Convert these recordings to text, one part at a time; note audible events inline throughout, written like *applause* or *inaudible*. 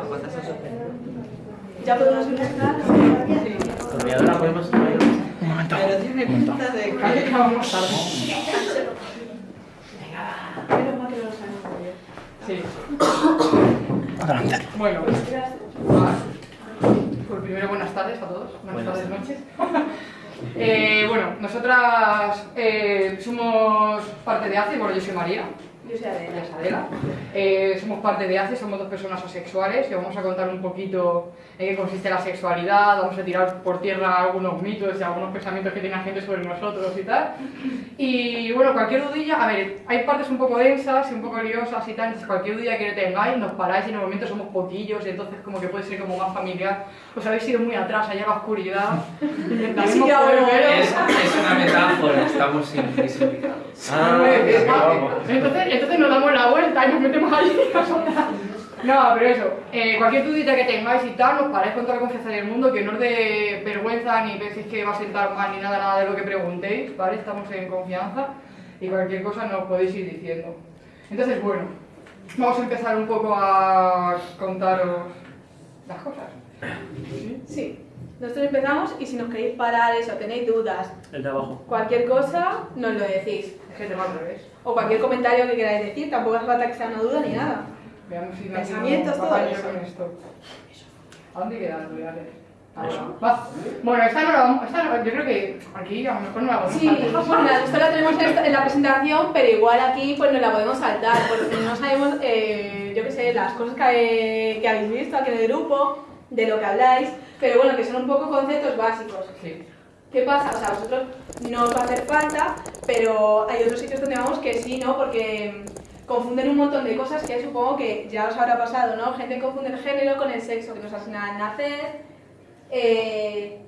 ¿A cuántas has suspendido? Ya podemos empezar. Sí. La podemos Un momento. Pero tiene pinta de que Vale. vamos tarde. Menos mal que lo sabemos. Sí. Adelante. Bueno, pues primero buenas tardes a todos, buenas, Buenas tardes, noches. *laughs* Eh, bueno, nosotras eh, somos parte de ACE, bueno, yo soy María, Yo soy Adela. Adela. Eh, somos parte de ACE, somos dos personas asexuales y vamos a contar un poquito en qué consiste la sexualidad, vamos a tirar por tierra algunos mitos y algunos pensamientos que tiene la gente sobre nosotros y tal. Y bueno, cualquier dudilla, a ver, hay partes un poco densas y un poco liosas y tal, entonces cualquier dudilla que tengáis nos paráis y en el momento somos poquillos y entonces como que puede ser como más familiar. Os habéis ido muy atrás, allá a la oscuridad. *laughs* Así que ahora- Es, es una metáfora, estamos invisibilizados. Ah, vamos. entonces, entonces nos damos la vuelta y nos metemos allí. *laughs* No, pero eso, eh, cualquier dudita que tengáis y tal, nos paráis con toda la confianza del mundo, que no os dé vergüenza ni penséis que va a sentar mal ni nada, nada de lo que preguntéis, ¿vale? Estamos en confianza y cualquier cosa nos podéis ir diciendo. Entonces, bueno, vamos a empezar un poco a contaros las cosas. *coughs* Sí. Nosotros empezamos y si nos queréis parar eso, tenéis dudas, El de abajo. cualquier cosa, nos lo decís. Es que te va al revés. O cualquier comentario que queráis decir, tampoco hace falta que sea una duda ni nada. Veamos si Pensamientos, todo eso. con esto. ¿A dónde reales? Va. Bueno, esta no la vamos, esta no- yo creo que aquí a lo mejor no la vamos Sí, a dejar. bueno, esto la tenemos en la presentación, pero igual aquí pues nos la podemos saltar, porque no sabemos, eh, yo qué sé, las cosas que, que habéis visto aquí en el grupo, de lo que habláis, pero bueno, que son un poco conceptos básicos. Sí. ¿Qué pasa? O sea, a vosotros no os va a hacer falta, pero hay otros sitios donde vamos que sí, ¿no? Porque mm, confunden un montón de cosas que supongo que ya os habrá pasado, ¿no? Gente confunde el género con el sexo que nos asignan al nacer, eh,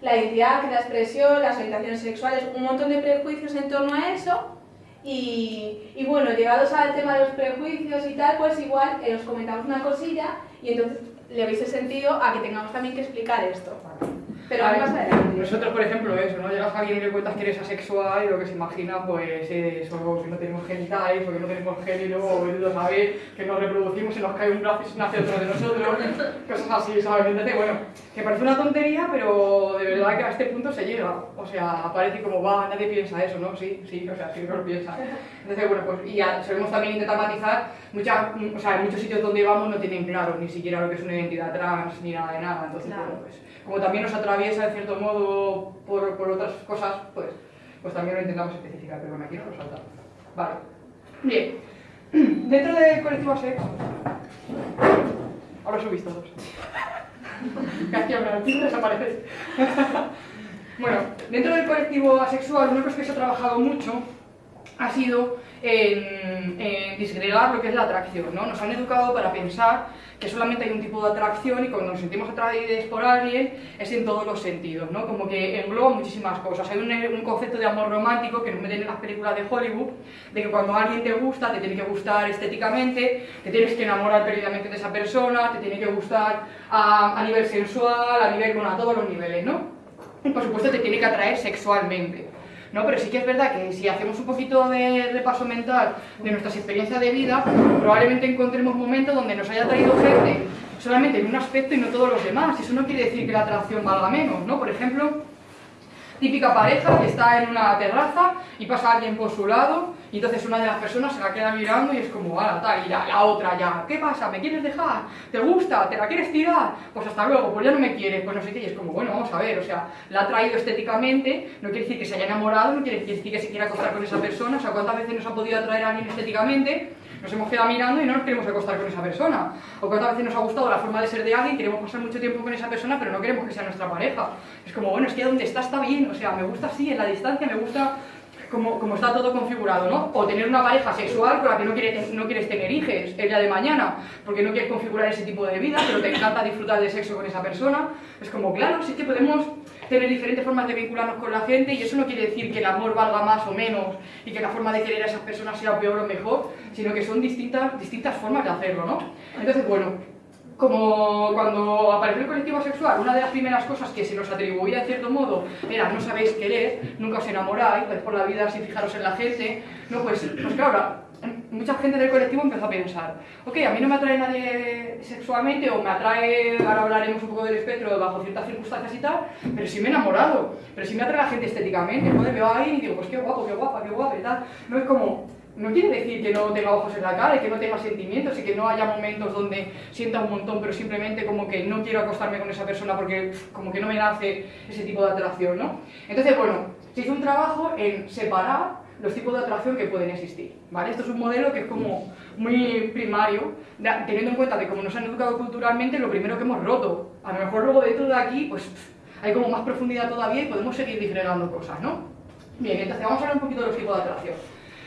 la identidad, la expresión, las orientaciones sexuales, un montón de prejuicios en torno a eso. Y, y bueno, llegados al tema de los prejuicios y tal, pues igual eh, os comentamos una cosilla y entonces le el sentido a que tengamos también que explicar esto. Pero A ver, más adelante. Nosotros, por ejemplo, eso, ¿no? Llegas a alguien y le cuentas que eres asexual y lo que se imagina, pues, es o que no tenemos genitales, o que no tenemos género, o a saber que nos reproducimos y nos cae un brazo y se nace otro de nosotros, *laughs* cosas así, ¿sabes? Entonces, bueno, que parece una tontería, pero de verdad que a este punto se llega. O sea, parece como, va, nadie piensa eso, ¿no? Sí, sí, o sea, sí que lo piensa. Entonces, bueno, pues, y ya solemos también intentar matizar, muchas, o sea, en muchos sitios donde vamos no tienen claro ni siquiera lo que es una identidad trans, ni nada de nada. Entonces, Claro. bueno, pues, como también nos atraviesa de cierto modo por, por otras cosas, pues, pues también lo intentamos especificar, pero bueno, aquí no lo salta. Vale. Bien. *clears throat* Dentro del colectivo ASEC, ahora subís todos. *laughs* Casi ahora, el desaparece. *laughs* bueno, dentro del colectivo asexual, una cosa que se ha trabajado mucho ha sido en, en disgregar lo que es la atracción, ¿no? Nos han educado para pensar que solamente hay un tipo de atracción y cuando nos sentimos atraídos por alguien es en todos los sentidos, ¿no? Como que engloba muchísimas cosas. Hay un, un concepto de amor romántico que nos meten en las películas de Hollywood, de que cuando alguien te gusta, te tiene que gustar estéticamente, te tienes que enamorar perdidamente de esa persona, te tiene que gustar a, a nivel sensual, a nivel, bueno, a todos los niveles, ¿no? Y por supuesto te tiene que atraer sexualmente. ¿No? Pero sí que es verdad que si hacemos un poquito de repaso mental de nuestras experiencias de vida, probablemente encontremos momentos donde nos haya traído gente solamente en un aspecto y no todos los demás. Eso no quiere decir que la atracción valga menos, ¿no? Por ejemplo, típica pareja que está en una terraza y pasa alguien por su lado y entonces una de las personas se la queda mirando y es como, ah, tal, y la, la otra ya, ¿qué pasa? ¿Me quieres dejar? ¿Te gusta? ¿Te la quieres tirar? Pues hasta luego, pues ya no me quieres, pues no sé qué, y es como, bueno, vamos a ver, o sea, la ha traído estéticamente, no quiere decir que se haya enamorado, no quiere decir que se quiera acostar con esa persona, o sea, ¿cuántas veces nos ha podido atraer a alguien estéticamente? Nos hemos quedado mirando y no nos queremos acostar con esa persona. O cuántas veces nos ha gustado la forma de ser de alguien, queremos pasar mucho tiempo con esa persona, pero no queremos que sea nuestra pareja. Es como, bueno, es que donde está está bien, o sea, me gusta así, en la distancia, me gusta como, como está todo configurado, ¿no? O tener una pareja sexual con la que no quieres, no quieres tener hijos el día de mañana, porque no quieres configurar ese tipo de vida, pero te encanta disfrutar de sexo con esa persona. Es como, claro, sí que podemos tener diferentes formas de vincularnos con la gente y eso no quiere decir que el amor valga más o menos y que la forma de querer a esas personas sea peor o mejor, sino que son distintas, distintas formas de hacerlo, ¿no? Entonces, bueno, como cuando apareció el colectivo sexual, una de las primeras cosas que se nos atribuía en cierto modo era no sabéis querer, nunca os enamoráis, vais por la vida sin fijaros en la gente, no, pues, pues claro, mucha gente del colectivo empezó a pensar, ok, a mí no me atrae nadie sexualmente o me atrae, ahora hablaremos un poco del espectro bajo ciertas circunstancias y tal, pero sí me he enamorado, pero sí me atrae la gente estéticamente, joder, veo ahí y digo, pues qué guapo, qué guapa, qué guapa y tal. No es como, no quiere decir que no tenga ojos en la cara y que no tenga sentimientos y que no haya momentos donde sienta un montón, pero simplemente como que no quiero acostarme con esa persona porque como que no me nace ese tipo de atracción, ¿no? Entonces, bueno, se hizo un trabajo en separar los tipos de atracción que pueden existir, ¿vale? Esto es un modelo que es como muy primario, teniendo en cuenta que como nos han educado culturalmente, lo primero que hemos roto. A lo mejor luego dentro de aquí, pues hay como más profundidad todavía y podemos seguir disgregando cosas, ¿no? Bien, entonces vamos a hablar un poquito de los tipos de atracción.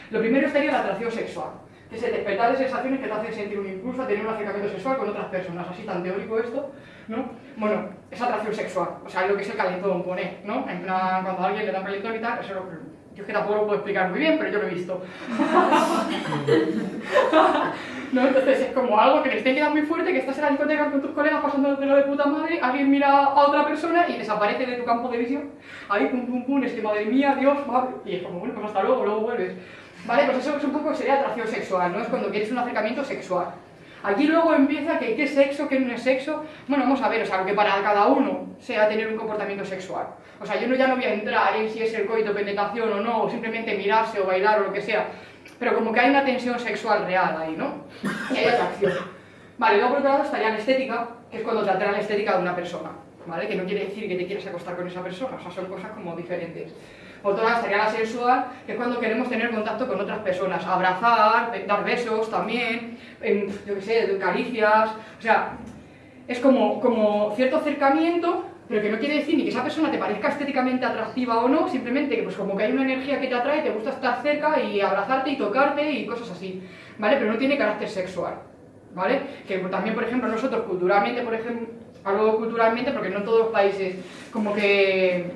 Lo primero estaría la atracción sexual, que es el despertar de sensaciones que te hacen sentir un impulso a tener un acercamiento sexual con otras personas, así tan teórico esto, ¿no? Bueno, es atracción sexual, o sea, lo que es el calentón, pone, ¿no? En plan, cuando a alguien le da un calentón y tal, eso lo, yo es que tampoco lo puedo explicar muy bien, pero yo lo he visto. *laughs* ¿No? Entonces es como algo que les te queda muy fuerte, que estás en la discoteca con tus colegas pasando lo de puta madre, alguien mira a otra persona y desaparece de tu campo de visión. Ahí, pum, pum, pum, es que madre mía, Dios, madre. Y es como, bueno, pues hasta luego, luego vuelves. Vale, pues eso es un poco sería atracción sexual, ¿no? Es cuando quieres un acercamiento sexual. Aquí luego empieza que qué sexo, qué no es sexo. Bueno, vamos a ver, o sea, que para cada uno sea tener un comportamiento sexual. O sea, yo no, ya no voy a entrar en si es el coito, penetración o no, o simplemente mirarse o bailar o lo que sea. Pero como que hay una tensión sexual real ahí, ¿no? *laughs* Y hay atracción. Vale, luego por otro lado estaría la estética, que es cuando te atrae la estética de una persona, ¿vale? Que no quiere decir que te quieres acostar con esa persona, o sea, son cosas como diferentes. Por otro lado estaría la sensual, que es cuando queremos tener contacto con otras personas, abrazar, dar besos también, yo qué sé, caricias, o sea, es como, como cierto acercamiento, pero que no quiere decir ni que esa persona te parezca estéticamente atractiva o no, simplemente que pues como que hay una energía que te atrae, te gusta estar cerca y abrazarte y tocarte y cosas así, ¿vale? Pero no tiene carácter sexual, ¿vale? Que también, por ejemplo, nosotros culturalmente, por ejemplo, hablo culturalmente porque no en todos los países como que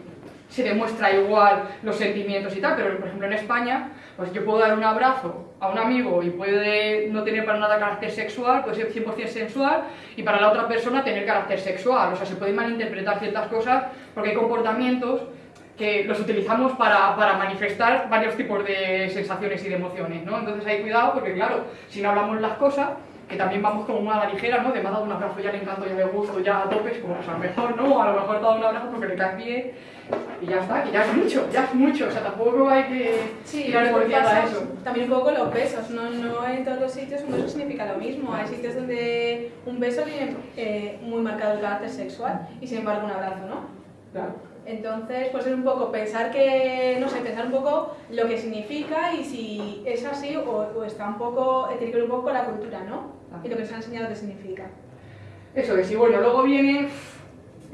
se demuestra igual los sentimientos y tal, pero por ejemplo en España, pues yo puedo dar un abrazo a un amigo y puede no tener para nada carácter sexual, puede ser 100% sensual, y para la otra persona tener carácter sexual, o sea, se pueden malinterpretar ciertas cosas porque hay comportamientos que los utilizamos para, para, manifestar varios tipos de sensaciones y de emociones, ¿no? Entonces hay cuidado porque, claro, si no hablamos las cosas, que también vamos como una a la ligera, ¿no? De me ha dado un abrazo, ya le encanto, ya me gusto, ya a tope, como pues a lo mejor, ¿no? A lo mejor te ha dado un abrazo porque le caes bien y ya está, que ya es mucho, ya es mucho, o sea, tampoco hay que sí, tirar por a eso. También un poco los besos, no, no en todos los sitios un beso significa lo mismo, hay sitios donde un beso tiene eh, muy marcado el carácter sexual y sin embargo un abrazo, ¿no? Claro. Entonces, pues es un poco pensar que, no sé, pensar un poco lo que significa y si es así o, está un poco, tiene que ver un poco con la cultura, ¿no? Y lo que se ha enseñado que significa. Eso es, y bueno, luego viene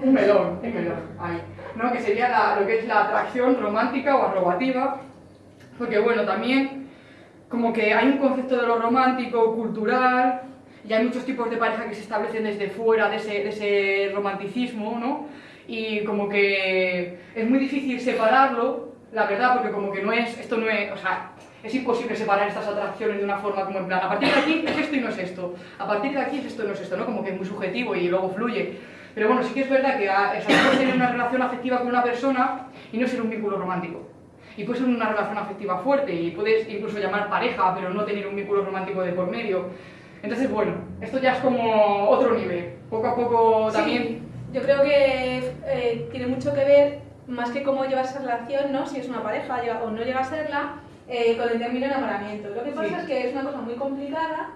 un melón, un melón, ahí, ¿no? Que sería lo que es la atracción romántica o arrogativa, porque bueno, también como que hay un concepto de lo romántico, cultural, y hay muchos tipos de pareja que se establecen desde fuera de ese, de ese romanticismo, ¿no? Y como que es muy difícil separarlo, la verdad, porque como que no es, esto no es, o sea, es imposible separar estas atracciones de una forma como en plan, a partir de aquí es esto y no es esto, a partir de aquí es esto y no es esto, ¿no? Como que es muy subjetivo y luego fluye. Pero bueno, sí que es verdad que a, puedes tener una relación afectiva con una persona y no ser un vínculo romántico. Y puede ser una relación afectiva fuerte y puedes incluso llamar pareja, pero no tener un vínculo romántico de por medio. Entonces, bueno, esto ya es como otro nivel. Poco a poco también yo creo que eh, tiene mucho que ver, más que cómo llevas esa relación, ¿no? si es una pareja o no llega a serla, eh, con el término enamoramiento. Lo que pasa es que es una cosa muy complicada,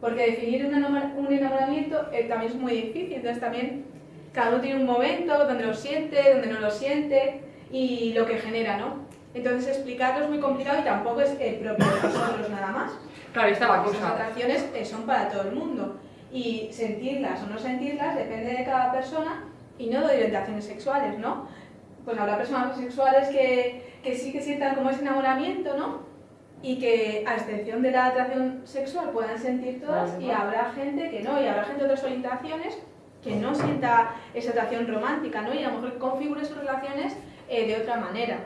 porque definir un, enamoramiento eh, también es muy difícil, entonces también cada uno tiene un momento donde lo siente, donde no lo siente y lo que genera, ¿no? Entonces explicarlo es muy complicado y tampoco es propio de nosotros nada más. Claro, esta la cosa. Las atracciones son para todo el mundo y sentirlas o no sentirlas depende de cada persona y no de orientaciones sexuales, ¿no? Pues habrá personas sexuales que, que sí que sientan como ese enamoramiento, ¿no? Y que a excepción de la atracción sexual puedan sentir todas y habrá gente que no, y habrá gente de otras orientaciones que no sienta esa atracción romántica, ¿no? Y a lo mejor configure sus relaciones eh, de otra manera.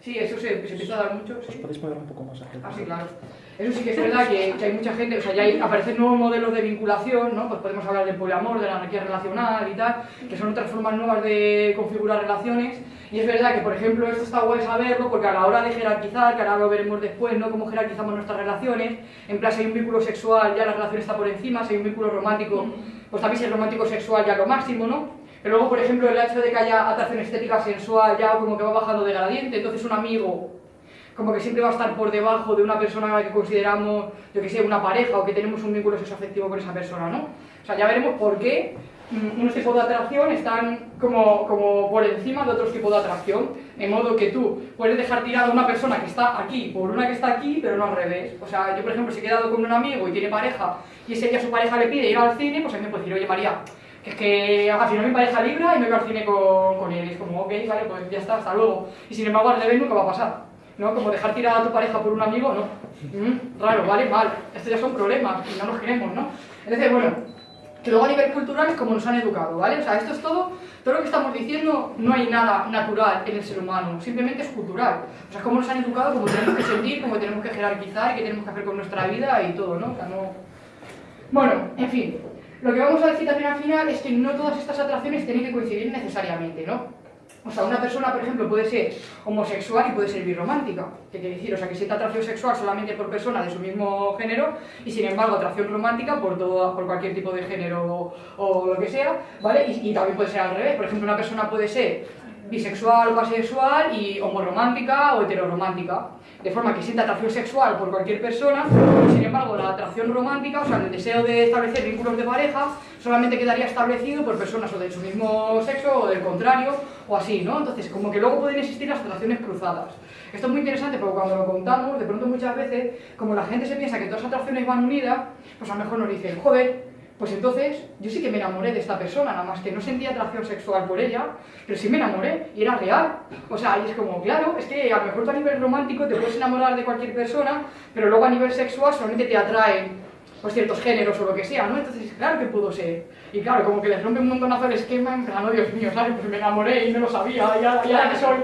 Sí, eso se, se empieza a dar mucho. ¿Os podéis mover un poco más Ah, sí, claro. Eso sí que es verdad que, que hay mucha gente, o sea, ya hay, aparecen nuevos modelos de vinculación, ¿no? Pues podemos hablar del poliamor, de la anarquía relacional y tal, que son otras formas nuevas de configurar relaciones. Y es verdad que, por ejemplo, esto está guay saberlo porque a la hora de jerarquizar, que ahora lo veremos después, ¿no? Cómo jerarquizamos nuestras relaciones, en plan, si hay un vínculo sexual, ya la relación está por encima, si hay un vínculo romántico, pues también si es romántico sexual ya lo máximo, ¿no? Pero luego, por ejemplo, el hecho de que haya atracción estética sensual ya como que va bajando de gradiente, entonces un amigo como que siempre va a estar por debajo de una persona que consideramos, yo que sé, una pareja o que tenemos un vínculo sexoafectivo con esa persona, ¿no? O sea, ya veremos por qué mm, unos tipos de atracción están como, como por encima de otros tipos de atracción, de modo que tú puedes dejar tirada a una persona que está aquí por una que está aquí, pero no al revés. O sea, yo por ejemplo, si he quedado con un amigo y tiene pareja y ese día su pareja le pide ir al cine, pues a mí me puede decir, oye María, que es que al final mi pareja libra y me voy al cine con, con él. Y es como, ok, vale, pues ya está, hasta luego. Y sin embargo, al revés nunca va a pasar. ¿No? Como dejar tirada a tu pareja por un amigo, no. Mm, raro, vale, mal. Estos ya son problemas y no los queremos, ¿no? Entonces, bueno, que luego a nivel cultural es como nos han educado, ¿vale? O sea, esto es todo, todo lo que estamos diciendo, no hay nada natural en el ser humano, simplemente es cultural. O sea, es como nos han educado, como tenemos que sentir, como tenemos que jerarquizar, qué tenemos que hacer con nuestra vida y todo, ¿no? O sea, no... Bueno, en fin, lo que vamos a decir también al final es que no todas estas atracciones tienen que coincidir necesariamente, ¿no? O sea, una persona, por ejemplo, puede ser homosexual y puede ser birromántica. ¿Qué quiere decir? O sea, que sienta atracción sexual solamente por personas de su mismo género y, sin embargo, atracción romántica por, todo, por cualquier tipo de género o, o lo que sea, ¿vale? Y, y, también puede ser al revés. Por ejemplo, una persona puede ser bisexual o asexual y homoromántica o heteroromántica. De forma que sienta atracción sexual por cualquier persona, sin embargo, la atracción romántica, o sea, el deseo de establecer vínculos de pareja, solamente quedaría establecido por personas o de su mismo sexo o del contrario, o así, ¿no? Entonces, como que luego pueden existir las atracciones cruzadas. Esto es muy interesante porque cuando lo contamos, de pronto muchas veces, como la gente se piensa que todas las atracciones van unidas, pues a lo mejor nos dicen, joder, pues entonces yo sí que me enamoré de esta persona, nada más que no sentía atracción sexual por ella, pero sí me enamoré y era real. O sea, y es como, claro, es que a lo mejor tú a nivel romántico te puedes enamorar de cualquier persona, pero luego a nivel sexual solamente te atraen pues, ciertos géneros o lo que sea, ¿no? Entonces, claro que pudo ser. Y claro, como que les rompe un montonazo el esquema, en plan, oh Dios mío, ¿sabes? Pues me enamoré y no lo sabía, ya, ya que soy,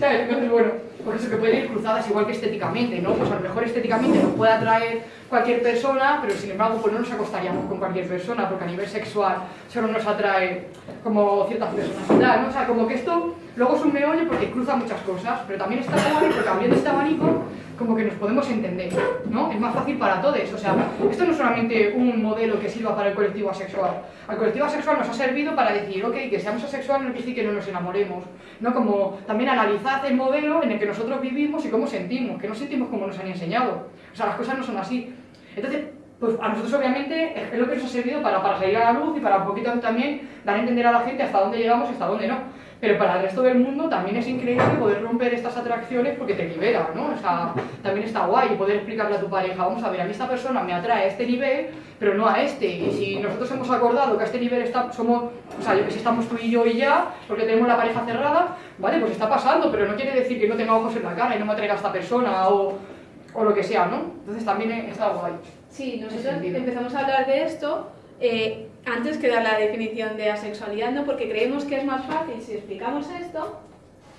¿sabes? Entonces, bueno, por eso que pueden ir cruzadas igual que estéticamente, ¿no? Pues a lo mejor estéticamente nos puede atraer cualquier persona, pero sin embargo pues no nos acostaríamos con cualquier persona, porque a nivel sexual solo nos atrae como ciertas personas y tal, ¿no? O sea, como que esto luego es un meollo porque cruza muchas cosas, pero también está bueno porque abriendo este abanico como que nos podemos entender, ¿no? Es más fácil para todos, o sea, esto no es solamente un modelo que sirva para el colectivo asexual. Al colectivo asexual nos ha servido para decir, ok, que seamos asexuales no quiere decir que no nos enamoremos, ¿no? Como también analizar el modelo en el que nosotros vivimos y cómo sentimos, que no sentimos como nos han enseñado. O sea, las cosas no son así. Entonces, pues a nosotros obviamente es lo que nos ha servido para, para salir a la luz y para un poquito también dar a entender a la gente hasta dónde llegamos y hasta dónde no. Pero para el resto del mundo también es increíble poder romper estas atracciones porque te libera, ¿no? O sea, también está guay poder explicarle a tu pareja, vamos a ver, a mí esta persona me atrae a este nivel, pero no a este. Y si nosotros hemos acordado que a este nivel está, somos, o sea, yo que si estamos tú y yo y ya, porque tenemos la pareja cerrada, vale, pues está pasando, pero no quiere decir que no tenga ojos en la cara y no me atraiga a esta persona o, o lo que sea, ¿no? Entonces también está guay. Sí, nosotros empezamos a hablar de esto eh, antes que dar la definición de asexualidad, ¿no? porque creemos que es más fácil si explicamos esto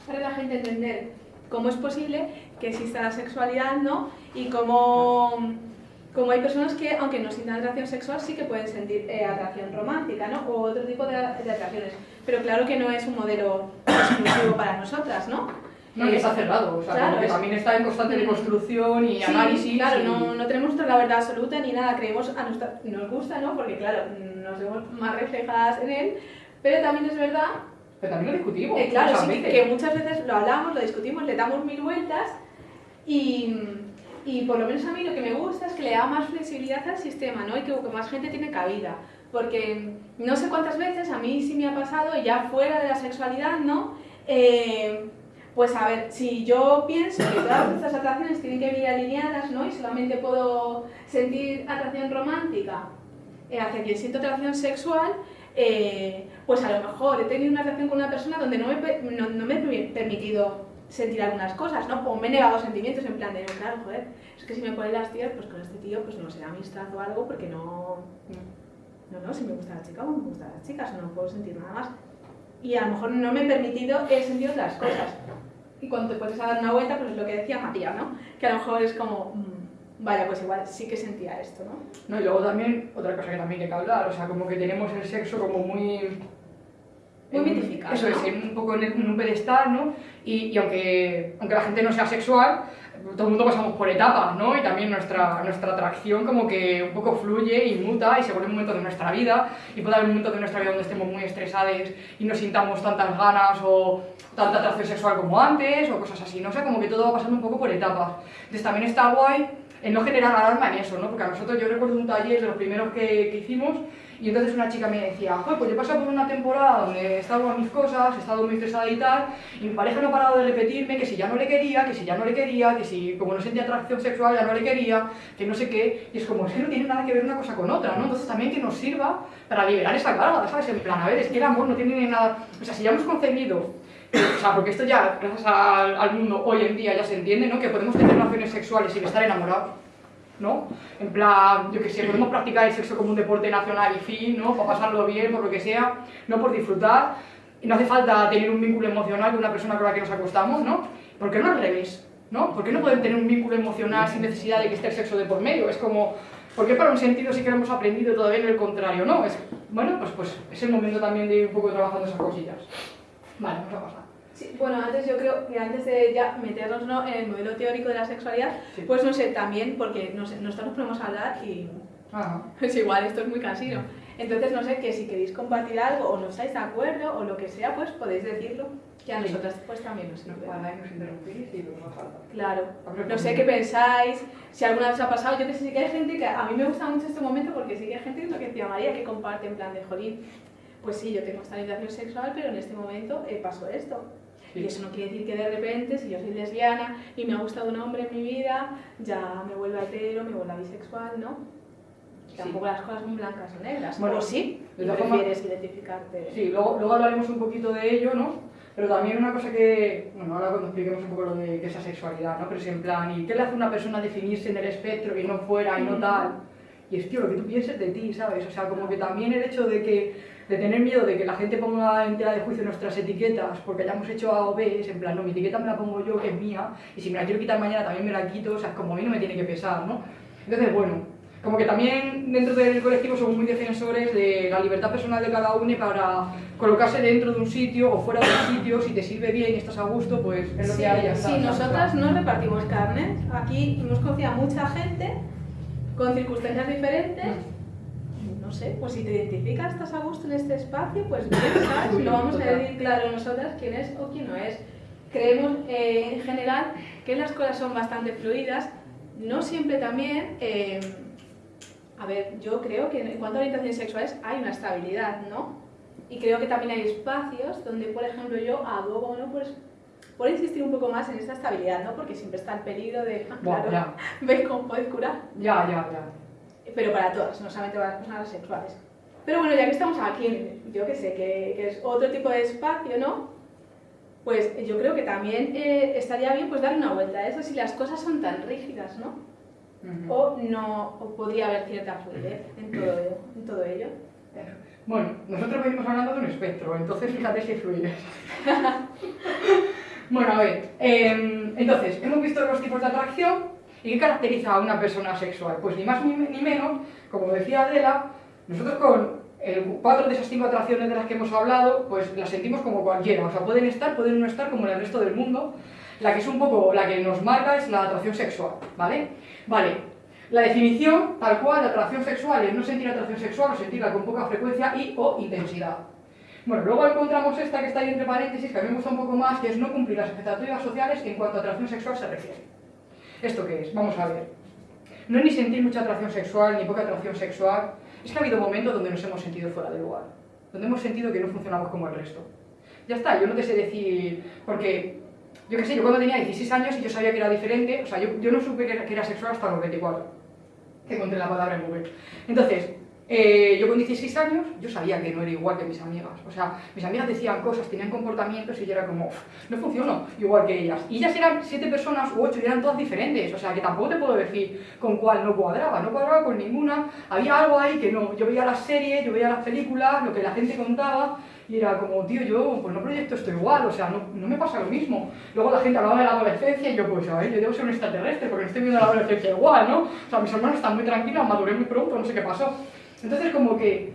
para la gente entender cómo es posible que exista la sexualidad ¿no? y cómo, cómo hay personas que, aunque no sientan atracción sexual, sí que pueden sentir eh, atracción romántica ¿no? o otro tipo de, de atracciones. Pero claro que no es un modelo exclusivo para nosotras, ¿no? No, que está cerrado, o sea, Claro, que también está en constante construcción y Sí, análisis. claro, y- no, no tenemos la verdad absoluta ni nada, creemos, a nuestra, nos gusta, ¿no? Porque claro, nos vemos más reflejadas en él, pero también es verdad, Pero también lo discutimos. eh, claro, sí, veces. que muchas veces lo hablamos, lo discutimos, le damos mil vueltas y, y por lo menos a mí lo que me gusta es que le da más flexibilidad al sistema, ¿no? Y que, que más gente tiene cabida, porque no sé cuántas veces a mí sí me ha pasado, ya fuera de la sexualidad, ¿no? Eh, pues a ver, si yo pienso que todas estas atracciones tienen que venir alineadas, ¿no? Y solamente puedo sentir atracción romántica eh, hacia quien siento atracción sexual, eh, pues a lo mejor he tenido una relación con una persona donde no me, no, me he permitido sentir algunas cosas, ¿no? O me he negado sentimientos en plan de, claro, joder, es que si me ponen las tías, pues con este tío, pues no será amistad o algo, porque no... No, no, si me gusta la chica, pues me gustan las chicas, no puedo sentir nada más. Y a lo mejor no me he permitido he sentido otras cosas. Y cuando te puedes dar una vuelta, pues es lo que decía María, ¿no? Que a lo mejor es como, mm, vaya, pues igual sí que sentía esto, ¿no? ¿no? Y luego también, otra cosa que también hay que hablar, o sea, como que tenemos el sexo como muy... Muy mitificado, Eso es, ¿no? en un poco en, el- en un pedestal, ¿no? Y, y aunque, aunque la gente no sea sexual, todo el mundo pasamos por etapas, ¿no? Y también nuestra, nuestra atracción como que un poco fluye y muta y se vuelve un momento de nuestra vida y puede haber un momento de nuestra vida donde estemos muy estresados y no sintamos tantas ganas o tanta atracción sexual como antes o cosas así, ¿no? O sea, como que todo va pasando un poco por etapas. Entonces también está guay en no generar alarma en eso, ¿no? Porque a nosotros, yo recuerdo un taller de los primeros que, que hicimos y entonces una chica me decía, "Joder, pues yo he pasado por una temporada donde he estado con mis cosas, he estado muy estresada y tal, y mi pareja no ha parado de repetirme que si ya no le quería, que si ya no le quería, que si como no sentía atracción sexual ya no le quería, que no sé qué, y es como, es que no tiene nada que ver una cosa con otra, ¿no? Entonces también que nos sirva para liberar esa carga, ¿sabes? En plan, a ver, es que el amor no tiene nada, o sea, si ya hemos concebido o sea, porque esto ya, gracias al, al mundo hoy en día ya se entiende, ¿no? Que podemos tener relaciones sexuales sin estar enamorados, ¿no? En plan, yo que sé, podemos practicar el sexo como un deporte nacional y fin, ¿no? Para pasarlo bien, por lo que sea, no por disfrutar. Y no hace falta tener un vínculo emocional con una persona con la que nos acostamos, ¿no? ¿Por qué no al revés? ¿No? ¿Por qué no pueden tener un vínculo emocional sin necesidad de que esté el sexo de por medio? Es como, ¿por qué para un sentido sí que lo hemos aprendido todavía en el contrario, no? Es, bueno, pues, pues es el momento también de ir un poco trabajando esas cosillas. Vale, vamos a pasar. Sí, bueno, antes yo creo que antes de ya meternos ¿no? en el modelo teórico de la sexualidad, Sí. pues no sé, también, porque no sé, nosotros nos podemos hablar y Ajá. *laughs* es igual, esto es muy cansino. Entonces, no sé, que si queréis compartir algo o no estáis de acuerdo o lo que sea, pues podéis decirlo, que a Sí. nosotras pues también nos sirve. nos interrumpís y nos falta. Claro, no pues sé qué pensáis, si alguna vez os ha pasado, yo que sé, que hay gente que a mí me gusta mucho este momento porque sí que hay gente, lo que decía María, que comparte en plan de jolín, pues sí, yo tengo esta orientación sexual, pero en este momento eh, pasó esto. Sí. Y eso no quiere decir que de repente, si yo soy lesbiana y me ha gustado un hombre en mi vida, ya me vuelva hetero, me vuelva bisexual, ¿no? Sí. Tampoco las cosas son blancas o negras. Bueno, sí, de prefieres identificarte. Sí, luego, luego hablaremos un poquito de ello, ¿no? Pero también una cosa que, bueno, ahora cuando expliquemos un poco lo de qué es ¿no? Pero es en plan, ¿y qué le hace a una persona definirse en el espectro y no fuera y no tal? Y es, tío, lo que tú pienses de ti, ¿sabes? O sea, como que también el hecho de que de tener miedo de que la gente ponga en tela de juicio nuestras etiquetas porque hayamos hecho A o B, es en plan, no, mi etiqueta me la pongo yo, que es mía, y si me la quiero quitar mañana también me la quito, o sea, como a mí no me tiene que pesar, ¿no? Entonces, bueno, como que también dentro del colectivo somos muy defensores de la libertad personal de cada uno para colocarse dentro de un sitio o fuera de un sitio, si te sirve bien y estás a gusto, pues es lo Sí, que hay, está. sí, nosotras no repartimos carne. Aquí hemos conocido a mucha gente con circunstancias diferentes. Sé, pues si te identificas, estás a gusto en este espacio, pues *coughs* bien, ¿sabes? No vamos a decir claro nosotras quién es o quién no es. Creemos eh, en general que las cosas son bastante fluidas, no siempre también. eh, a ver, yo creo que en cuanto a orientaciones sexuales hay una estabilidad, ¿no? Y creo que también hay espacios donde, por ejemplo, yo abogo, ¿no? Pues por insistir un poco más en esta estabilidad, ¿no? Porque siempre está el peligro de, *laughs* ah, claro, ya, *laughs* ¿ves cómo puedes curar? ya, ya, ya. Pero para todas, no solamente para las personas sexuales. Pero bueno, ya que estamos aquí, yo que sé, que, que es otro tipo de espacio, ¿no? Pues yo creo que también eh, estaría bien pues dar una vuelta a eso si las cosas son tan rígidas, ¿no? Ujú. O no, o podría haber cierta fluidez en todo, en todo ello. Bueno, nosotros venimos hablando de un espectro, entonces fíjate si fluye. *laughs* bueno, a ver, em, entonces, hemos visto los tipos de atracción y qué caracteriza a una persona sexual. Pues ni más ni, menos, como decía Adela, nosotros con cuatro de esas cinco atracciones de las que hemos hablado, pues las sentimos como cualquiera, o sea, pueden estar, pueden no estar como en el resto del mundo. La que es un poco, la que nos marca es la atracción sexual, ¿vale? Vale, la definición, tal cual, de atracción sexual es no sentir atracción sexual o sentirla con poca frecuencia y o intensidad. Bueno, luego encontramos esta que está ahí entre paréntesis, que a mí me gusta un poco más, que es no cumplir las expectativas sociales en cuanto a atracción sexual se refiere. ¿Esto qué es? Vamos a ver. No es ni sentir mucha atracción sexual, ni poca atracción sexual. Es que ha habido momentos donde nos hemos sentido fuera de lugar. Donde hemos sentido que no funcionamos como el resto. Ya está, yo no te sé decir... Porque, yo qué sé, yo cuando tenía 16 años y yo sabía que era diferente, o sea, yo, yo no supe que era, que era sexual hasta los 24. Que encontré la palabra en Google. Entonces, eh, yo con 16 años, yo sabía que no era igual que mis amigas. O sea, mis amigas decían cosas, tenían comportamientos y yo era como, "Uf, no funciono igual que ellas. Y ellas eran siete personas u ocho y eran todas diferentes. O sea, que tampoco te puedo decir con cuál no cuadraba. No cuadraba con ninguna. Había algo ahí que no. Yo veía las series, yo veía las películas, lo que la gente contaba. Y era como, tío, yo pues no proyecto esto igual, o sea, no, no me pasa lo mismo. Luego la gente hablaba de la adolescencia y yo, pues, a ver, yo debo ser un extraterrestre porque estoy viendo la adolescencia igual, ¿no? O sea, mis hermanos están muy tranquilos, maduré muy pronto, no sé qué pasó. Entonces, como que,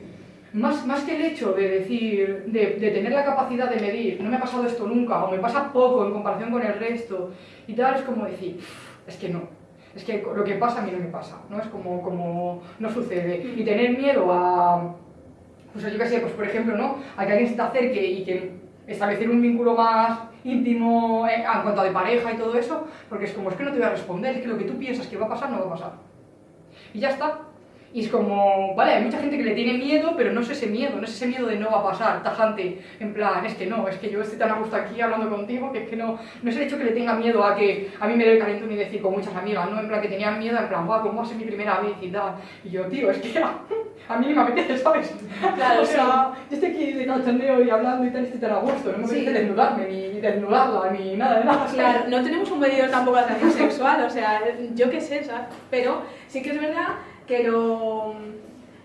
más, más que el hecho de decir, de, de tener la capacidad de medir, no me ha pasado esto nunca, o me pasa poco en comparación con el resto, y tal, es como decir, es que no. Es que lo que pasa a mí no me pasa, ¿no? Es como, como no sucede. Y tener miedo a, pues yo qué sé, pues por ejemplo, ¿no? A que alguien se te acerque y que establecer un vínculo más íntimo eh, en cuanto a de pareja y todo eso, porque es como, es que no te voy a responder, es que lo que tú piensas que va a pasar no va a pasar. Y ya está. Y es como, vale, hay mucha gente que le tiene miedo, pero no es ese miedo, no es ese miedo de no va a pasar, tajante, en plan, es que no, es que yo estoy tan a gusto aquí hablando contigo, que es que no, no es el hecho que le tenga miedo a que a mí me dé el calentón ni decir con muchas amigas, no, en plan que tenían miedo, en plan, guau, ¿cómo va a ser mi primera vez y tal? Y yo, tío, es que a, *laughs* a mí ni me apetece, ¿sabes? Claro, o sea, yo estoy aquí de cachondeo y hablando y tal, estoy tan a gusto, no me Sí. apetece desnudarme, ni desnudarla, ni nada de nada, ¿sabes? Claro, no tenemos un medidor tampoco de atracción sexual, o sea, yo qué sé, ¿sabes? Pero sí que es verdad que lo,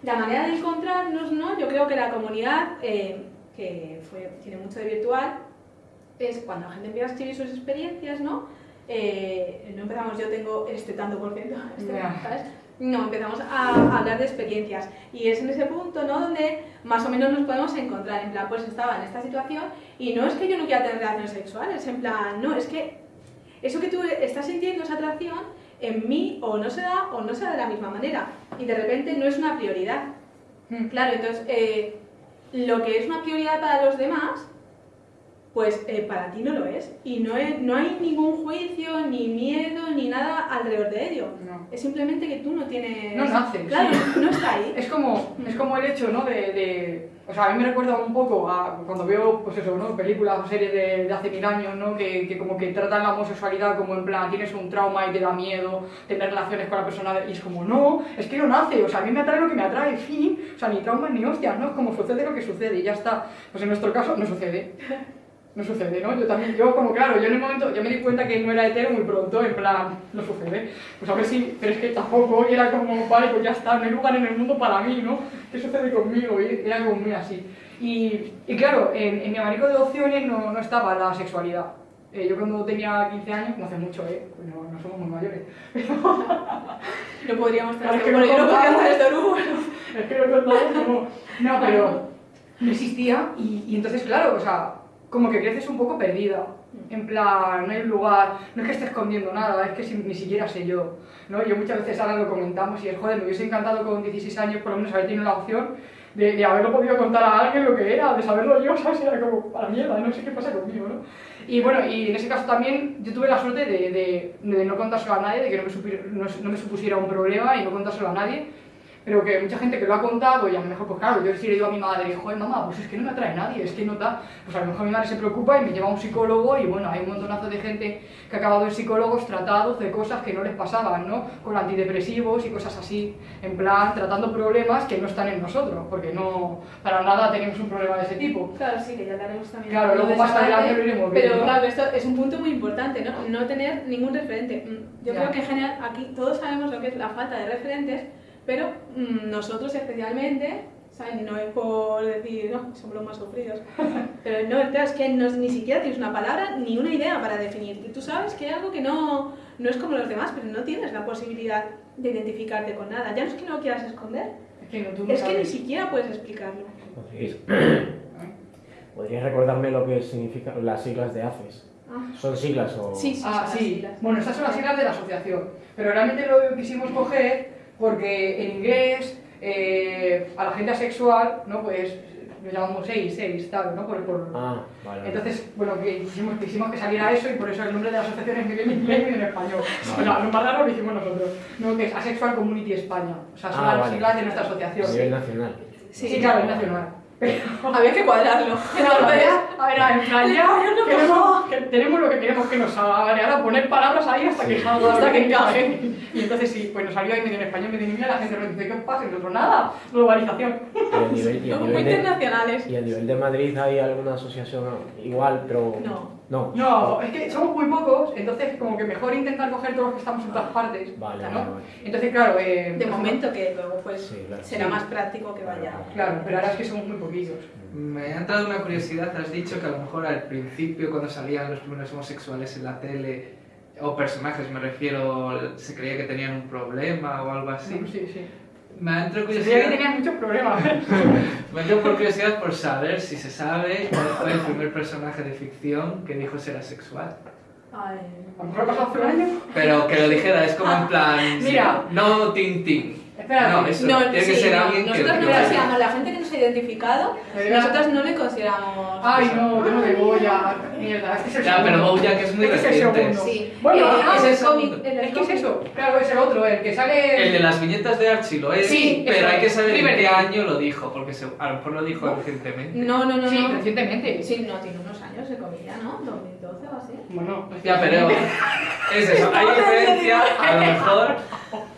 la manera de encontrarnos, ¿no? Yo creo que la comunidad, eh, que fue, tiene mucho de virtual, es cuando la gente empieza a escribir sus experiencias, ¿no? Eh, no empezamos, yo tengo este tanto por ciento, *laughs* este, Ya. ¿sabes? No, empezamos a, a hablar de experiencias y es en ese punto, ¿no? Donde más o menos nos podemos encontrar, en plan, pues estaba en esta situación y no es que yo no quiera tener relaciones sexuales, en plan, no, es que eso que tú estás sintiendo, esa atracción, en mí o no se da o no se da de la misma manera y de repente no es una prioridad. Mm. Claro, entonces eh, lo que es una prioridad para los demás, pues eh, para ti no lo es. Y no, es- no hay ningún juicio, ni miedo, ni nada alrededor de ello. No. Es simplemente que tú no tienes... No nace, Claro, no está ahí. Es como, es como el hecho, ¿no? De, de- o sea, a mí me recuerda un poco a cuando veo, pues eso, ¿no? Películas o series de, de hace mil años, ¿no? Que, que como que tratan la homosexualidad como en plan, tienes un trauma y te da miedo tener relaciones con la persona, y es como, no, es que no nace, o sea, a mí me atrae lo que me atrae, fin, o sea, ni traumas ni hostias, ¿no? Es como sucede lo que sucede y ya está. Pues en nuestro caso no sucede. *laughs* No sucede, ¿no? Yo también, yo como claro, yo en el momento, yo me di cuenta que no era hetero muy pronto, en plan, no sucede. Pues a ver si, pero es que tampoco, y era como, vale, pues ya está, no hay lugar en el mundo para mí, ¿no? ¿Qué sucede conmigo? Y era como muy así. Y, y claro, en, en mi abanico de opciones no, no estaba la sexualidad. Eh, yo cuando tenía 15 años, no hace mucho, ¿eh? Pues no, no somos muy mayores. *laughs* No podríamos Claro, tener *laughs* es que esto. Bueno, yo no no podría hacer esto, bueno. Es que lo contamos como... No, pero no existía y, y entonces, claro, o sea, como que creces un poco perdida. En plan, no hay un lugar, no es que esté escondiendo nada, es que si- ni siquiera sé yo. ¿no? Yo muchas veces ahora lo comentamos y es, joder, me hubiese encantado con 16 años por lo menos haber tenido la opción de, de haberlo podido contar a alguien lo que era, de saberlo yo, *laughs* ¿sabes? Era como, para mierda, no sé qué pasa conmigo, ¿no? Y bueno, y en ese caso también yo tuve la suerte de, de, de no contárselo a nadie, de que no me, no me supusiera un problema y no contárselo a nadie. Pero que mucha gente que lo ha contado y a lo mejor, pues claro, yo sí le digo a mi madre, joder mamá, pues es que no me atrae nadie, es que no da. Pues a lo mejor mi madre se preocupa y me lleva a un psicólogo y bueno, hay un montonazo de gente que ha acabado en psicólogos tratados de cosas que no les pasaban, ¿no? Con antidepresivos y cosas así, en plan, tratando problemas que no están en nosotros, porque no, para nada tenemos un problema de ese tipo. Claro, sí, que ya hablaremos también. Claro, luego más adelante lo iremos Pero viendo, ¿no? claro, esto es un punto muy importante, ¿no? No tener ningún referente. Mm, Yo Ya. creo que en general aquí todos sabemos lo que es la falta de referentes, pero mm, nosotros especialmente, ¿sabes? No es por decir, no, somos los más sufridos. *laughs* Pero no, es que no- ni siquiera tienes una palabra ni una idea para definirte. Tú sabes que hay algo que no, no es como los demás, pero no tienes la posibilidad de identificarte con nada. Ya no es que no lo quieras esconder, Es que, no, tú no es que ni siquiera puedes explicarlo. ¿Podríais, *clears throat* ¿Podríais recordarme lo que significan las siglas de ACES? Ah. ¿Son siglas o...? Sí, sí, Ah, sí. siglas. Bueno, estas son las siglas de la asociación. Pero realmente lo quisimos coger porque en inglés eh, a la gente asexual, ¿no? Pues lo llamamos seis, seis, tal, ¿no? Por, por- Ah, vale. vale. Entonces, bueno, que quisimos, quisimos que saliera eso y por eso el nombre de la asociación es en inglés y en español. O sea, lo más raro lo hicimos nosotros. No, que es Asexual Community España. O sea, son Ah, las vale. siglas de nuestra asociación. a nivel nacional. Sí, claro, es nacional. Había que cuadrarlo. Pero Entonces, a ver, a ver, en plan, ya queremos, que tenemos lo que queremos que nos salga, ¿vale? Ahora poner palabras ahí hasta que salga Hasta que encaje. Y entonces sí, pues nos salió ahí medio en español, medio en inglés, la gente nos dice, ¿qué os pasa? Y nosotros, nada, globalización. Y a nivel, y a muy de, internacionales. y a nivel de Madrid hay alguna asociación igual, pero... No. No. No, es que somos muy pocos, entonces como que mejor intentar coger todos los que estamos en todas partes. Vale, ¿no? vale, vale. Entonces, claro, eh, De momento que luego pues Sí, claro. será Sí. más práctico que vaya. Claro, pero ahora es que somos muy poquitos. Me ha entrado una curiosidad, has dicho que a lo mejor al principio cuando salían los primeros homosexuales en la tele, o personajes me refiero, se creía que tenían un problema o algo así. Sí, sí. sí. Me ha entrado curiosidad, que tenían muchos problemas. *laughs* me ha entrado por curiosidad por saber si se sabe cuál fue el primer personaje de ficción que dijo ser asexual. Ay. A lo mejor hace un año. Pero que lo dijera, es como en plan... Mira. No Tintín. Espérate. No, eso, No, tiene que sí, ser no, alguien que... nosotros no que- consideramos, la gente que nos ha identificado, nosotros no le consideramos. Ay, no, yo no me voy a... *laughs* Mierda, es que es el Ya, pero segundo. Bojack es muy Es que es reciente. segundo. Sí. Bueno, Eh, ah, es ese el cómic. segundo. el Es que es eso, claro, es el otro, el que sale... El de las viñetas de Archie lo es, Sí, pero hay que saber en qué año lo dijo, porque se- a lo mejor lo dijo recientemente. No, no, no. Sí, no. recientemente. Sí, no, tiene unos años de comida, ¿no? 2012 así. Bueno, Ya, pero es eso, *laughs* hay diferencia, a lo mejor,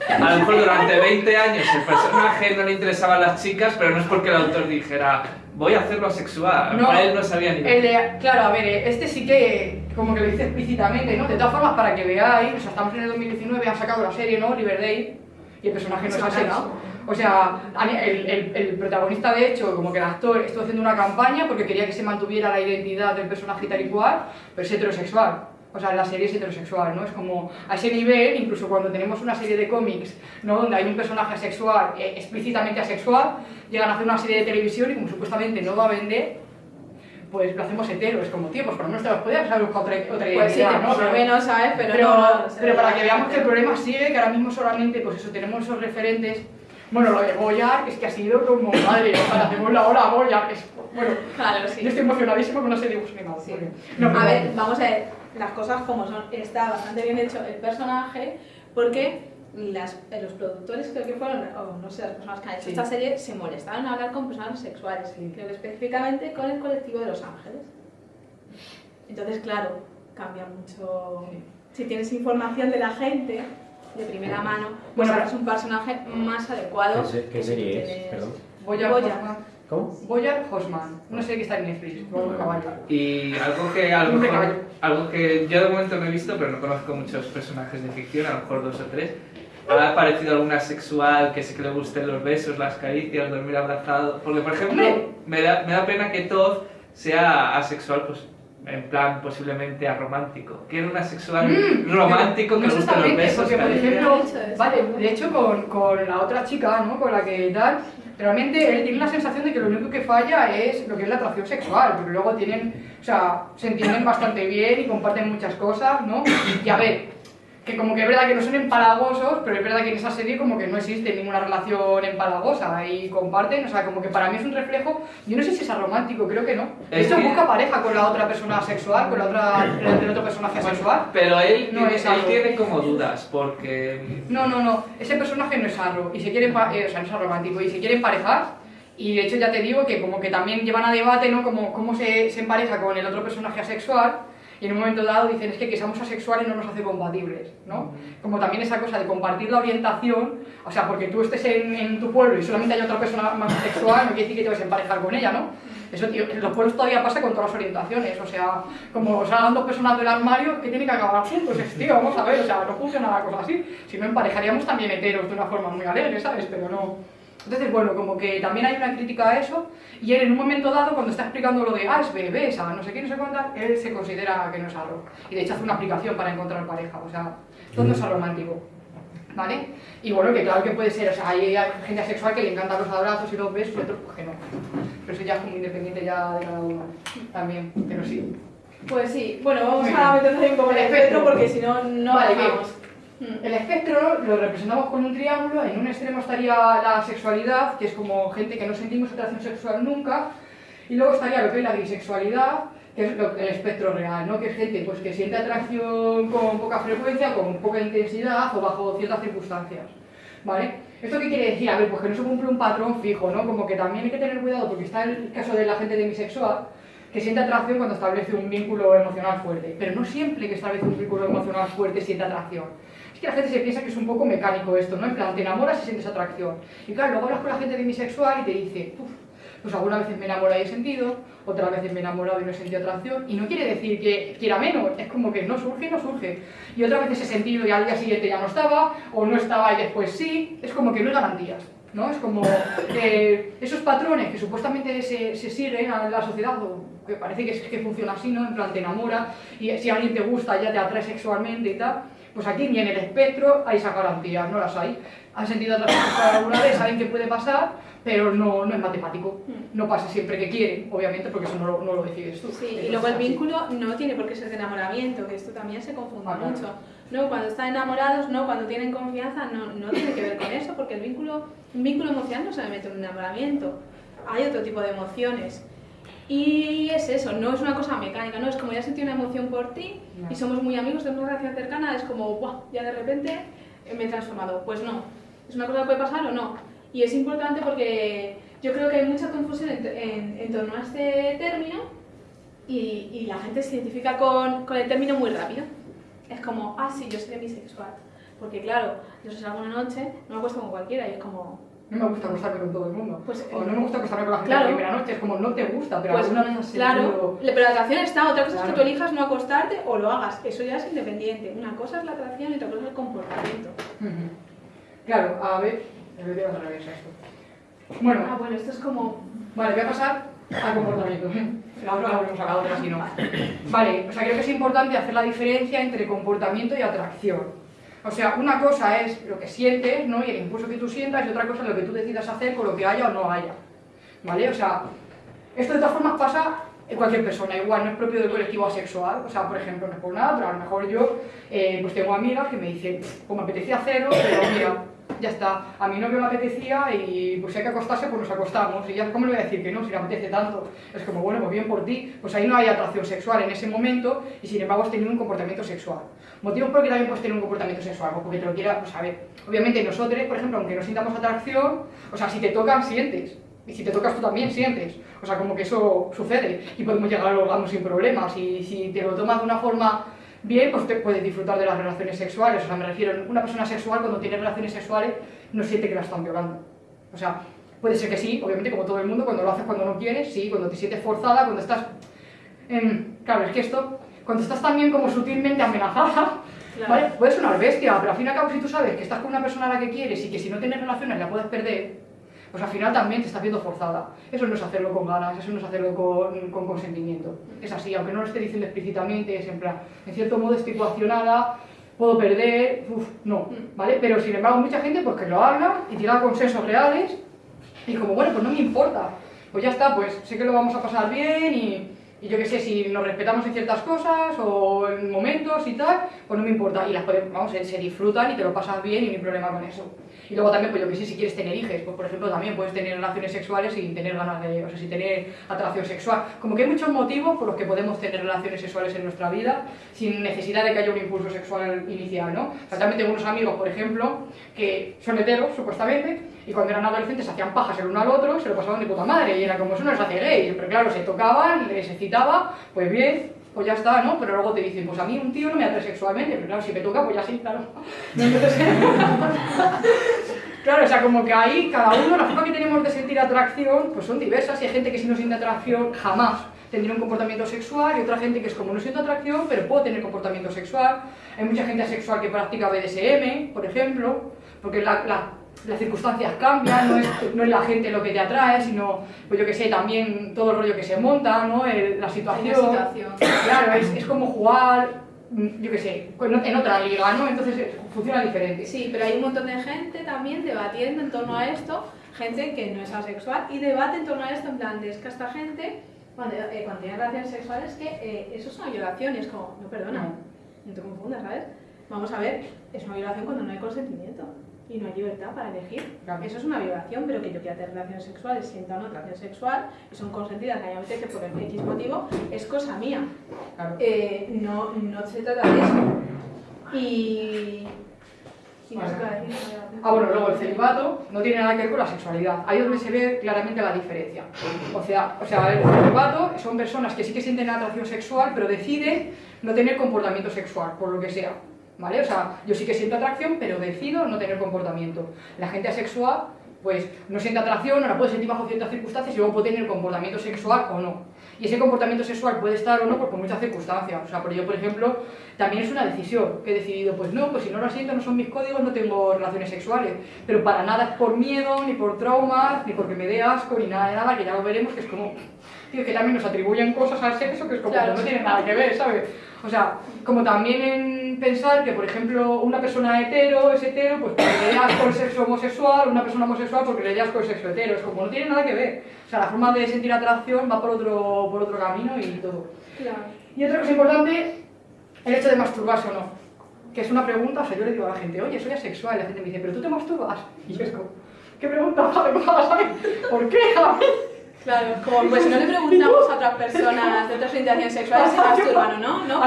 a lo mejor durante 20 años el personaje no le interesaban las chicas, pero no es porque el autor dijera, voy a hacerlo asexual, No. para él no sabía ni El de, claro, a ver, este sí que como que lo dice explícitamente, ¿no? De todas formas, para que veáis, o sea, estamos en el 2019, han sacado la serie, ¿no? Riverdale, y el personaje no es sí, asexual. O sea, el, el, el protagonista, de hecho, como que el actor estuvo haciendo una campaña porque quería que se mantuviera la identidad del personaje tal y cual, pero es heterosexual. O sea, la serie es heterosexual, ¿no? Es como a ese nivel, incluso cuando tenemos una serie de cómics, ¿no? Donde hay un personaje asexual, eh, explícitamente asexual, llegan a hacer una serie de televisión y como supuestamente no va a vender, pues lo hacemos hetero. Es como, tío, pues por lo menos te lo podías haber buscado otra, otra Pues sí, ¿no? por lo menos, ¿sabes? Pero, pero, no, no, pero para que veamos que el problema sigue, que ahora mismo solamente, pues eso, tenemos esos referentes. Bueno, lo de Goya, es que ha sido como, madre, para hacemos la hora a Goya, es, bueno, Claro, yo sí. estoy emocionadísima con una serie de dibujos animados. Sí. porque- no, a ver, vamos a ver las cosas como son. Está bastante bien hecho el personaje porque las, eh, los productores, creo que fueron, o no sé, las personas que han hecho Sí. esta serie, se molestaron a hablar con personas sexuales. Sí. Creo que específicamente con el colectivo de Los Ángeles. Entonces, claro, cambia mucho. Sí. Si tienes información de la gente de primera mano, pues Bueno, haces un personaje más adecuado. ¿Qué, serie es? tienes- Perdón. Boyar Goya. Horseman. ¿Cómo? Boyar Horseman, una serie que está en Netflix, con un caballo. Y algo que a lo mejor, algo que yo de momento no he visto, pero no conozco muchos personajes de ficción, a lo mejor dos o tres. ¿Ha aparecido alguna sexual que sí que le gusten los besos, las caricias, dormir abrazado? Porque, por ejemplo, me da, me da pena que Todd sea asexual, pues en plan posiblemente aromántico. Quiero un asexual Mm, romántico que le gusten los exactamente, besos. porque por ejemplo, vale, de hecho con, con la otra chica, ¿no? Con la que tal, realmente él tiene la sensación de que lo único que falla es lo que es la atracción sexual, porque luego tienen, o sea, se entienden bastante bien y comparten muchas cosas, ¿no? Y a ver, que como que es verdad que no son empalagosos, pero es verdad que en esa serie como que no existe ninguna relación empalagosa y comparten, o sea, como que para mí es un reflejo, yo no sé si es romántico, creo que no. De hecho, busca pareja con la otra persona sexual, con la otra, el otro personaje sexual. Pero él, No tiene, es él tiene como dudas, porque No, no, no. Ese personaje no es arro y se quiere, eh, o sea, no es romántico y se quiere emparejar. Y de hecho ya te digo que como que también llevan a debate, ¿no? Como cómo se, se empareja con el otro personaje asexual. Y en un momento dado dicen, es que que seamos asexuales no nos hace compatibles, ¿no? Como también esa cosa de compartir la orientación, o sea, porque tú estés en, en tu pueblo y solamente hay otra persona más asexual, no quiere decir que te vas a emparejar con ella, ¿no? Eso, tío, en los pueblos todavía pasa con todas las orientaciones, o sea, como salgan dos personas del armario que tienen que acabar juntos, es, tío, vamos a ver, o sea, no funciona la cosa así. Si no, emparejaríamos también heteros de una forma muy alegre, ¿sabes? Pero no... Entonces, bueno, como que también hay una crítica a eso, y él en un momento dado, cuando está explicando lo de, ah, es bebé, esa, no sé qué, no sé cuántas, él se considera que no es arro. Y de hecho hace una aplicación para encontrar pareja, o sea, todo no es romántico. ¿Vale? Y bueno, que claro que puede ser, o sea, hay gente asexual que le encantan los abrazos y los besos y otros pues que no. Pero eso ya es como independiente ya de cada uno también, pero sí. Pues sí, bueno, vamos a meternos ahí un poco en el El espectro porque si no, no Vale, avanzamos. Mm. El espectro lo representamos con un triángulo, en un extremo estaría la sexualidad, que es como gente que no sentimos atracción sexual nunca, y luego estaría lo que es la bisexualidad, que es el espectro real, ¿no? que es gente pues, que siente atracción con poca frecuencia, con poca intensidad o bajo ciertas circunstancias. ¿vale? ¿Esto qué quiere decir? A ver, pues que no se cumple un patrón fijo, ¿no? Como que también hay que tener cuidado porque está el caso de la gente demisexual que siente atracción cuando establece un vínculo emocional fuerte, pero no siempre que establece un vínculo emocional fuerte siente atracción. Es que la gente se piensa que es un poco mecánico esto, ¿no? En plan, te enamoras y sientes atracción. Y claro, luego hablas con la gente demisexual y te dice, uff, pues algunas veces me he enamorado y he sentido, otras veces me he enamorado y no he sentido atracción, y no quiere decir que quiera menos, es como que no surge no surge. Y otras veces he sentido y al día siguiente ya no estaba, o no estaba y después sí, es como que no hay garantías. ¿no? Es como eh, esos patrones que supuestamente se, se siguen en la sociedad, o que parece que, que funciona así, ¿no? En plan, te enamora y si alguien te gusta ya te atrae sexualmente y tal, pues aquí ni en el espectro hay esas garantías, no las hay. Han sentido atracción alguna vez, saben que puede pasar, pero no, no es matemático. No pasa siempre que quieren, obviamente, porque eso no lo, no lo decides tú. Sí, y luego el así. vínculo no tiene por qué ser de enamoramiento, que esto también se confunde Ah, mucho. No, cuando están enamorados, no, cuando tienen confianza, no, no tiene que ver con eso, porque el vínculo, un vínculo emocional no se mete un enamoramiento. Hay otro tipo de emociones. Y es eso, no es una cosa mecánica, no es como ya sentí una emoción por ti No. y somos muy amigos, tenemos una relación cercana, es como, ¡buah! Ya de repente eh, me he transformado. Pues no, es una cosa que puede pasar o no. Y es importante porque yo creo que hay mucha confusión en, en- en torno a este término y, y la gente se identifica con, con el término muy rápido. Es como, ah, sí, yo soy demisexual. Porque claro, yo si salgo una noche, no me acuesto con cualquiera y es como, No me gusta acostarme con todo el mundo. Pues, o no me gusta acostarme con la gente claro. la primera noche, es como no te gusta, pero pues alguna vez has claro, pero la atracción está, otra cosa es que tú elijas no acostarte o lo hagas, eso ya es independiente. Una cosa es la atracción y otra cosa es el comportamiento. Claro, a ver, voy a esto. Bueno, Ah, bueno, esto es como... Vale, voy a pasar al comportamiento. La otra la volvemos a la otra, si no. Vale, o sea, creo que es importante hacer la diferencia entre comportamiento y atracción. O sea, una cosa es lo que sientes, ¿no? Y el impulso que tú sientas, y otra cosa es lo que tú decidas hacer con lo que haya o no haya. ¿Vale? O sea, esto de todas formas pasa en cualquier persona, igual, no es propio del colectivo asexual. O sea, por ejemplo, no es por nada, pero a lo mejor yo, eh, pues tengo amigas que me dicen, pues me apetecía hacerlo, pero mira, ya está. A mí no me apetecía y pues si hay que acostarse, pues nos acostamos. Y ya, ¿cómo le voy a decir que no si le apetece tanto? Es como, bueno, pues bien por ti. Pues ahí no hay atracción sexual en ese momento y sin embargo has tenido un comportamiento sexual. Motivos por qué también puedes tener un comportamiento sexual, pues porque te lo quiera, pues a ver, obviamente nosotros, por ejemplo, aunque no sintamos atracción, o sea, si te tocan, sientes. Y si te tocas tú también sientes. O sea, como que eso sucede. Y podemos llegar al orgasmo sin problemas. Y si te lo tomas de una forma bien, pues te puedes disfrutar de las relaciones sexuales. O sea, me refiero, una persona sexual cuando tiene relaciones sexuales no siente que la están violando. O sea, puede ser que sí, obviamente como todo el mundo, cuando lo haces cuando no quieres, sí, cuando te sientes forzada, cuando estás... em, claro, es que esto, cuando estás también como sutilmente amenazada, Claro. ¿vale? Puedes sonar bestia, pero al fin y al cabo si tú sabes que estás con una persona a la que quieres y que si no tienes relaciones la puedes perder, pues al final también te estás viendo forzada. Eso no es hacerlo con ganas, eso no es hacerlo con, con consentimiento. Es así, aunque no lo esté diciendo explícitamente, es en plan, en cierto modo estoy coaccionada, puedo perder, uff, no, ¿vale? Pero sin embargo mucha gente pues que lo habla y llega a consensos reales y como, bueno, pues no me importa, pues ya está, pues sé que lo vamos a pasar bien y, y yo qué sé, si nos respetamos en ciertas cosas o en momentos y tal, pues no me importa. Y las podemos, vamos, se, se disfrutan y te lo pasas bien y no hay problema con eso. Y luego también, pues yo que sé, si quieres tener hijos, pues por ejemplo también puedes tener relaciones sexuales sin tener ganas de, o sea, sin tener atracción sexual. Como que hay muchos motivos por los que podemos tener relaciones sexuales en nuestra vida sin necesidad de que haya un impulso sexual inicial, ¿no? O sea, también tengo unos amigos, por ejemplo, que son heteros, supuestamente, y cuando eran adolescentes hacían pajas el uno al otro se lo pasaban de puta madre, y era como eso no les hace gay, pero claro, se tocaban, les excitaba, pues bien, pues ya está, ¿no? Pero luego te dicen, pues a mí un tío no me atrae sexualmente, pero claro, si me toca, pues ya sí, claro. *laughs* *laughs* Claro, o sea, como que ahí cada uno, la forma que tenemos de sentir atracción, pues son diversas y hay gente que si no siente atracción jamás tendría un comportamiento sexual y otra gente que es como no siento atracción, pero puedo tener comportamiento sexual. Hay mucha gente asexual que practica BDSM, por ejemplo, porque la- las circunstancias cambian, no es, no es la gente lo que te atrae, sino, pues yo que sé, también todo el rollo que se monta, ¿no? El- la situación. situación. Claro, es, es como jugar, mm, yo que sé, en otra liga, ¿no? Entonces eh, funciona diferente. Sí, pero hay un montón de gente también debatiendo en torno a esto, gente que no es asexual, y debate en torno a esto en plan de es que esta gente, cuando, eh, cuando tiene relaciones sexuales, que eh, eso es una violación, y es como, no, perdona, no te confundas, ¿sabes? Vamos a ver, es una violación cuando no hay consentimiento y no hay libertad para elegir. Claro. Eso es una violación, pero que yo quiera tener relaciones sexuales, sienta una atracción sexual y son consentidas, que haya que por el X motivo, es cosa mía. Claro. Eh, no, no se trata de eso. Y, Y no. Ah, bueno, luego el celibato no tiene nada que ver con la sexualidad. Ahí es donde se ve claramente la diferencia. O sea, o sea, el celibato son personas que sí que sienten atracción sexual, pero deciden no tener comportamiento sexual, por lo que sea. ¿Vale? O sea, yo sí que siento atracción, pero decido no tener comportamiento. La gente asexual, pues no siente atracción, no la puede sentir bajo ciertas circunstancias y luego puede tener comportamiento sexual o no. Y ese comportamiento sexual puede estar o no pues, por muchas circunstancias. O sea, por yo, por ejemplo, también es una decisión que he decidido, pues no, pues si no lo siento, no son mis códigos, no tengo relaciones sexuales. Pero para nada es por miedo, ni por traumas, ni porque me dé asco, ni nada de nada, que ya lo veremos, que es como... Tío, que también nos atribuyen cosas al sexo que es como Claro. que no tiene nada que ver, ¿sabes? O sea, como también en pensar que, por ejemplo, una persona hetero es hetero, pues porque le dé asco el sexo homosexual, una persona homosexual porque le dé asco el sexo hetero. Es como no tiene nada que ver. O sea, la forma de sentir atracción va por otro, por otro camino y todo. Claro. Y otra cosa importante, el hecho de masturbarse o no. Que es una pregunta, o sea, yo le digo a la gente, oye, soy asexual, y la gente me dice, ¿pero tú te masturbas? Y yo es como, ¿qué pregunta? ¿cómo vas a saber? Claro, como pues no le preguntamos a otras personas de otras orientaciones sexuales si masturban o no, ¿no?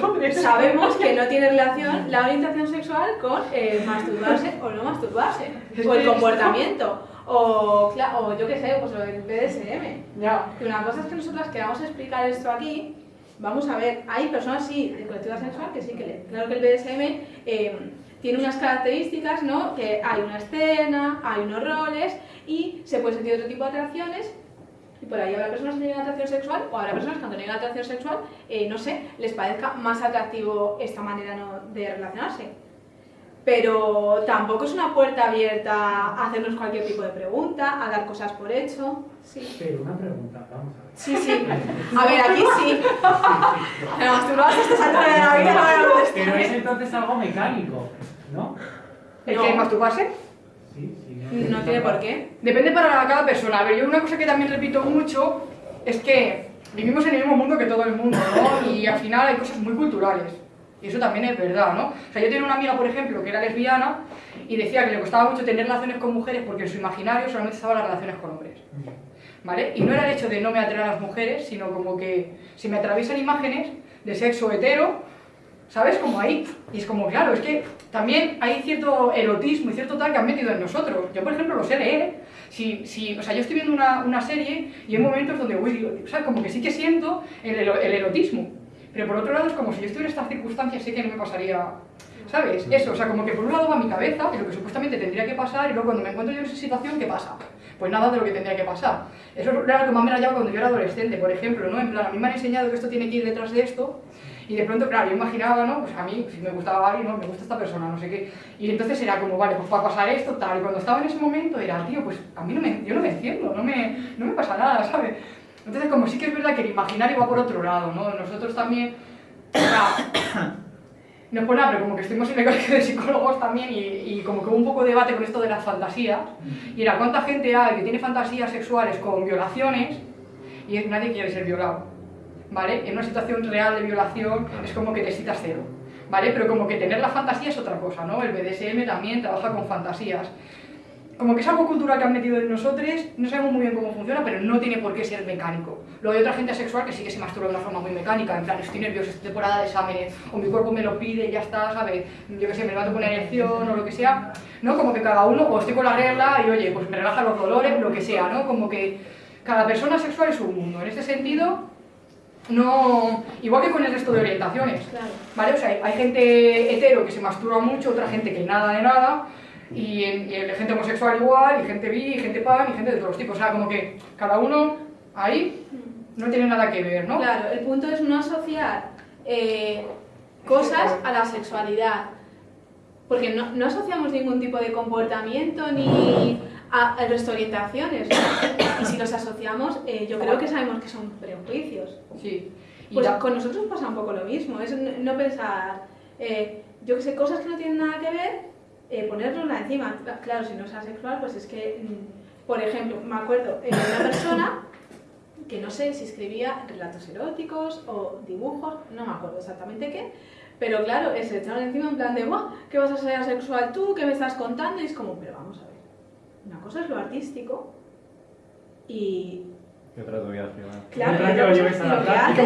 Porque sabemos que no tiene relación la orientación sexual con eh, masturbarse o no masturbarse, o el comportamiento, o, o yo qué sé, pues el BDSM. Ya. Que una cosa es que nosotras queramos explicar esto aquí, vamos a ver, hay personas sí, de colectiva sexual que sí que le, claro que el BDSM eh, tiene unas características, ¿no? Que hay una escena, hay unos roles y se puede sentir otro tipo de atracciones y por ahí habrá personas que tienen atracción sexual o habrá personas que cuando tengan atracción sexual, eh, no sé, les parezca más atractivo esta manera ¿no? de relacionarse. Pero tampoco es una puerta abierta a hacernos cualquier tipo de pregunta, a dar cosas por hecho. Sí. Pero una pregunta, vamos a ver. Sí, sí. A ver, aquí sí. *laughs* Pero masturbarse a estas alturas de la vida no Pero es entonces algo mecánico, ¿no? ¿El No. que masturbarse? Sí, sí. No tiene por qué. Depende para cada persona. A ver, yo una cosa que también repito mucho es que vivimos en el mismo mundo que todo el mundo, ¿no? *laughs* Y al final hay cosas muy culturales. Y eso también es verdad, ¿no? O sea, yo tenía una amiga, por ejemplo, que era lesbiana y decía que le costaba mucho tener relaciones con mujeres porque en su imaginario solamente estaban las relaciones con hombres. ¿Vale? Y no era el hecho de no me atraer a las mujeres, sino como que si me atraviesan imágenes de sexo hetero, ¿sabes? Como ahí. Y es como, claro, es que también hay cierto erotismo y cierto tal que han metido en nosotros. Yo, por ejemplo, lo sé leer. Si, si, o sea, yo estoy viendo una, una serie y hay momentos donde, uy, digo, o sea, como que sí que siento el, el erotismo. Pero por otro lado es como si yo estuviera en estas circunstancias, sé que no me pasaría, ¿sabes? Eso, o sea, como que por un lado va mi cabeza, y lo que supuestamente tendría que pasar, y luego cuando me encuentro yo en esa situación, ¿qué pasa? Pues nada de lo que tendría que pasar. Eso era lo que más me rayaba cuando yo era adolescente, por ejemplo, ¿no? En plan, a mí me han enseñado que esto tiene que ir detrás de esto, y de pronto, claro, yo imaginaba, ¿no? Pues a mí, si me gustaba alguien, ¿no? Me gusta esta persona, no sé qué. Y entonces era como, vale, pues va a pasar esto, tal. Y cuando estaba en ese momento era, tío, pues a mí no me, yo no me enciendo, no me, no me pasa nada, ¿sabes? Entonces, como sí que es verdad que el imaginario va por otro lado, ¿no? Nosotros también, o sea, no es por nada, pero como que estuvimos en el *laughs* colegio de psicólogos también y, y como que hubo un poco de debate con esto de las fantasías. Y era cuánta gente hay que tiene fantasías sexuales con violaciones y nadie quiere ser violado. ¿Vale? En una situación real de violación es como que te citas cero. ¿Vale? Pero como que tener la fantasía es otra cosa, ¿no? El BDSM también trabaja con fantasías. Como que es algo cultural que han metido en nosotros, no sabemos muy bien cómo funciona, pero no tiene por qué ser mecánico. Luego hay otra gente asexual que sí que se masturba de una forma muy mecánica, en plan, estoy nervioso, es temporada de exámenes, o mi cuerpo me lo pide ya está, ¿sabes? Yo qué sé, me levanto con una erección o lo que sea, ¿no? Como que cada uno, o estoy con la regla y oye, pues me relajan los dolores, lo que sea, ¿no? Como que cada persona sexual es un mundo. En este sentido, no... Igual que con el resto de orientaciones. Claro. ¿Vale? O sea, hay, hay gente hetero que se masturba mucho, otra gente que nada de nada, y, gente homosexual igual, y gente bi, y gente pan, y gente de todos los tipos. O sea, como que cada uno ahí no tiene nada que ver, ¿no? Claro, el punto es no asociar eh, cosas a la sexualidad. Porque no, no asociamos ningún tipo de comportamiento ni a- al resto de orientaciones. ¿no? Y si los asociamos, eh, yo creo que sabemos que son prejuicios. Sí. Y Pues ya- con nosotros pasa un poco lo mismo, es no pensar, eh, yo que sé, cosas que no tienen nada que ver, eh, encima. Cla- Claro, si no es asexual, pues es que, mm, por ejemplo, me acuerdo de una persona que no sé si escribía relatos eróticos o dibujos, no me acuerdo exactamente qué, pero claro, eh, se echaron encima en plan de, ¡guau! ¿Qué vas a ser asexual tú? ¿Qué me estás contando? Y es como, pero vamos a ver, una cosa es lo artístico y Y otra tu vida privada. Claro, que lo lleves a es la práctica.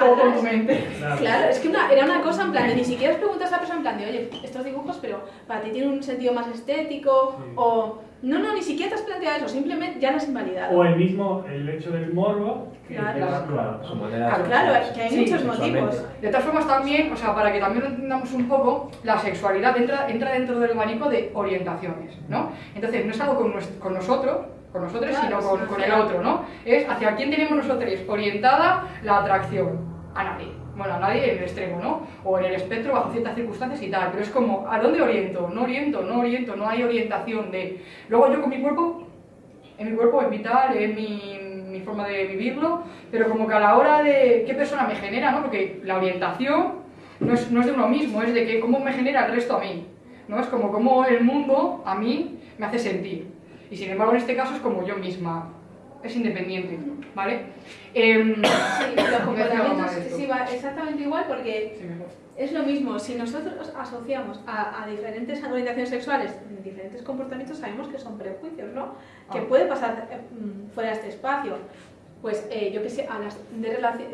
Como con tu mente. Claro. Claro, es que una- era una cosa en plan de ni siquiera os preguntas a la persona en plan de, oye, estos dibujos, pero para ti tienen un sentido más estético, Sí. o no, no, ni siquiera te has planteado eso, simplemente ya lo has invalidado. O el mismo, el hecho del morbo. que Claro. es- Claro, su manera Claro, de Claro, es que hay Sí, muchos motivos. De todas formas también, o sea, para que también lo entendamos un poco, la sexualidad entra, entra dentro del abanico de orientaciones, ¿no? Entonces no es algo con, nosotros, con nosotros, Claro, sino con, el otro, ¿no? Es hacia quién tenemos nosotros orientada la atracción. A nadie. Bueno, a nadie en el extremo, ¿no? O en el espectro bajo ciertas circunstancias y tal. Pero es como, ¿a dónde oriento? No oriento, no oriento, no hay orientación de... Luego yo con mi cuerpo, en mi cuerpo es vital, es mi, mi forma de vivirlo, pero como que a la hora de qué persona me genera, ¿no? Porque la orientación no es, no es de uno mismo, es de que cómo me genera el resto a mí, ¿no? Es como cómo el mundo a mí me hace sentir. Y sin embargo en este caso es como yo misma, es independiente, ¿vale? Em, *coughs* Sí, *coughs* los comportamientos sí, va exactamente igual porque sí, es lo mismo. Si nosotros asociamos a, a diferentes orientaciones sexuales diferentes comportamientos, sabemos que son prejuicios, ¿no? Que Ah. puede pasar eh, mm, fuera de este espacio. Pues eh, yo que sé, a las de,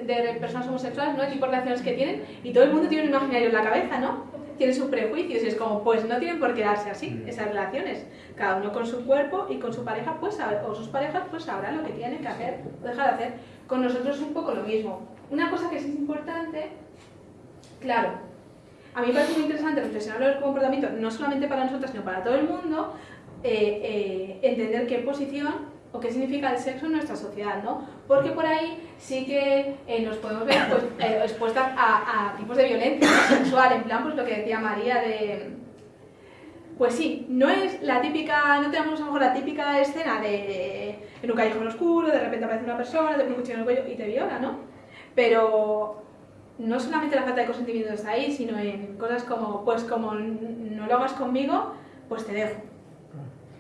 de personas homosexuales, ¿no? El tipo de relaciones que tienen y todo el mundo tiene un imaginario en la cabeza, ¿no? Tiene sus prejuicios y es como, pues no tienen por qué darse así, esas relaciones. Cada uno con su cuerpo y con su pareja, pues o sus parejas, pues sabrán lo que tienen que hacer o dejar de hacer. Con nosotros es un poco lo mismo. Una cosa que sí es importante, claro, a mí me parece muy interesante reflexionar sobre el comportamiento, no solamente para nosotras, sino para todo el mundo, eh, eh, entender qué posición o qué significa el sexo en nuestra sociedad, ¿no? Porque por ahí sí que eh, nos podemos ver pues, expuestas a, a tipos de violencia sexual, en plan, pues lo que decía María de... Pues sí, no es la típica, no tenemos a lo mejor la típica escena de en un callejón oscuro, de repente aparece una persona, te pone un cuchillo en el cuello y te viola, ¿no? Pero no solamente la falta de consentimiento está ahí, sino en cosas como, pues como no lo hagas conmigo, pues te dejo.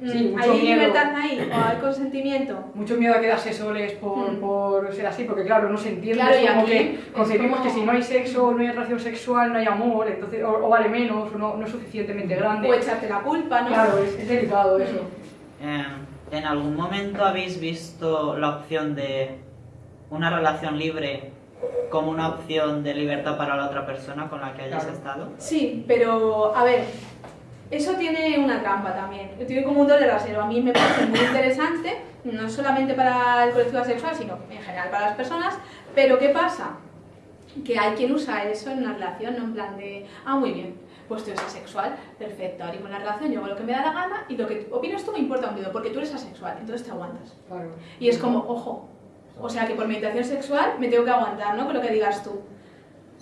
Sí, Mm, mucho ¿Hay miedo. libertad ahí o hay *clears throat* consentimiento? Mucho miedo a quedarse soles por, Mm. por ser así, porque claro, no se entiende, Claro, es como que concebimos como- que si no hay sexo, no hay relación sexual, no hay amor, entonces, o, o vale menos, o no, no es suficientemente grande. O echarte la culpa, ¿no? Claro, es, es delicado eso. Eh, ¿En algún momento habéis visto la opción de una relación libre como una opción de libertad para la otra persona con la que hayas Claro. estado? Sí, pero a ver, eso tiene una trampa también. Tiene como un doble rasero. A mí me parece muy interesante, no solamente para el colectivo asexual, sino en general para las personas. Pero ¿qué pasa? Que hay quien usa eso en una relación, no en plan de, ah, muy bien, pues tú eres asexual, perfecto, abrimos la relación, yo hago lo que me da la gana y lo que opinas tú me importa un dedo, porque tú eres asexual, entonces te aguantas. Claro. Y es como, ojo, o sea que por mi orientación sexual me tengo que aguantar, ¿no? Con lo que digas tú.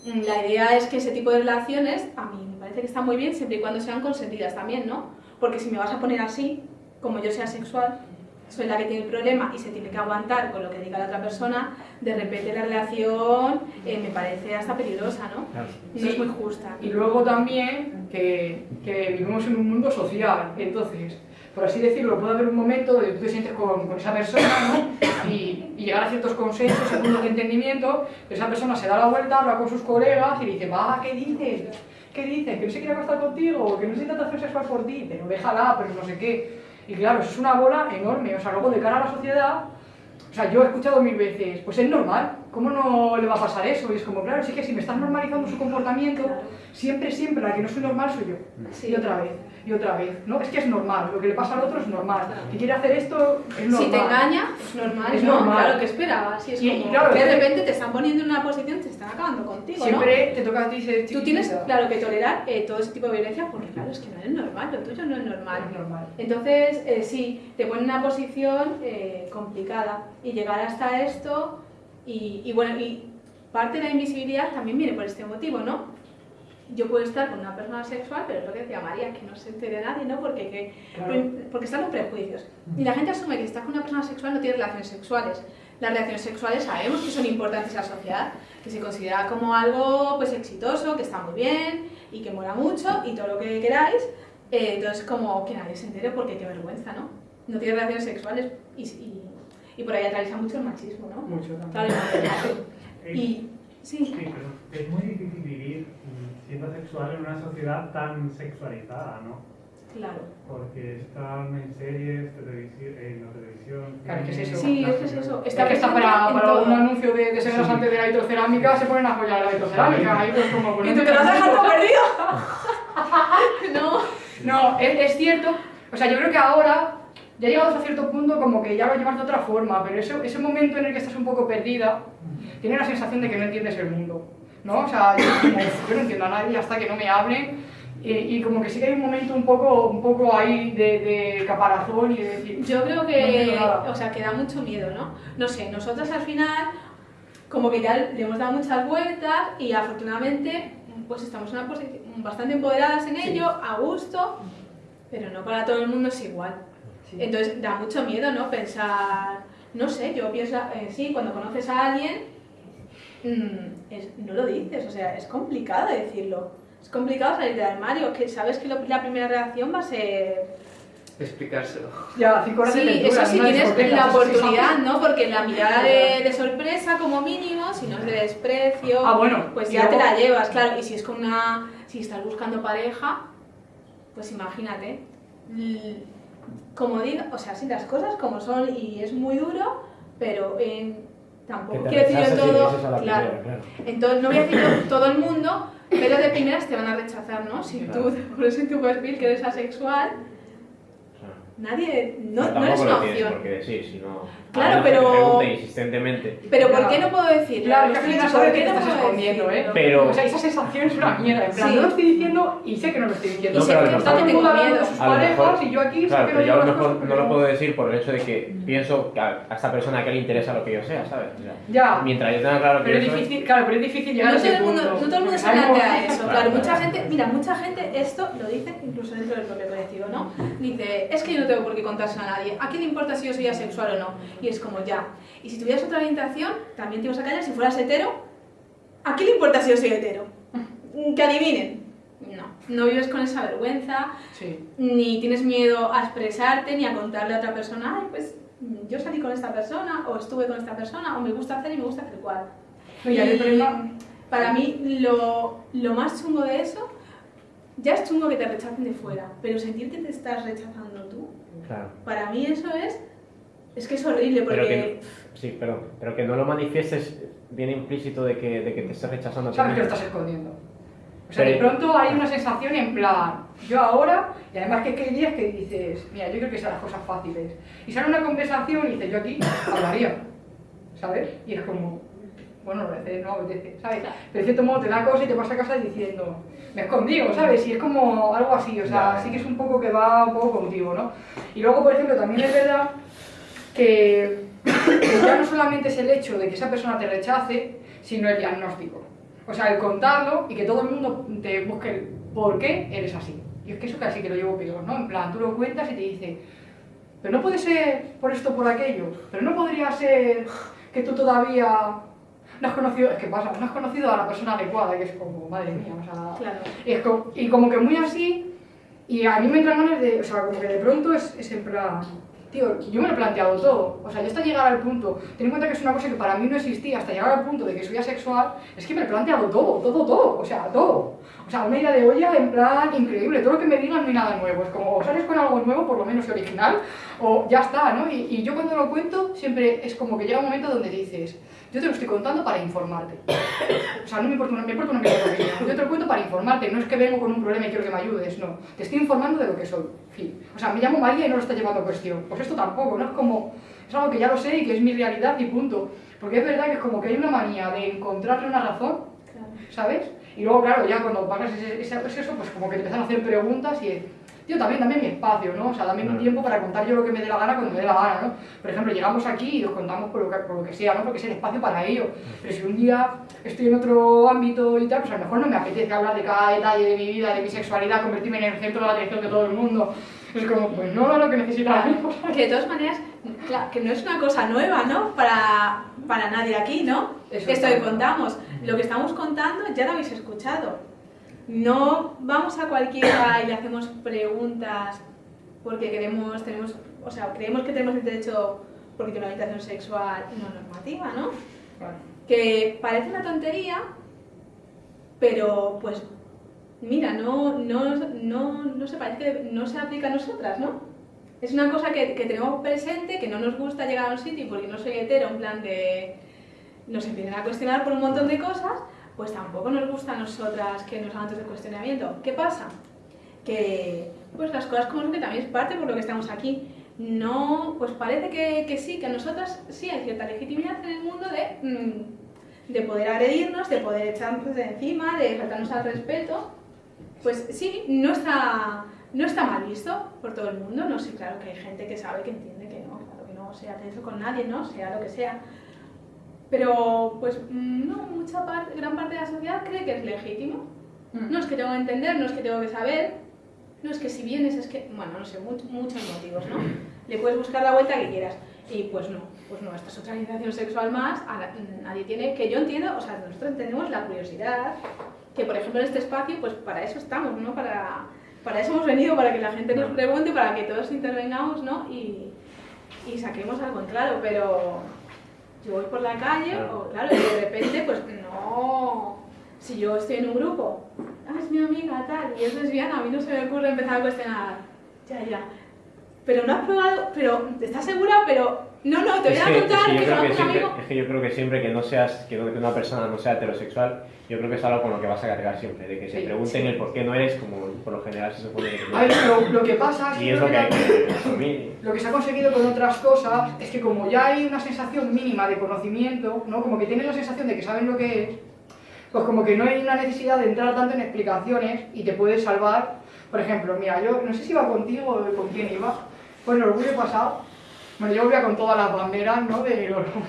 Mm, La idea es que ese tipo de relaciones, a mí me parece que están muy bien siempre y cuando sean consentidas también, ¿no? Porque si me vas a poner así, como yo sea sexual, soy la que tiene el problema y se tiene que aguantar con lo que diga la otra persona, de repente la relación eh, me parece hasta peligrosa, ¿no? Claro. No es muy justa. Y luego también que, que vivimos en un mundo social, entonces, por así decirlo, puede haber un momento donde tú te sientes con, con esa persona ¿no? y, y llegar a ciertos consensos, a puntos de entendimiento, pero esa persona se da la vuelta, habla con sus colegas y dice, va, ¿qué dices? ¿Qué dices? Que no se quiere acostar contigo, que no siente atracción sexual por ti, pero déjala, pero no sé qué. Y claro, eso es una bola enorme, o sea, luego de cara a la sociedad, o sea, yo he escuchado mil veces, pues es normal, ¿cómo no le va a pasar eso? Y es como, claro, sí que si me estás normalizando su comportamiento, siempre, siempre la que no soy normal soy yo. Sí. Y otra vez, y otra vez. No, es que es normal, lo que le pasa al otro es normal. Que quiere hacer esto es normal. Si te engaña, es normal, Es ¿no? normal. Claro, que esperabas. Si es Y- como y claro, de repente te están poniendo en una posición, te están acabando contigo, ¿no? Siempre te toca a ti y dices, Tú tienes, claro, que tolerar eh, todo ese tipo de violencia porque, claro, es que no es normal, lo tuyo no es normal. Es normal. Entonces, eh, sí, te pone en una posición eh, complicada y llegar hasta esto y, y bueno, y parte de la invisibilidad también viene por este motivo, ¿no? Yo puedo estar con una persona sexual, pero es lo que decía María, que no se entere nadie, ¿no? Porque, que- Claro. porque están los prejuicios. Y la gente asume que si estás con una persona sexual no tiene relaciones sexuales. Las relaciones sexuales sabemos que son importantes en la sociedad, que se considera como algo pues exitoso, que está muy bien y que mola mucho y todo lo que queráis. Eh, entonces, como que nadie se entere porque qué vergüenza, ¿no? No tiene relaciones sexuales y, y, y por ahí atraviesa mucho el machismo, ¿no? Mucho también. Claro, *laughs* y sí, Sí, es muy difícil vivir siendo sexual en una sociedad tan sexualizada, ¿no? Claro. Porque están en series, televisión, en la televisión. Claro, ¿qué es eso? Sí, es que es eso. Está que está para, para un anuncio de, de severas antes de la vitrocerámica, se ponen a apoyar la vitrocerámica. Ahí pues como ¿Y tú te lo has dejado perdido? *laughs* no. No, es, es cierto. O sea, yo creo que ahora, ya llegados a cierto punto, como que ya lo llevas de otra forma, pero eso, ese momento en el que estás un poco perdida, tienes la sensación de que no entiendes el mundo. ¿No? O sea, yo, como, yo no entiendo a nadie hasta que no me hablen. Y, y como que sí que hay un momento un poco, un poco ahí de, de caparazón y de decir. Yo creo No que, nada. o sea, que da mucho miedo, ¿no? No sé, nosotras al final, como que ya le hemos dado muchas vueltas y afortunadamente, pues estamos una bastante empoderadas en Sí. ello, a gusto, pero no para todo el mundo es igual. Sí. Entonces da mucho miedo, ¿no? Pensar, no sé, yo pienso, eh, sí, cuando conoces a alguien, mm, es- no lo dices, o sea, es complicado decirlo. Es complicado salir del armario, que sabes que lo- la primera reacción va a ser Explicárselo. Ya, cinco horas Sí, eso sí tienes la oportunidad, ¿no? Porque la mirada de, de sorpresa como mínimo, si no es de desprecio, Ah, bueno, pues ya te la llevas, claro. Y si es con una, si estás buscando pareja, pues imagínate. Como digo, o sea, sí, las cosas como son y es muy duro, pero en, tampoco quiero decir todo, la claro. primera, claro. Entonces, no voy a decir todo el mundo, pero de primeras te van a rechazar, ¿no? Si Claro. tú pones en tu perfil que eres asexual. Nadie, no, no eres tampoco una opción. por qué decir, si no... Claro, que pero- insistentemente. Pero ¿por qué no puedo decir? Claro, que al final sabes que te estás escondiendo, ¿eh? Pero- O sea, esa sensación es una mierda. En plan, Sí. no lo estoy diciendo y sé que no lo estoy diciendo. Y No, sé pero a que Está hablando de sus parejas mejor- y yo aquí sé Claro, que pero no yo a lo mejor cosas no lo puedo decir por el hecho de que pienso que a a esta persona que le interesa lo que yo sea, ¿sabes? Ya. Mientras yo tenga claro que Pero es difícil, claro, pero es difícil llegar No a todo, ese el mundo, punto. no todo el mundo se plantea eso, Claro, mucha gente, mira, mucha gente esto lo dice incluso dentro del propio colectivo, ¿no? Dice, es que yo no tengo por qué contárselo a nadie, ¿a quién le importa si yo soy asexual o no? Y es como, ya, y si tuvieras otra orientación, también te ibas a callar, si fueras hetero, ¿a quién le importa si yo soy hetero? *laughs* Que adivinen. No, no vives con esa vergüenza, Sí. ni tienes miedo a expresarte, ni a contarle a otra persona, ay, pues yo salí con esta persona, o estuve con esta persona, o me gusta hacer y me gusta hacer cual. Y Y para mí lo, lo más chungo de eso, ya es chungo que te rechacen de fuera, pero sentir que te estás rechazando Claro. para mí eso es, es que es horrible Pero porque... que, sí, perdón, pero que no lo manifiestes bien implícito de que, de que te estés rechazando. Sabes que lo estás escondiendo. O sea, de Pero- pronto hay una sensación en plan, yo ahora, y además que, que hay días que dices, mira, yo creo que son las cosas fáciles. Y sale una conversación y dices, yo aquí hablaría, ¿sabes? Y es como, bueno, no apetece, no apetece, ¿sabes? Pero de cierto modo te da cosa y te vas a casa diciendo, me he escondido, ¿sabes? Y es como algo así, o sea, Ya. sí que es un poco que va un poco contigo, ¿no? Y luego, por ejemplo, también es verdad que, que ya no solamente es el hecho de que esa persona te rechace, sino el diagnóstico. O sea, el contarlo y que todo el mundo te busque el por qué eres así. Y es que eso casi que lo llevo peor, ¿no? En plan, tú lo cuentas y te dice, pero no puede ser por esto por aquello, pero no podría ser que tú todavía no has conocido, es que pasa, no has conocido a la persona adecuada, que es como, madre mía, o sea, Claro. y, es como, y como que muy así, y a mí me entran ganas de, o sea, como que de pronto es, es en plan, tío, yo me lo he planteado todo, o sea, yo hasta llegar al punto, ten en cuenta que es una cosa que para mí no existía, hasta llegar al punto de que soy asexual, es que me lo he planteado todo, todo, todo, o sea, todo. O sea, una idea de olla en plan increíble, todo lo que me digan no hay nada nuevo, es como, o sales con algo nuevo, por lo menos original, o ya está, ¿no? Y, y yo cuando lo cuento, siempre es como que llega un momento donde dices, yo te lo estoy contando para informarte. *coughs* O sea, no me importa una, me importa una. Yo te lo cuento para informarte, no es que vengo con un problema y quiero que me ayudes, no. Te estoy informando de lo que soy. Fin. O sea, me llamo María y no lo está llevando a cuestión. Pues esto tampoco, ¿no? Es como, es algo que ya lo sé y que es mi realidad y punto. Porque es verdad que es como que hay una manía de encontrarle una razón. ¿sabes? Y luego, claro, ya cuando pagas ese, ese proceso, pues como que te empiezan a hacer preguntas y... Tío, también dame mi espacio, ¿no? O sea, dame mi tiempo para contar yo lo que me dé la gana cuando me dé la gana, ¿no? Por ejemplo, llegamos aquí y os contamos por lo que, por lo que sea, ¿no? Porque es el espacio para ello. Pero si un día estoy en otro ámbito y tal, pues a lo mejor no me apetece hablar de cada detalle de mi vida, de mi sexualidad, convertirme en el centro de la atención de todo el mundo. Es como, pues no es lo que necesitas. *laughs* Que de todas maneras, claro, que no es una cosa nueva, ¿no? Para, para nadie aquí, ¿no? Eso Esto que contamos. Lo que estamos contando ya lo habéis escuchado. No vamos a cualquiera y le hacemos preguntas porque queremos, tenemos, o sea, creemos que tenemos el derecho porque tiene una orientación sexual no normativa, ¿no? Que parece una tontería, pero pues mira, no, no, no, no se parece no se aplica a nosotras, ¿no? Es una cosa que, que tenemos presente, que no nos gusta llegar a un sitio porque no soy hetero, en plan de nos empiezan a cuestionar por un montón de cosas, pues tampoco nos gusta a nosotras que nos hagan todo ese cuestionamiento. ¿Qué pasa? Que pues las cosas como que también es parte por lo que estamos aquí. No, pues parece que, que sí, que a nosotras sí hay cierta legitimidad en el mundo de, mm, de poder agredirnos, de poder echarnos de encima, de faltarnos al respeto. Pues sí, no está, no está mal visto por todo el mundo. No sé, claro que hay gente que sabe, que entiende que no, claro que no se hace eso con nadie, ¿no? Sea lo que sea. Pero, pues, mm, no, mucha parte, gran parte de la sociedad cree que es legítimo. Mm. No es que tengo que entender, no es que tengo que saber, no es que si vienes es que, bueno, no sé, mu- muchos motivos, ¿no? Le puedes buscar la vuelta que quieras. Y pues no, pues no, esta es otra organización sexual más, a la- nadie tiene, que yo entiendo, o sea, nosotros entendemos la curiosidad, que por ejemplo en este espacio, pues para eso estamos, ¿no? Para, para eso hemos venido, para que la gente nos pregunte, para que todos intervengamos, ¿no? Y, y saquemos algo en claro, pero yo voy por la calle, Claro. o claro, y de repente, pues no. Si yo estoy en un grupo, ah, es mi amiga, tal, y es lesbiana, a mí no se me ocurre empezar a cuestionar. Ya, ya. Pero no has probado, pero ¿estás segura? Pero no, no, te voy Es a es contar que que, yo creo que conozco un siempre, amigo. es que yo creo que siempre que no seas, que una persona no sea heterosexual, yo creo que es algo con lo que vas a cargar siempre, de que se Sí, pregunten sí. el por qué no eres como por lo general se supone que A ver, no. lo, lo que pasa es que Y es lo que hay que que asumir. lo que se ha conseguido con otras cosas es que como ya hay una sensación mínima de conocimiento, ¿no? Como que tienes la sensación de que saben lo que es, pues como que no hay una necesidad de entrar tanto en explicaciones y te puedes salvar. Por ejemplo, mira, yo no sé si iba contigo o con quién iba, pues el orgullo pasado, bueno, yo volvía con todas las banderas, ¿no? Del orgullo.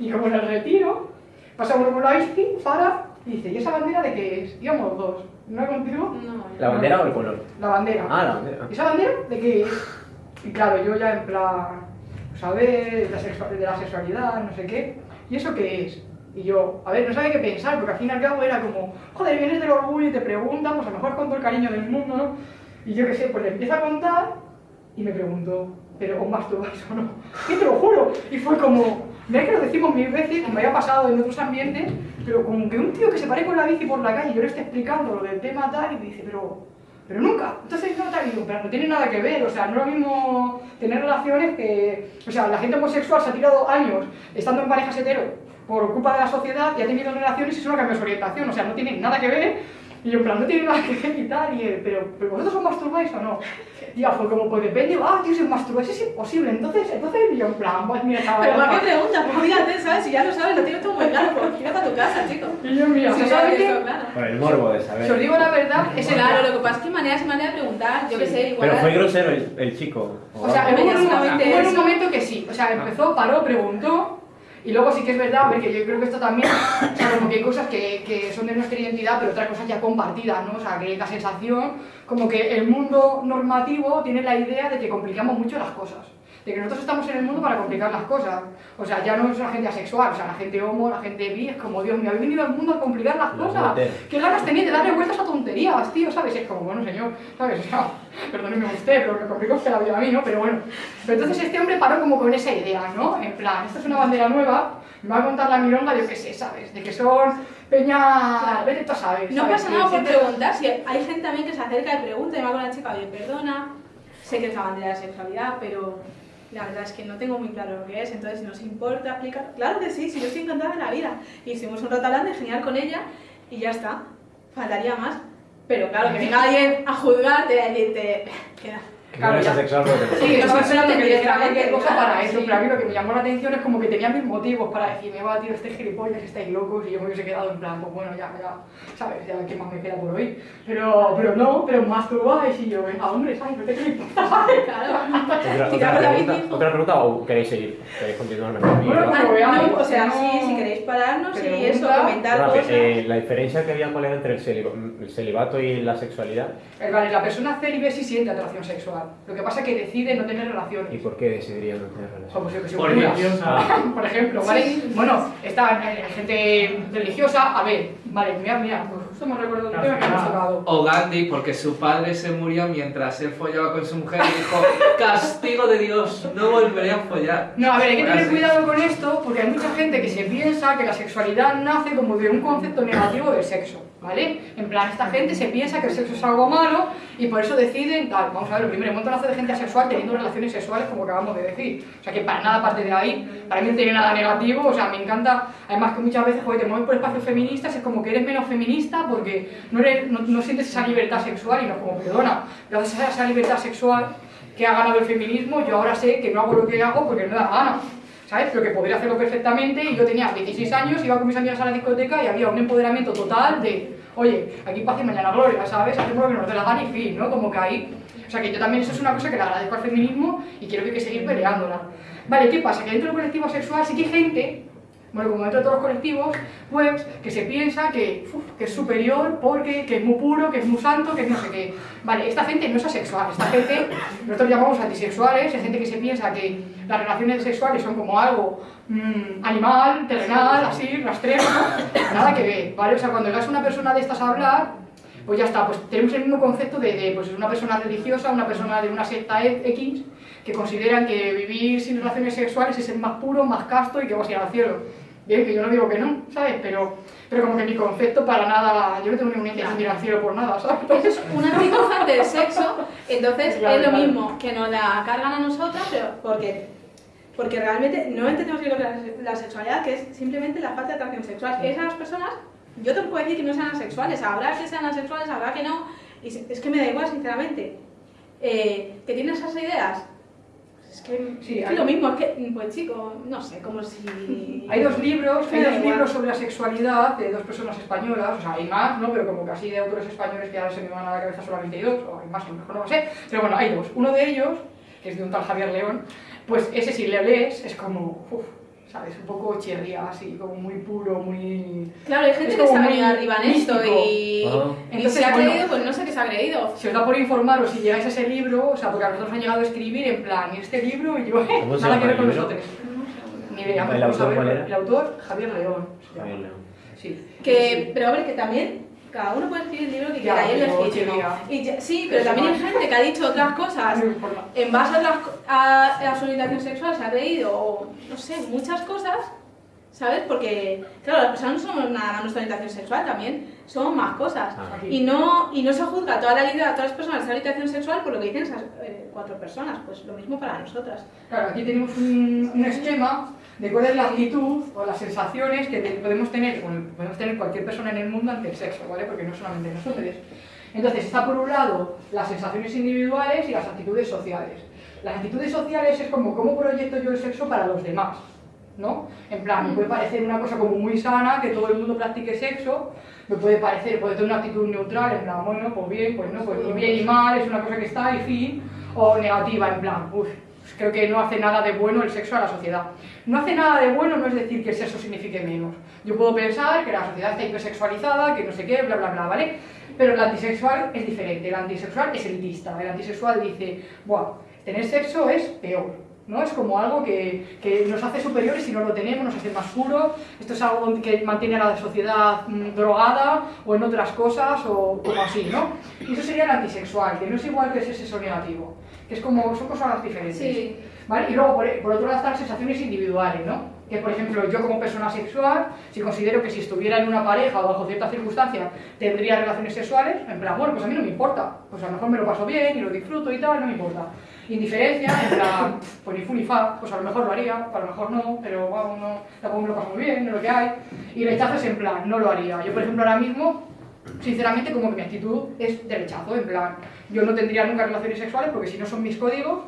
Y como en el retiro, pasamos por la bici, para, y dice, ¿y esa bandera de qué es? Íbamos dos, ¿no contigo? No, ¿La bandera o el color? La bandera. Ah, la bandera. ¿Y esa bandera de qué es? Y claro, yo ya en plan, saber de la, sexua- de la sexualidad, no sé qué, ¿y eso qué es? Y yo, a ver, no sabía qué pensar, porque al fin y al cabo era como, joder, vienes del orgullo y te preguntan, pues a lo mejor con todo el cariño del mundo, ¿no? Y yo qué sé, pues le empiezo a contar y me preguntó, ¿pero os masturbáis o no? Y te lo juro, y fue como, mira que lo decimos mil veces, y me había pasado en otros ambientes, pero como que un tío que se pare con la bici por la calle y yo le estoy explicando lo del tema tal, y me dice, pero pero nunca. Entonces no te digo, pero no tiene nada que ver, o sea, no es lo mismo tener relaciones que, o sea, la gente homosexual se ha tirado años estando en parejas hetero por culpa de la sociedad y ha tenido relaciones y eso no cambia su orientación, o sea, no tiene nada que ver. Y yo en plan, no tiene nada que ver y tal, y él, pero, pero vosotros os masturbáis o no? Y ya fue como, pues depende, ah, tío, si os masturbáis es imposible, entonces, entonces yo en plan, pues mira, chaval, Pero ¿para qué preguntas? Pues mírate, ¿sabes? Si ya lo sabes, lo tienes todo muy claro, pues gírate a tu casa, chico. Y yo, mira, Si o sea, sabes ¿sabes qué? claro. Por el morbo de Si os saber. digo la verdad, es el Claro, lo que pasa es que hay maneras y maneras de preguntar, yo qué sé, igual. Pero fue grosero el, el chico. O sea, Hombre, hubo un, momento que sí. O sea, empezó, paró, preguntó. Y luego sí que es verdad, a ver, que yo creo que esto también, o sea, como que hay cosas que, que son de nuestra identidad, pero otras cosas ya compartidas, ¿no? O sea, que la sensación, como que el mundo normativo tiene la idea de que complicamos mucho las cosas. De que nosotros estamos en el mundo para complicar las cosas. O sea, ya no es la gente asexual, o sea, la gente homo, la gente bi, es como, Dios mío, habéis venido al mundo a complicar las Los cosas. meter. ¿Qué ganas tenéis de darle vueltas a tonterías, tío? ¿Sabes? Es como, bueno, señor, ¿sabes? O sea, *laughs* perdóneme usted, pero me complicó usted la vida a mí, ¿no? Pero bueno. Pero entonces este hombre paró como con esa idea, ¿no? En plan, esta es una bandera nueva, me va a contar la milonga, yo qué sé, ¿sabes? De que son peña... Claro. Vete tú a saber, No ¿sabes? pasa nada por preguntar, si hay gente también que se acerca y pregunta y va con la chica, oye, perdona, sé que es la bandera de la sexualidad, pero la verdad es que no tengo muy claro lo que es, entonces si nos importa explicar, claro que sí, si yo estoy encantada de la vida, y estuvimos un rato hablando genial con ella, y ya está, faltaría más, pero claro, que venga alguien a juzgarte y a decirte, queda. Que no eres asexual porque te- Sí, estaba esperando que dijera cualquier cosa claro, para eso, sí. pero a mí lo que me llamó la atención es como que tenía mis motivos para decirme, va, tío, este gilipollas, estáis locos, y yo me hubiese quedado en plan, pues bueno, ya, ya, ¿sabes? Ya, ¿qué más me queda por hoy? Pero, pero no, pero masturbáis, y yo, venga, hombre, ¿sabes? No te qué. *laughs* Claro. Otra, pregunta, bici. ¿Otra pregunta o queréis seguir? ¿Queréis continuar Bueno? Ah, Como veamos, no, o sea, no- sí, si queréis pararnos y eso, comentar cosas. eh, la diferencia que había cuál era entre el celibato y la sexualidad Eh, Vale, la persona célibe sí siente atracción sexual, lo que pasa es que decide no tener relaciones. y por qué decidirían no tener relaciones. Como si- Por religiosa. *laughs* Por ejemplo, ¿vale? Sí. Bueno, está eh, gente religiosa, a ver, Vale, mira, mira, pues justo me recuerdo un tema que hemos tocado. O Gandhi, porque su padre se murió mientras él follaba con su mujer y dijo, *laughs* castigo de Dios, no volveré a follar. No, a ver, hay que tener cuidado con esto porque hay mucha gente que se piensa que la sexualidad nace como de un concepto negativo del sexo, ¿vale? En plan, esta gente se piensa que el sexo es algo malo y por eso deciden tal. Vamos a ver, lo primero, un montonazo de gente asexual teniendo relaciones sexuales como acabamos de decir. O sea que para nada parte de ahí, para mí no tiene nada negativo, o sea, me encanta, además que muchas veces, joder, te mueves por espacios feministas, es como que eres menos feminista porque no, eres, no, sientes esa libertad sexual y no es como, perdona, gracias a esa libertad sexual que ha ganado el feminismo, yo ahora sé que no hago lo que hago porque no da gana. ¿Sabes? Pero que podría hacerlo perfectamente y yo tenía 16 años, iba con mis amigas a la discoteca y había un empoderamiento total de, oye, aquí paz y mañana gloria, ¿sabes? Hacemos lo que nos dé la gana y fin, ¿no? Como que ahí... O sea que yo también eso es una cosa que le agradezco al feminismo y quiero que hay que seguir peleándola. Vale, ¿qué pasa? Que dentro del colectivo sexual sí que hay gente bueno, como dentro de todos los colectivos, pues que se piensa que, uf, que es superior porque que es muy puro, que es muy santo, que no sé qué. Vale, esta gente no es asexual, esta gente, nosotros llamamos antisexuales, es gente que se piensa que las relaciones sexuales son como algo mm, animal, terrenal, así, rastrero, ¿no? Nada que ver, ¿vale? O sea, cuando llegas a una persona de estas a hablar, pues ya está, pues tenemos el mismo concepto de, de, pues una persona religiosa, una persona de una secta X, que consideran que vivir sin relaciones sexuales es el más puro, más casto y que vas a ir al cielo. Bien, que yo no digo que no, ¿sabes? Pero, pero como que mi concepto para nada, yo no tengo ninguna intención de ir al cielo por nada, ¿sabes? Eso es un anticojante del sexo, entonces Claro, es lo claro. mismo que nos la cargan a nosotras, pero porque, porque realmente no entendemos bien lo que es la, sexualidad, que es simplemente la falta de atracción sexual. Esas personas, yo te puedo decir que no sean asexuales, habrá que sean asexuales, habrá que no, y es que me da igual, sinceramente. Eh, que tienen esas ideas, pues es que, Sí, es que lo mismo, es que, pues chico, no sé, como si... *laughs* Hay dos libros, hay dos libros sobre la sexualidad de dos personas españolas, o sea, hay más, ¿no? Pero como casi de autores españoles que ahora se me van a la cabeza solamente hay dos, o hay más, a lo mejor no lo sé, pero bueno, hay dos. Uno de ellos, que es de un tal Javier León, pues ese si le lees es como, ¿sabes? Un poco chirría, así, como muy puro, muy... Claro, hay gente Es que ha muy venido arriba en esto y, Ah. y Entonces, se ha bueno. creído, pues no sé qué se ha creído. Si os da por informaros si llegáis a ese libro, o sea, porque a nosotros han llegado a escribir en plan, este libro, y yo, ¿Cómo se nada llama que ver el con nosotros. Ni idea, ¿El a autor ver. cuál era? El autor, Javier León. se llama. Javier León. Sí. Que, pero hombre, que también cada uno puede escribir el libro que quiera y es pero legítimo. chirría. Y ya- sí, pero también hay gente que ha dicho otras cosas en base a, otras a, a su orientación sexual, se ha creído, o no sé, muchas cosas, ¿sabes? Porque, claro, las personas no somos nada más nuestra orientación sexual, también somos más cosas. Ah. Y no, y no se juzga toda la vida a todas las personas de esa orientación sexual por lo que dicen esas eh, cuatro personas, pues lo mismo para nosotras. Claro, aquí tenemos un, un esquema de cuál es la actitud o las sensaciones que podemos tener, podemos tener cualquier persona en el mundo ante el sexo, ¿vale? Porque no solamente nosotros. Entonces, está por un lado las sensaciones individuales y las actitudes sociales. Las actitudes sociales es como cómo proyecto yo el sexo para los demás, ¿no? En plan, me puede parecer una cosa como muy sana, que todo el mundo practique sexo, me puede parecer, puede tener una actitud neutral, en plan, bueno, pues bien, pues no, pues ni bien ni mal, es una cosa que está y fin, o negativa, en plan, uff, creo que no hace nada de bueno el sexo a la sociedad. No hace nada de bueno no es decir que el sexo signifique menos. Yo puedo pensar que la sociedad está hipersexualizada, que no sé qué, bla, bla, bla, ¿vale? Pero el antisexual es diferente, el antisexual es elitista, el antisexual dice, buah, tener sexo es peor, ¿no? Es como algo que, que nos hace superiores si no lo tenemos, nos hace más puros, esto es algo que mantiene a la sociedad mm, drogada o en otras cosas o así, ¿no? Y eso sería el antisexual, que no es igual que ese sexo negativo, que es como, son cosas diferentes. Sí. ¿Vale? Y luego, por, por otro lado, están las sensaciones individuales, ¿no? Que, por ejemplo, yo como persona sexual, si considero que si estuviera en una pareja o bajo ciertas circunstancias tendría relaciones sexuales, en plan, bueno, pues a mí no me importa. Pues a lo mejor me lo paso bien y lo disfruto y tal, no me importa. Indiferencia, en plan, *laughs* pues ni fu ni fa, pues a lo mejor lo haría, a lo mejor no, pero vamos, no, tampoco me lo paso muy bien, no es lo que hay. Y rechazo es en plan, no lo haría. Yo, por ejemplo, ahora mismo sinceramente como que mi actitud es de rechazo, en plan, yo no tendría nunca relaciones sexuales porque si no son mis códigos,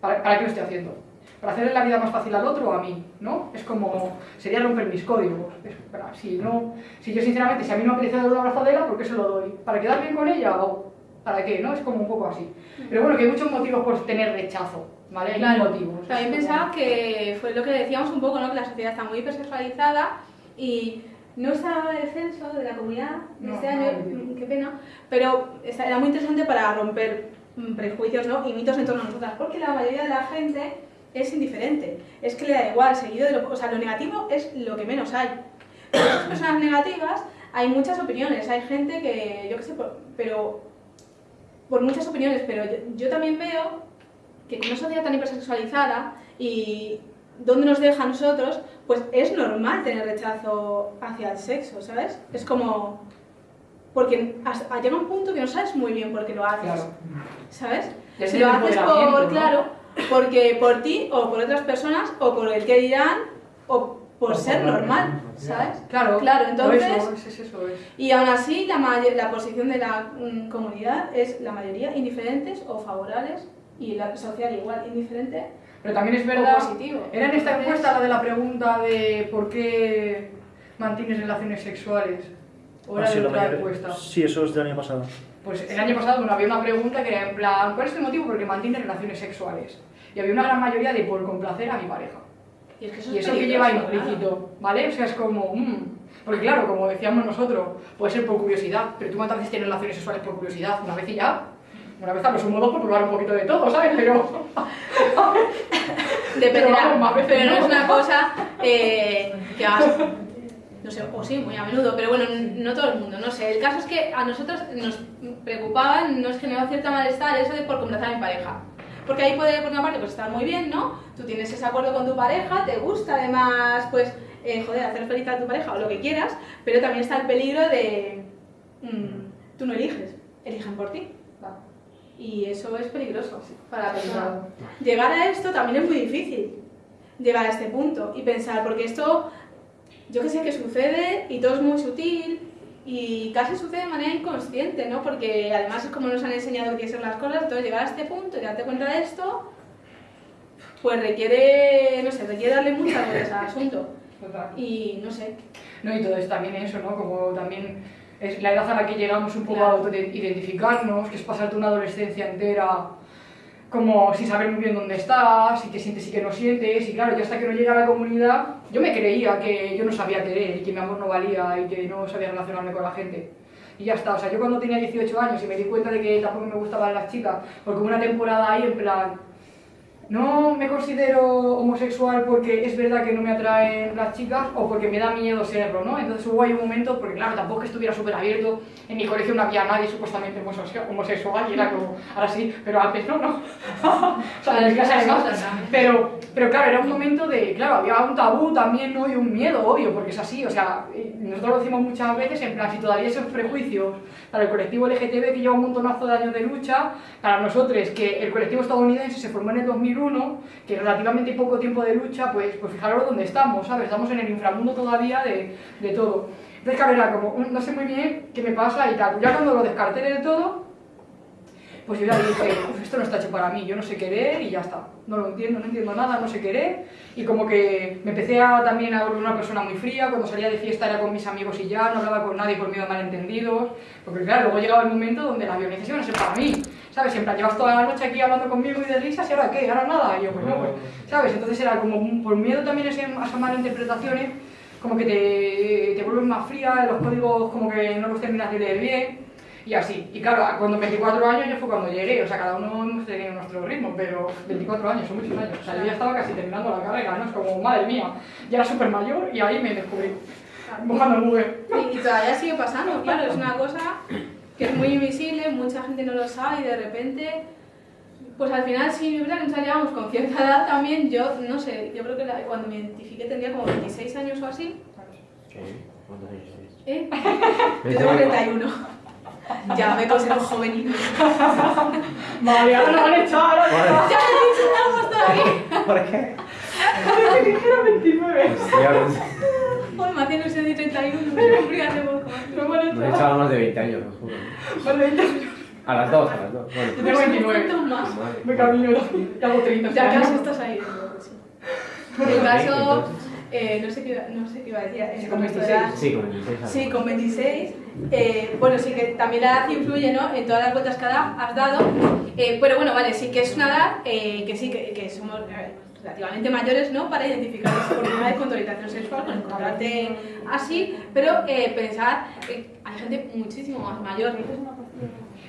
¿para, para qué lo estoy haciendo? ¿Para hacerle la vida más fácil al otro o a mí? ¿no? Es como, sería romper mis códigos. Es, para- si, no, si yo sinceramente, si a mí no me apetece dar una abrazadera, ¿por qué se lo doy? ¿Para quedar bien con ella o para qué? ¿no? Es como un poco así. Pero bueno, que hay muchos motivos por tener rechazo, ¿vale? Hay Claro. motivos. También pensaba que fue lo que decíamos un poco, ¿no? Que la sociedad está muy hipersexualizada y no estaba el censo de la comunidad de No, este año, no. mm, qué pena, pero era muy interesante para romper mm, prejuicios ¿no? y mitos en torno a nosotras, porque la mayoría de la gente es indiferente, es que le da igual, seguido de lo, o sea, lo negativo es lo que menos hay. Pero esas personas negativas hay muchas opiniones, hay gente que, yo qué sé, por- pero por muchas opiniones, pero yo, yo también veo que con una sociedad tan hipersexualizada y donde nos deja a nosotros, pues es normal tener rechazo hacia el sexo, ¿sabes? Es como... Porque hasta- llega un punto que no sabes muy bien por qué lo haces, Claro. ¿sabes? Si lo haces por, ¿no? claro, porque por ti o por otras personas o por el que dirán o por O ser por normal. ¿sabes? Claro, Claro, entonces- Eso, es, es eso, es. Y aún así, la, la posición de la mm, comunidad es la mayoría indiferentes o favorables y la social igual, indiferente Pero también es o verdad. positivo. Era en esta encuesta la de la pregunta de por qué mantienes relaciones sexuales. O era Ah, sí, de la otra encuesta. Sí, eso es del año pasado. Pues el año pasado bueno, había una pregunta que era en plan, ¿cuál es tu motivo por qué mantienes relaciones sexuales? Y había una gran mayoría de por complacer a mi pareja. Y es que eso Y es eso que lleva implícito, ¿vale? O sea, es como, mm, porque claro, como decíamos nosotros, puede ser por curiosidad, pero tú cuántas veces tienes relaciones sexuales por curiosidad, una vez y ya. Una vez a lo sumo dos por probar un poquito de todo, ¿sabes? Pero. *laughs* Dependerá, Pero veces no no. es una cosa eh, que hagas, *laughs* no sé, o sí, muy a menudo, pero bueno, no todo el mundo, no sé. El caso es que a nosotros nos preocupaba, nos generó cierta malestar eso de por complacer a mi pareja. Porque ahí puede, por una parte, pues estar muy bien, ¿no? Tú tienes ese acuerdo con tu pareja, te gusta además, pues, eh, joder, hacer feliz a tu pareja o lo que quieras, pero también está el peligro de... mm, tú no eliges, eligen por ti. Y eso es peligroso para la persona. Llegar a esto también es muy difícil, llegar a este punto y pensar, porque esto, yo que sé que sucede y todo es muy sutil y casi sucede de manera inconsciente, ¿no? Porque además es como nos han enseñado que ser las cosas, entonces llegar a este punto y darte cuenta de esto, pues requiere, no sé, requiere darle muchas vueltas al asunto. Y no sé, No, y todo es también eso, ¿no? Como también es la edad a la que llegamos un poco Claro. a autoidentificarnos, que es pasarte una adolescencia entera como sin saber muy bien dónde estás, y qué sientes y qué no sientes, y claro, yo hasta que no llegué a la comunidad, yo me creía que yo no sabía querer, y que mi amor no valía, y que no sabía relacionarme con la gente. Y ya está, o sea, yo cuando tenía 18 años y me di cuenta de que tampoco me gustaban las chicas, porque una temporada ahí en plan, no me considero homosexual porque es verdad que no me atraen las chicas o porque me da miedo serlo, ¿no? Entonces hubo ahí un momento, porque claro, tampoco que estuviera súper abierto, en mi colegio no había nadie supuestamente homosexual- y era como, ahora sí, pero antes no, ¿no? *laughs* o sea, en clase además, pero, pero claro, era un momento de, claro, había un tabú también, ¿no? Y un miedo, obvio, porque es así, o sea, nosotros lo decimos muchas veces, en plan, si todavía esos prejuicios para el colectivo LGTB que lleva un montonazo de años de lucha, para nosotros que el colectivo estadounidense se formó en el 2001, que relativamente poco tiempo de lucha, pues, pues fijaros dónde estamos, ¿sabes? Estamos en el inframundo todavía de, de todo. Entonces, claro, era como, "Mm, no sé muy bien qué me pasa y tal. Ya cuando lo descarté del todo, pues yo ya dije, "Uf, esto no está hecho para mí, yo no sé querer y ya está. No lo entiendo, no entiendo nada, no sé querer. Y como que me empecé a, también a volver una persona muy fría, cuando salía de fiesta era con mis amigos y ya, no hablaba con nadie por miedo a malentendidos. Porque claro, luego llegaba el momento donde las violencias iban a ser para mí. ¿Sabes? En plan, llevas toda la noche aquí hablando conmigo y de risas y ahora qué, ahora nada. Y yo, pues no, pues, ¿sabes? Entonces era como, por miedo también a esas malinterpretaciones, como que te, te vuelves más fría, los códigos como que no los terminas de leer bien. Y así. Y claro, cuando 24 años ya fue cuando llegué, o sea, cada uno hemos tenido nuestro ritmo, pero 24 años, son muchos años. O sea, yo ya estaba casi terminando la carrera, ¿no? Es como, madre mía, ya era súper mayor y ahí me descubrí, Google. Y, y todavía sigue pasando, claro, es una cosa que es muy invisible, mucha gente no lo sabe y de repente, pues al final nos llevamos con cierta edad también, yo no sé, yo creo que la- cuando me identifiqué tendría como 26 años o así, ¿Qué? ¿Cuántos años tienes? ¿eh? Yo tengo 31. Ya me considero juvenil. Madre, ahora lo van a echar, ahora ¡Ya me insultamos todavía! ¿Por qué? que dijera 29. Joder, me hacían ilusión de 31, *laughs* me cumplí hace poco. No a nos echar. echaba más de 20 años, os juro. Vale, ya- A las dos, a las dos. Yo Bueno, tengo 29. ¿Cuántos más? Me camino, ya hago 30. Ya casi estás ahí. Bueno, El caso, eh, no, sé qué, iba- no sé qué iba a decir. Sí, con respecto 26. a la- Sí, con 26 años. Sí, con 26. eh, bueno, sí que también la edad influye ¿no? en todas las vueltas que has dado. eh, pero bueno, vale, sí que es una edad eh, que sí que, que somos eh, relativamente mayores ¿no? para identificar esa oportunidad con tu orientación sexual, con encontrarte así. Pero eh, pensar, eh, hay gente muchísimo más mayor.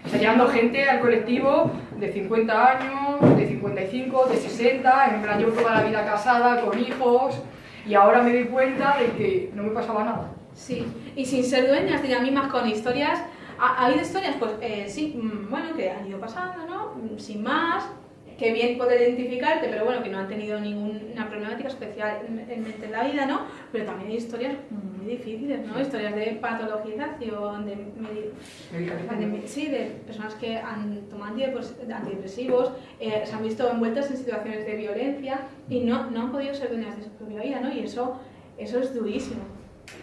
Está llegando gente al colectivo de 50 años, de 55, de 60, en plan yo toda la vida casada, con hijos, y ahora me doy cuenta de que no me pasaba nada. Sí, y sin ser dueñas de ellas mismas con historias. ¿Ha, ha habido historias? Pues eh, sí, mm, bueno, que han ido pasando, ¿no? Mm, Sin más, que bien poder identificarte, pero bueno, que no han tenido ninguna problemática especial en, la vida, ¿no? Pero también hay historias muy difíciles, ¿no? Historias de patologización, de, de- sí, de personas que han tomado antidepres- antidepresivos, eh, se han visto envueltas en situaciones de violencia y no, no han podido ser dueñas de su propia vida, ¿no? Y eso, eso es durísimo.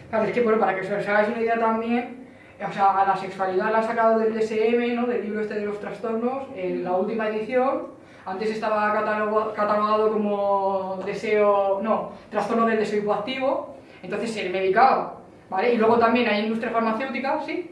Claro, es que bueno, para que os hagáis una idea también, o sea, a la sexualidad la han sacado del DSM, ¿no? Del libro este de los trastornos, en la última edición. Antes estaba catalogado como deseo, no, trastorno del deseo hipoactivo, entonces se medicaba, ¿vale? Y luego también hay industria farmacéutica, ¿sí?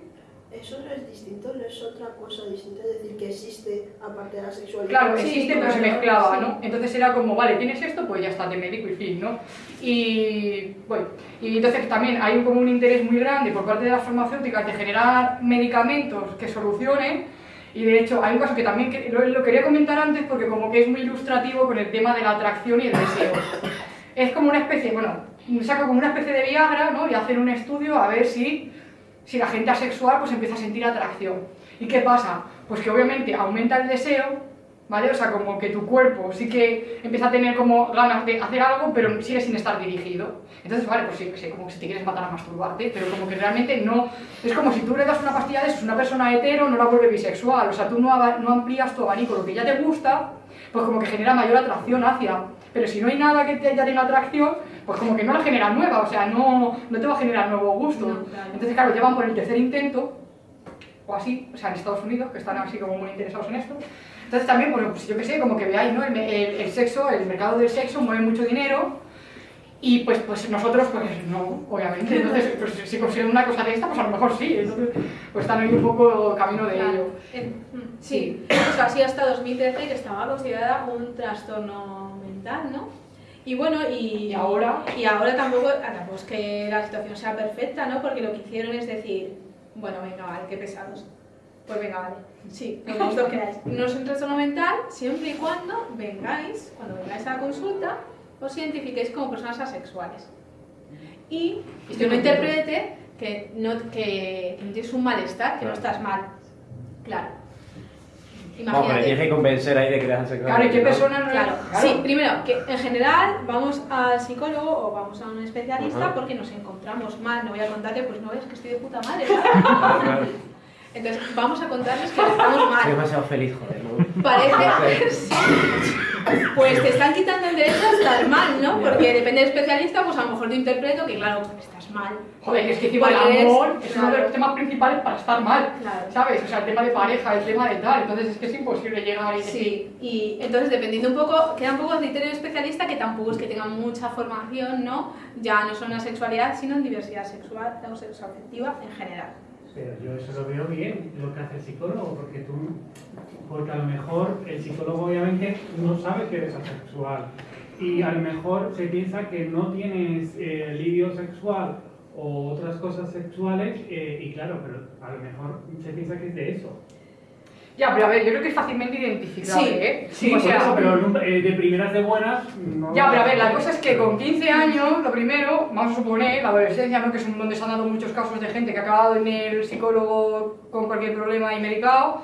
Eso no es distinto, no es otra cosa distinta, es decir, que existe aparte de la sexualidad. Claro, Sí, existe, pero se mezclaba, sí. ¿no? Entonces era como, vale, tienes esto, pues ya está, te médico y fin, ¿no? Y, bueno, y entonces también hay como un interés muy grande por parte de las farmacéuticas de generar medicamentos que solucionen. Y de hecho, hay un caso que también lo, lo quería comentar antes porque como que es muy ilustrativo con el tema de la atracción y el deseo. Es como una especie, bueno, saca como una especie de Viagra, ¿no? Y hacen un estudio a ver si si la gente asexual pues empieza a sentir atracción. ¿Y qué pasa? Pues que obviamente aumenta el deseo, ¿vale? O sea, como que tu cuerpo sí que empieza a tener como ganas de hacer algo, pero sigue sin estar dirigido. Entonces, vale, pues sí, que sé, como si te quieres matar a masturbarte, pero como que realmente no... Es como si tú le das una pastilla de eso, una persona hetero no la vuelve bisexual, o sea, tú no, no amplías tu abanico, lo que ya te gusta, pues como que genera mayor atracción hacia... Pero si no hay nada que te haya tenido atracción, pues como que no la genera nueva, o sea, no, no te va a generar nuevo gusto. No, claro. Entonces, claro, llevan por el tercer intento, o así, o sea, en Estados Unidos, que están así como muy interesados en esto. Entonces también, bueno, pues yo qué sé, como que veáis, ¿no? El, el- el sexo, el mercado del sexo mueve mucho dinero y pues, pues nosotros, pues no, obviamente. *laughs* Entonces, pues si consiguen una cosa de esta, pues a lo mejor sí. Entonces, pues están ahí un poco camino de ello. Mm, Sí, o sea, así hasta 2013 que estaba considerada un trastorno mental, ¿no? Y bueno, y, Y ahora- y ahora tampoco, ah, tampoco es que la situación sea perfecta, ¿no? Porque lo que hicieron es decir, bueno, venga, vale, qué pesados. Pues venga, vale, sí, *laughs* vosotros queráis. No es un trastorno mental siempre y cuando vengáis, cuando vengáis a la consulta, os identifiquéis como personas asexuales. Y que no interprete que no, que, que no tienes un malestar, que no estás mal. Claro. Imagínate. tienes que convencer ahí de que eres sexual. Claro, ¿y qué persona no Claro. Claro. Sí, primero, que en general vamos al psicólogo o vamos a un especialista porque nos encontramos mal. No voy a contarle, pues no ves que estoy de puta madre. *laughs* Entonces, vamos a contarles que estamos Soy mal. demasiado feliz, joder, ¿no? Parece sí. Pues te están quitando el derecho a estar mal, ¿no? Porque depende del especialista, pues a lo mejor te interpreto que, claro, estás mal. Joder, es que encima el amor es uno de los temas principales para estar mal, Claro. ¿sabes? O sea, el tema de pareja, el tema de tal, entonces es que es imposible llegar y decir, Sí, y entonces dependiendo un poco, queda un poco criterio del especialista que tampoco es que tengan mucha formación, ¿no? Ya no solo en la sexualidad, sino en diversidad sexual o sexoafectiva en general. Pero yo eso lo veo bien, lo que hace el psicólogo, porque tú, porque a lo mejor el psicólogo obviamente no sabe que eres asexual y a lo mejor se piensa que no tienes eh, libido sexual o otras cosas sexuales eh, y claro, pero a lo mejor se piensa que es de eso. Ya, pero a ver, yo creo que es fácilmente identificable, Sí. ¿eh? Sí, o sea, eso, pero eh, de primeras de buenas no... Ya, pero a ver, la cosa es que con 15 años, lo primero, vamos a suponer, la adolescencia, ¿no? que es un donde se han dado muchos casos de gente que ha acabado en el psicólogo con cualquier problema y medicado,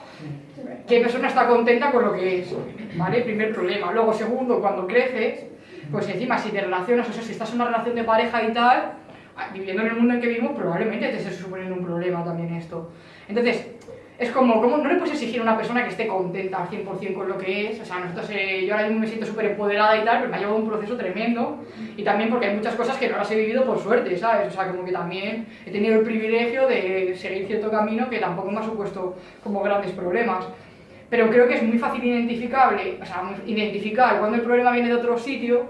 ¿qué persona está contenta con lo que es? ¿Vale? Primer problema. Luego, segundo, cuando creces, pues encima si te relacionas, o sea, si estás en una relación de pareja y tal, ah, viviendo en el mundo en que vivimos, probablemente te esté suponiendo un problema también esto. Entonces, es como, como no le puedes exigir a una persona que esté contenta al 100% con lo que es. O sea, nosotros, eh, yo ahora mismo me siento súper empoderada y tal, pero me ha llevado un proceso tremendo. Y también porque hay muchas cosas que no las he vivido por suerte, ¿sabes? O sea, como que también he tenido el privilegio de seguir cierto camino que tampoco me ha supuesto como grandes problemas. Pero creo que es muy fácil identificable, o sea, identificar cuando el problema viene de otro sitio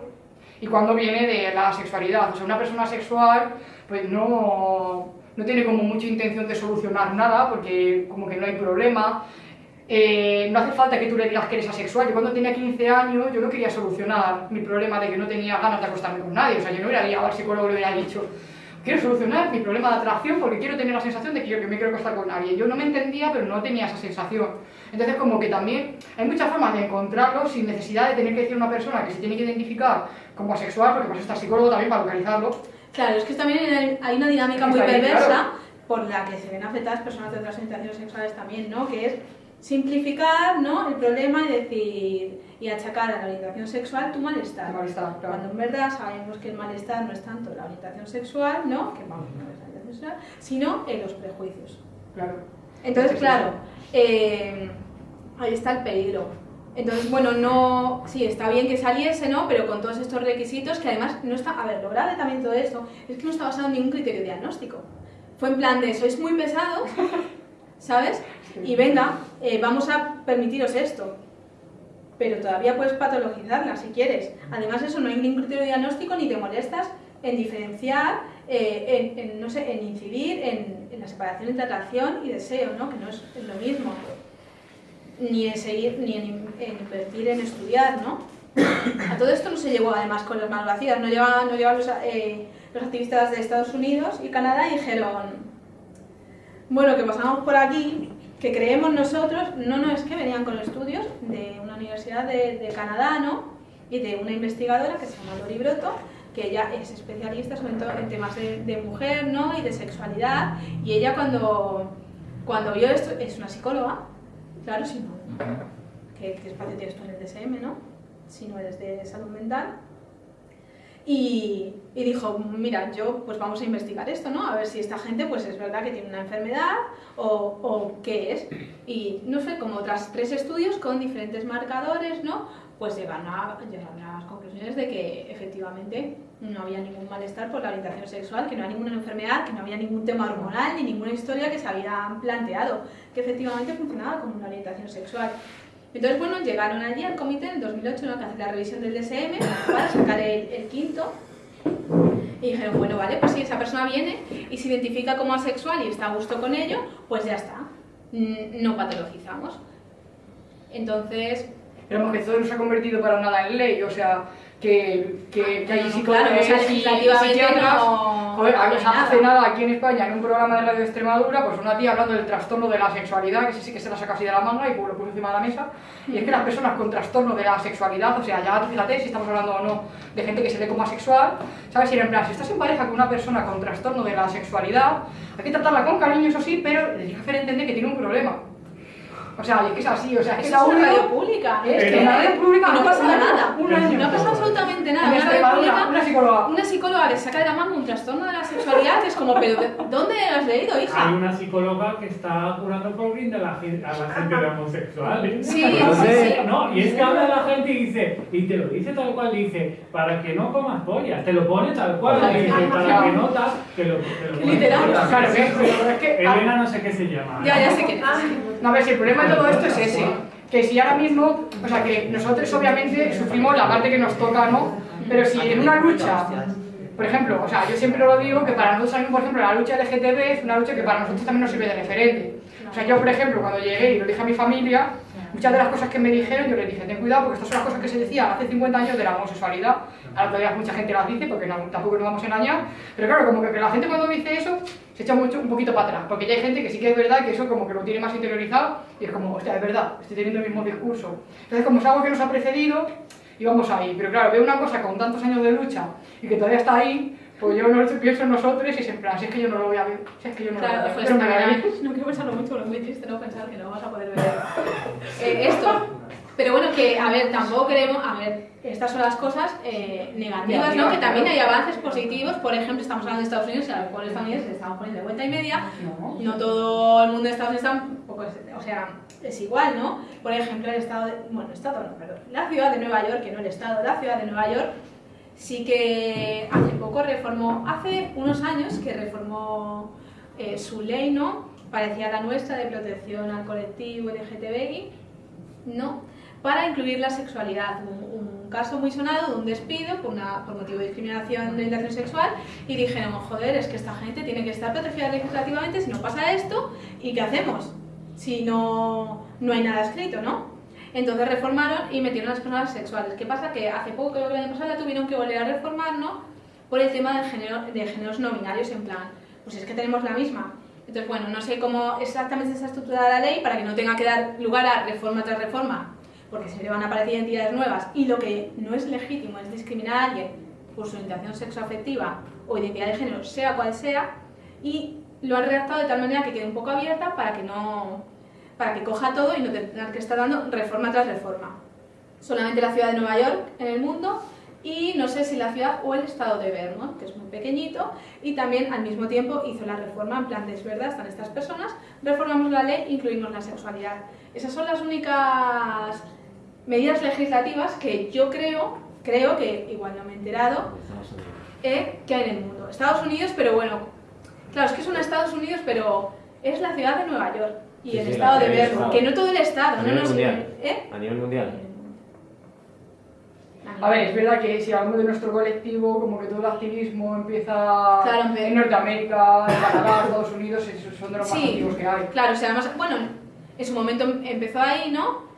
y cuando viene de la sexualidad. O sea, una persona sexual, pues no, no tiene como mucha intención de solucionar nada, porque como que no hay problema. Eh, no hace falta que tú le digas que eres asexual. Yo cuando tenía 15 años, yo no quería solucionar mi problema de que no tenía ganas de acostarme con nadie. O sea, yo no ido al psicólogo y le hubiera dicho, quiero solucionar mi problema de atracción porque quiero tener la sensación de que yo que me quiero acostar con nadie. Yo no me entendía, pero no tenía esa sensación. Entonces, como que también hay muchas formas de encontrarlo sin necesidad de tener que decir a una persona que se tiene que identificar como asexual, porque pues está psicólogo también para localizarlo. Claro, es que también hay- una dinámica muy perversa claro. por la que se ven afectadas personas de otras orientaciones sexuales también, ¿no? Que es simplificar ¿no? el problema y decir y achacar a la orientación sexual tu malestar. Malestar, claro. Cuando en verdad sabemos que el malestar no es tanto la orientación sexual, ¿no? Que vamos, no es la orientación sexual, sino en los prejuicios. Claro. Entonces, claro, eh, ahí está el peligro. Entonces, bueno, no, sí, está bien que saliese, ¿no? Pero con todos estos requisitos que además no está, a ver, lo grave también de todo esto es que no está basado en ningún criterio diagnóstico. Fue en plan de, sois muy pesados, *laughs* ¿sabes? Y venga, eh, vamos a permitiros esto. Pero todavía puedes patologizarla si quieres. Además, eso no hay ningún criterio diagnóstico ni te molestas en diferenciar, eh, en, en, no sé, en incidir en, en la separación entre atracción y deseo, ¿no? Que no es, es lo mismo. Ni en seguir, ni en, en invertir en estudiar, ¿no? A todo esto no se llegó además con las manos vacías, no llegaban, no llegaban los, eh, los activistas de Estados Unidos y Canadá y dijeron, bueno, que pasamos por aquí, que creemos nosotros, no, no, es que venían con estudios de una universidad de, de Canadá, ¿no? Y de una investigadora que se llama Lori Broto, que ella es especialista sobre todo en temas de, de mujer, ¿no? Y de sexualidad, y ella cuando, cuando vio esto, es una psicóloga, claro, si no, ¿qué, qué espacio tienes tú en el DSM, no? Si no eres de salud mental. Y, y dijo, mira, yo pues vamos a investigar esto, ¿no? A ver si esta gente pues es verdad que tiene una enfermedad o, o qué es. Y no sé, como tras tres estudios con diferentes marcadores, ¿no? Pues llegaron a, llegaron a las conclusiones de que efectivamente no había ningún malestar por la orientación sexual, que no había ninguna enfermedad, que no había ningún tema hormonal ni ninguna historia que se había planteado, que efectivamente funcionaba como una orientación sexual. Entonces, bueno, llegaron allí al comité en 2008 ¿no? que hace la revisión del DSM para sacar el, el quinto y dijeron, bueno, vale, pues si esa persona viene y se identifica como asexual y está a gusto con ello, pues ya está, Mm, no patologizamos. Entonces, Pero que todo no se ha convertido para nada en ley, o sea, que, que, que hay No, psicólogos claro, o sea, y legislativamente psiquiatras. no- Joder, no nada. hace nada aquí en España, en un programa de Radio Extremadura, pues una tía hablando del trastorno de la sexualidad, que sí, sí que se la saca así de la manga y pues lo puso encima de la mesa. Y es que las personas con trastorno de la sexualidad, o sea, ya fíjate si estamos hablando o no de gente que se ve como asexual, ¿sabes? Si en plan, si estás en pareja con una persona con trastorno de la sexualidad, hay que tratarla con cariño, eso sí, pero le tienes que hacer entender que tiene un problema. O sea, es que es así, o sea, es es una radio pública. es Pero- que en la radio pública no pasa nada. Un año. No pasa absolutamente nada. Una radio pública, una psicóloga. una psicóloga que saca de la manga un trastorno de la sexualidad es como, pero ¿de- ¿dónde has leído, Hay hija? una psicóloga que está curando por de la, gen- a la gente de homosexuales. Sí, *laughs* Entonces, sí, sí. No, y es que habla la gente y dice, y te lo dice tal cual, dice, para que no comas pollas, te lo pone tal cual, que- dice, para que notas que lo, que lo. Literal. Claro, pero es que Elena no sé qué se llama. Ya, ¿eh? ya sé es. No, a ver, si el problema de todo esto es ese, que si ahora mismo, o sea, que nosotros obviamente sufrimos la parte que nos toca, ¿no? Pero si en una lucha, por ejemplo, o sea, yo siempre lo digo que para nosotros también, por ejemplo, la lucha LGTB es una lucha que para nosotros también nos sirve de referente. O sea, yo, por ejemplo, cuando llegué y lo dije a mi familia, muchas de las cosas que me dijeron, yo les dije, ten cuidado porque estas son las cosas que se decían hace 50 años de la homosexualidad. Ahora todavía mucha gente las dice porque no- tampoco nos vamos a engañar. Pero claro, como que, que la gente cuando dice eso se echa mucho, un poquito para atrás. Porque ya hay gente que sí que es verdad que eso como que lo tiene más interiorizado y es como, hostia, es verdad, estoy teniendo el mismo discurso. Entonces, como es algo que nos ha precedido, íbamos ahí. Pero claro, veo una cosa con tantos años de lucha y que todavía está ahí, pues yo no pienso en nosotros y es en plan, si es que yo no lo voy a ver, si es que yo no lo voy a Claro, ver. pues Pero me *laughs* no quiero pensarlo mucho, pero es muy triste no pensar que no vamos a poder ver *laughs* eh, esto. Pero bueno, que, a ver, tampoco queremos, a ver, estas son las cosas eh, negativas, ¿no? Que también hay avances positivos, por ejemplo, estamos hablando de Estados Unidos y a los cuales estadounidenses estamos poniendo de vuelta y media, No. no todo el mundo de Estados Unidos está un poco, o sea, es igual, ¿no? Por ejemplo, el estado de, bueno, el estado no, perdón, la ciudad de Nueva York, que no el estado, la ciudad de Nueva York sí que hace poco reformó, hace unos años que reformó eh, su ley, ¿no? Parecía la nuestra de protección al colectivo LGTBI, ¿no? Para incluir la sexualidad. Un, un caso muy sonado de un despido por, una, por motivo de discriminación de orientación sexual y dijeron, joder, es que esta gente tiene que estar protegida legislativamente si no pasa esto, ¿y qué hacemos? Si no, no hay nada escrito, ¿no? Entonces reformaron y metieron las personas sexuales. ¿Qué pasa? Que hace poco, creo que el año pasado, la tuvieron que volver a reformar, ¿no? Por el tema de, género, de géneros no binarios, en plan, pues es que tenemos la misma. Entonces, bueno, no sé cómo exactamente está estructurada la ley para que no tenga que dar lugar a reforma tras reforma, porque le van a aparecer identidades nuevas y lo que no es legítimo es discriminar a alguien por su orientación sexoafectiva o identidad de género, sea cual sea, y lo han redactado de tal manera que quede un poco abierta para que no para que coja todo y no tenga que estar dando reforma tras reforma. Solamente la ciudad de Nueva York en el mundo y no sé si la ciudad o el estado de Vermont, que es muy pequeñito, y también al mismo tiempo hizo la reforma en plan de es verdad, están estas personas, reformamos la ley, incluimos la sexualidad. Esas son las únicas medidas legislativas que yo creo, creo que igual no me he enterado, eh, que hay en el mundo. Estados Unidos, pero bueno, claro, es que son Estados Unidos, pero es la ciudad de Nueva York y Sí, el sí, estado de que es Vermont, que no todo el estado, A no nivel nos... mundial. ¿eh? A nivel mundial. A ver, es verdad que si hablamos de nuestro colectivo, como que todo el activismo empieza Claro, en Norteamérica, en Canadá, Estados Unidos, esos son de los más Sí. activos que hay. Claro, o sea, además, bueno, en su momento em- empezó ahí, ¿no?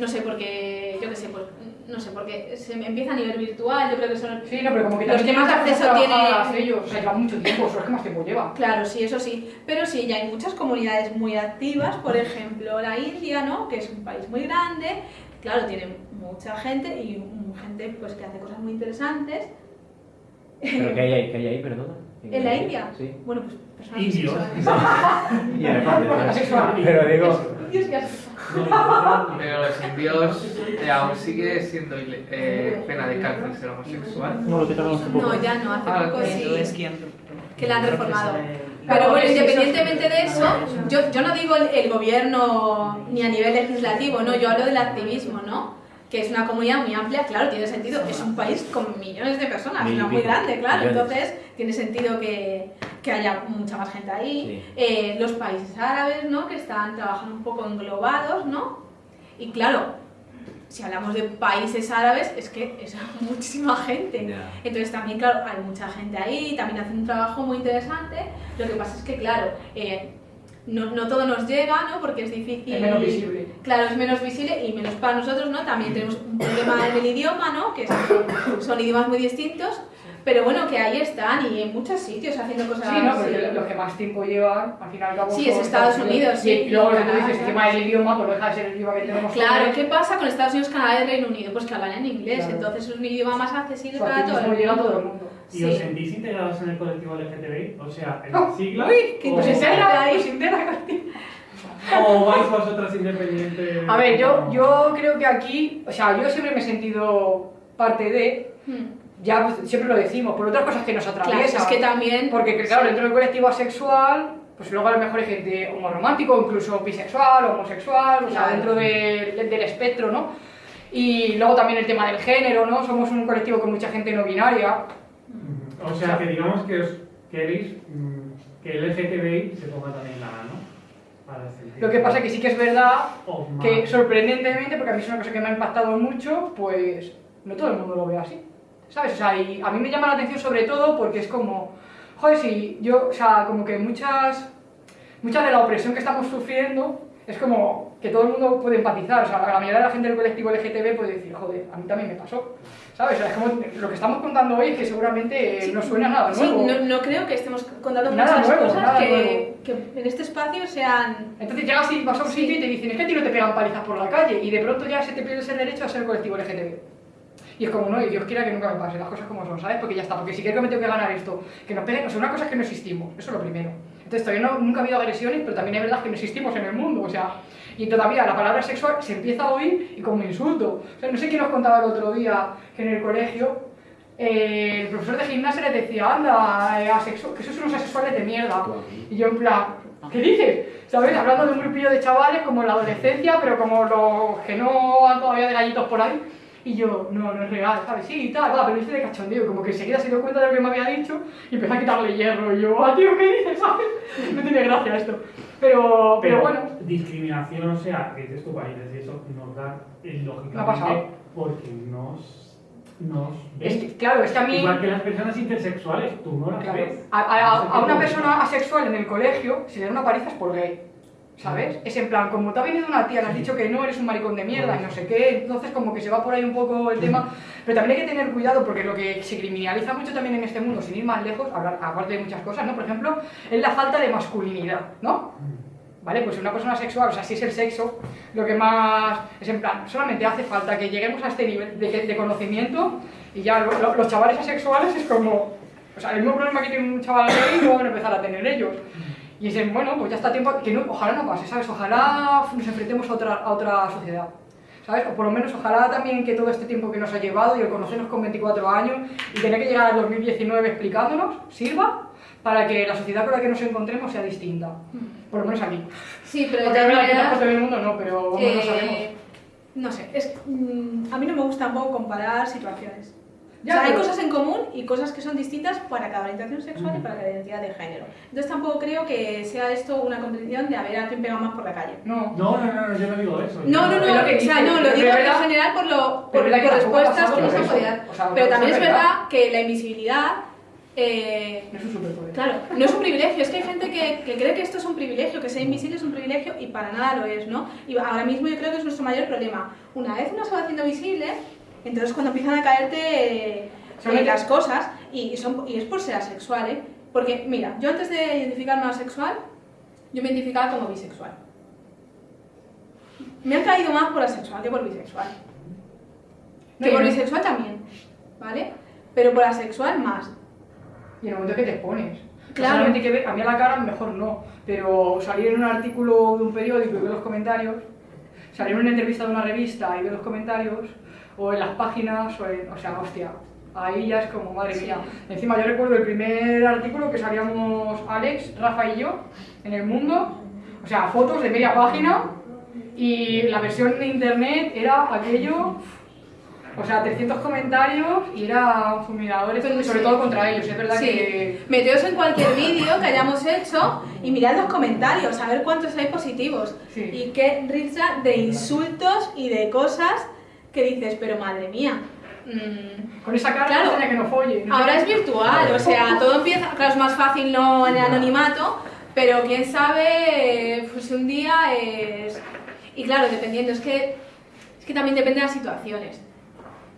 No sé por qué, yo qué sé, pues, no sé, porque se empieza a nivel virtual, yo creo que son... Sí, no, pero como que Los que más acceso tienen- ellos, o sea, lleva mucho tiempo, son los que más tiempo llevan. Claro, sí, eso sí, pero sí, ya hay muchas comunidades muy activas, por ejemplo, la India, ¿no? Que es un país muy grande, claro, tiene mucha gente y mm, gente pues que hace cosas muy interesantes. ¿Pero qué hay ahí? ¿Qué hay ahí, perdona? ¿En la India? Sí. Bueno, pues personas Indios. *laughs* *laughs* Pero digo, Indios y asexuales. Pero los indios eh, aún sigue siendo eh, pena de cárcel ser homosexual. no lo quitaron hace poco. No, ya no, hace Ah, poco sí. Que la han reformado. Pero bueno, independientemente de eso, yo, yo no digo el, el gobierno ni a nivel legislativo, no, yo hablo del activismo, ¿no? Que es una comunidad muy amplia, claro, tiene sentido, es un país con millones de personas, Mil no muy grande, claro, millones. entonces tiene sentido que, que haya mucha más gente ahí. Sí. Eh, los países árabes, ¿no? Que están trabajando un poco englobados, ¿no? Y claro, si hablamos de países árabes, es que es *laughs* muchísima gente. Ya. Entonces también, claro, hay mucha gente ahí, también hacen un trabajo muy interesante. Lo que pasa es que, claro, eh, no, no todo nos llega, ¿no? Porque es difícil. Es menos visible. Claro, es menos visible y menos para nosotros, ¿no? También tenemos un problema en el idioma, ¿no? Que son, son idiomas muy distintos. Pero bueno, que ahí están y en muchos sitios haciendo cosas Sí, no, porque los que más tiempo llevan, al fin y al cabo. Sí, es Estados Unidos, sí, Y luego lo que tú dices, tema del idioma, pues deja de ser el idioma que tenemos. Claro. ¿qué pasa con Estados Unidos, Canadá y Reino Unido? Pues que hablan en inglés, Claro. entonces es un idioma más accesible para todo el mundo. ¿Y os Sí. sentís integrados en el colectivo LGTBI? O sea, en Oh, las siglas. uy, qué o, Pues entera. *laughs* o vais vosotras independientes? A ver, yo, yo creo que aquí, o sea, yo siempre me he sentido parte de, Hmm. ya pues, siempre lo decimos, por otras cosas que nos Claro, atraviesan. es que también... Porque, que, claro, dentro del colectivo asexual, pues luego a lo mejor hay gente homoromántico, incluso bisexual, homosexual, o sea, Claro. dentro del- del- del espectro, ¿no? Y luego también el tema del género, ¿no? Somos un colectivo con mucha gente no binaria. O sea, que digamos que os queréis mm, que el LGTBI se ponga también la A, ¿no? Lo que pasa es que sí que es verdad que sorprendentemente, porque a mí es una cosa que me ha impactado mucho, pues no todo el mundo lo ve así. ¿Sabes? O sea, y a mí me llama la atención sobre todo porque es como, joder, si yo, o sea, como que muchas, mucha de la opresión que estamos sufriendo es como que todo el mundo puede empatizar. O sea, la mayoría de la gente del colectivo LGTB puede decir, joder, a mí también me pasó. ¿Sabes? O sea, es como lo que estamos contando hoy es que seguramente eh, no suena nada Sí, nuevo. no, no creo que estemos contando Nada muchas nuevo, cosas nada que, que en este espacio sean... Entonces llegas y vas a un Sí. sitio y te dicen, es que a ti no te pegan palizas por la calle, y de pronto ya se te pierde ese derecho a ser colectivo LGTB. Y es como, no, y Dios quiera que nunca me pase, las cosas como son, ¿sabes? Porque ya está, porque si creo que me tengo que ganar esto, que nos peguen, o sea, una cosa es que no existimos, eso es lo primero. Entonces todavía no, nunca ha habido agresiones, pero también es verdad que no existimos en el mundo, o sea, y todavía la palabra sexual se empieza a oír y como insulto. O sea, no sé quién nos contaba el otro día que en el colegio eh, el profesor de gimnasia les decía, anda, eh, asexu- que sois unos asexuales de mierda. Y yo en plan, ¿qué dices? ¿Sabes? Hablando de un grupillo de chavales como en la adolescencia, pero como los que no han todavía de gallitos por ahí. Y yo, no, no es real, ¿sabes? Sí, y tal, va, pero hice de cachondeo, como que enseguida se dio cuenta de lo que me había dicho y empezó a quitarle hierro. Y yo, ah, tío, ¿qué dices? ¿Sabes? *laughs* No tiene gracia esto. Pero, pero bueno, Discriminación, o sea, que dices tu país, y eso nos da eh, Me ha pasado. lógicamente porque nos, nos es que, claro, es que a mí... Igual que las personas intersexuales, tú no las Claro. ves. A, a- No a una persona asexual en el colegio, si le da una paliza es por gay. ¿Sabes? Es en plan, como te ha venido una tía, le has dicho que no, eres un maricón de mierda y no sé qué, entonces como que se va por ahí un poco el tema. Pero también hay que tener cuidado porque lo que se criminaliza mucho también en este mundo, sin ir más lejos, hablar, aparte de muchas cosas, ¿no? Por ejemplo, es la falta de masculinidad, ¿no? ¿Vale? Pues una persona sexual, o sea, si es el sexo, lo que más es en plan, solamente hace falta que lleguemos a este nivel de, de conocimiento y ya lo- lo- los chavales asexuales es como, O sea, el mismo problema que tiene un chaval ahí lo van a empezar a tener ellos. Y dicen, bueno, pues ya está tiempo, que no, ojalá no pase, ¿sabes? Ojalá nos enfrentemos a otra, a otra sociedad. ¿Sabes? O por lo menos ojalá también que todo este tiempo que nos ha llevado y el conocernos con 24 años y tener que llegar al 2019 explicándonos sirva para que la sociedad con la que nos encontremos sea distinta. Por lo menos aquí. Sí, pero de Porque verdad del mundo no, pero vamos, no eh, sabemos. no sé, es, mm, a mí no me gusta tampoco comparar situaciones. Ya, o sea, hay cosas en común y cosas que son distintas para cada orientación sexual y para cada identidad de género. Entonces tampoco creo que sea esto una competición de a ver a quién pega más por la calle. No. No, no, no, no, yo no digo eso. No, no, no, lo que o sea, no, lo digo en general por, lo, por, por respuestas que nos por han podido dar. Pero también es verdad. verdad que la invisibilidad eh, No es un superpoder. Claro, no es un privilegio, es que hay gente que, que cree que esto es un privilegio, que ser invisible es un privilegio y para nada lo es, ¿no? Y ahora mismo yo creo que es nuestro mayor problema. Una vez uno se va haciendo visible, entonces cuando empiezan a caerte eh, Solamente- las cosas, y, son, y es por ser asexual, ¿eh? Porque, mira, yo antes de identificarme asexual, yo me identificaba como bisexual. Me han caído más por asexual que por bisexual. No, Que por no- bisexual también, ¿vale? Pero por asexual más. Y en el momento que te expones. Claro. Solamente hay que a mí a la cara mejor no, pero salir en un artículo de un periódico y ver los comentarios, salir en una entrevista de una revista y ver los comentarios, o en las páginas, o, en, o sea, hostia, ahí ya es como, madre mía. Encima yo recuerdo el primer artículo que salíamos Alex, Rafa y yo en el mundo, o sea, fotos de media página, y la versión de internet era aquello... O sea, 300 comentarios y era fulminadores, Pero sobre sí. todo contra ellos. Es verdad Sí, que meteos en cualquier vídeo que hayamos hecho y mirad los comentarios, a ver cuántos hay positivos. Sí. Y qué risa de insultos y de cosas que dices, pero madre mía. mm, Con esa cara Claro. que no folle. ¿no? ahora es virtual, o sea, *laughs* todo empieza, claro, es más fácil no en el anonimato, pero quién sabe pues un día es... Y claro, dependiendo, es que, es que también depende de las situaciones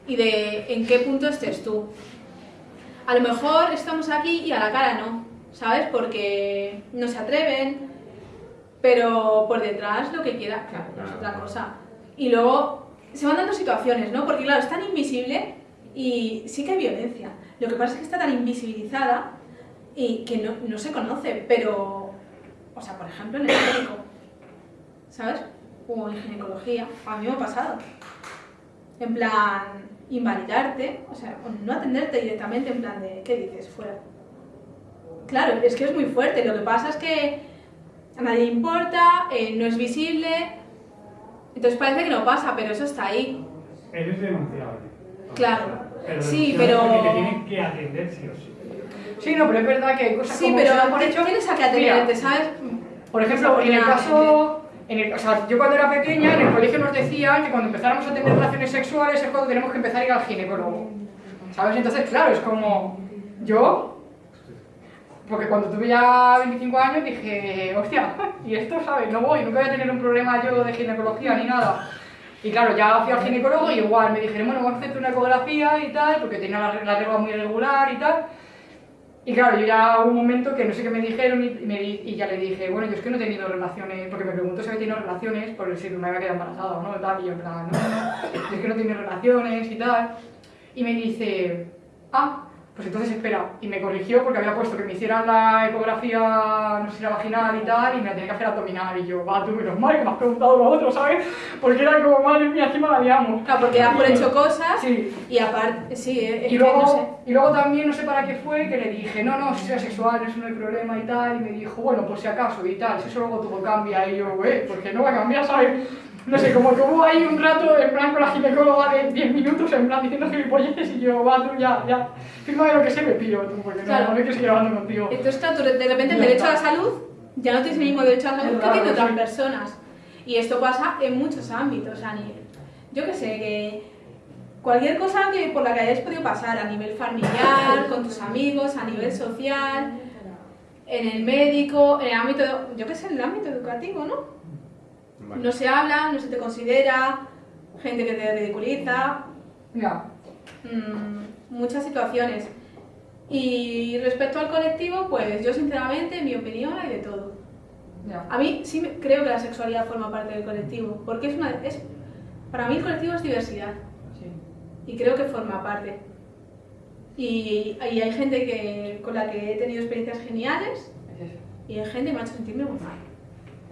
y de en qué punto estés tú. A lo mejor estamos aquí y a la cara no, ¿sabes? Porque no se atreven, pero por detrás lo que quiera, claro, es otra cosa. Y luego se van dando situaciones, ¿no? Porque claro, es tan invisible y sí que hay violencia. Lo que pasa es que está tan invisibilizada y que no, no se conoce, pero, o sea, por ejemplo, en el médico, ¿sabes? O en ginecología, a mí me ha pasado. En plan, invalidarte, o sea, no atenderte directamente en plan de, ¿qué dices? Fuera. Claro, es que es muy fuerte. Lo que pasa es que a nadie importa, eh, no es visible, entonces parece que no pasa, pero eso está ahí. Eres denunciable. Claro. Pero Sí, pero- porque te tienen que atender sí o sí. Sí, no, pero es verdad que hay cosas Sí, como pero por te- hecho. tienes a que atenderte, ¿sabes? Por ejemplo, en el caso, en el, o sea, yo cuando era pequeña en el colegio nos decían que cuando empezáramos a tener relaciones sexuales es cuando tenemos que empezar a ir al ginecólogo. ¿Sabes? Entonces, claro, es como yo, porque cuando tuve ya 25 años dije, hostia, *laughs* y esto, ¿sabes? No voy, nunca voy a tener un problema yo de ginecología ni nada. Y claro, ya fui al ginecólogo y igual me dijeron, bueno, vamos a hacerte una ecografía y tal, porque tenía la, la regla muy irregular y tal. Y claro, yo ya hubo un momento que no sé qué me dijeron y, me y ya le dije, bueno, yo es que no he tenido relaciones, porque me preguntó si había tenido relaciones por si me había quedado embarazada o no, tal, y yo en no, no, yo es que no he tenido relaciones y tal. Y me dice, ah, pues entonces espera. Y me corrigió porque había puesto que me hicieran la ecografía, no sé si era vaginal y tal, y me la tenía que hacer abdominal. Y yo, va, tú, menos mal que me has preguntado lo otro, ¿sabes? Porque era como, madre mía, encima la liamos. Claro, porque das por hecho cosas Sí, y aparte, sí, es y luego, no sé. y luego también, no sé para qué fue, que le dije, no, no, si soy asexual, eso no hay problema y tal, y me dijo, bueno, por si acaso y tal, si eso luego todo cambia, y yo, güey, porque no va a cambiar, ¿sabes? No sé, como que hubo ahí un rato en plan con la ginecóloga de 10 minutos, en plan diciendo gilipolleces, y yo, va, tú ya, ya, fírmame lo que sé, me pillo, tú, porque Claro. no hay que seguir hablando contigo. Entonces, claro, de repente el derecho a la salud ya no tienes el mismo derecho a la salud que tienen otras sí. personas. Y esto pasa en muchos ámbitos, a nivel. Yo que sé, que cualquier cosa que por la que hayáis podido pasar a nivel familiar, con tus amigos, a nivel social, en el médico, en el ámbito, yo que sé, en el ámbito educativo, ¿no? No se habla, no se te considera, gente que te ridiculiza, Mira, mm, muchas situaciones. Y respecto al colectivo, pues yo sinceramente, en mi opinión, hay de todo. ya. A mí sí me- creo que la sexualidad forma parte del colectivo, porque es una, es, para mí el colectivo es diversidad Sí. y creo que forma parte. Y, y hay gente que, con la que he tenido experiencias geniales y hay gente que me ha hecho sentirme muy mal.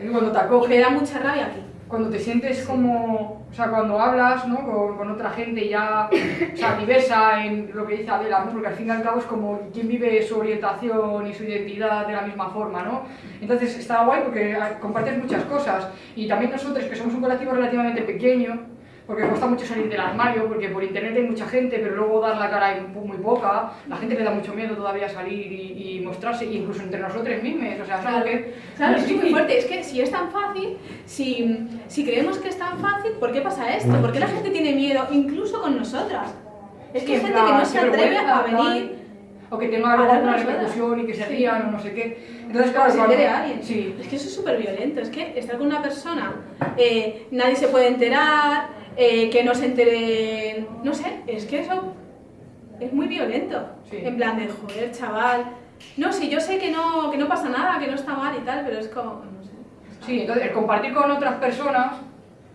Cuando te acoge, da mucha rabia aquí. cuando te sientes como, o sea, cuando hablas, ¿no? Con, con otra gente ya, o sea, diversa en lo que dice Adela, ¿no? Porque al fin y al cabo es como quien vive su orientación y su identidad de la misma forma, ¿no? Entonces está guay porque ah, compartes muchas cosas y también nosotros que somos un colectivo relativamente pequeño, porque cuesta mucho salir del armario, porque por internet hay mucha gente, pero luego dar la cara hay muy, poca, la gente le da mucho miedo todavía salir y, y mostrarse, incluso entre nosotros mismos, o sea, es algo que... Claro, es muy fuerte. Es que si es tan fácil, si, si creemos que es tan fácil, ¿por qué pasa esto? ¿Por qué la gente tiene miedo, incluso con nosotras? Es que hay en gente que no se atreve a venir. O que tenga luego a alguna darnos repercusión y que se Sí. rían o no sé qué. Entonces, claro, se entere a alguien. Sí. Es que eso es súper violento. Es que estar con una persona, eh, nadie se puede enterar, eh, que no se entere. No sé, es que eso es muy violento. Sí. En plan de, joder, chaval. No, sí, yo sé que no, que no pasa nada, que no está mal y tal, pero es como. No sé. Sí, entonces el compartir con otras personas,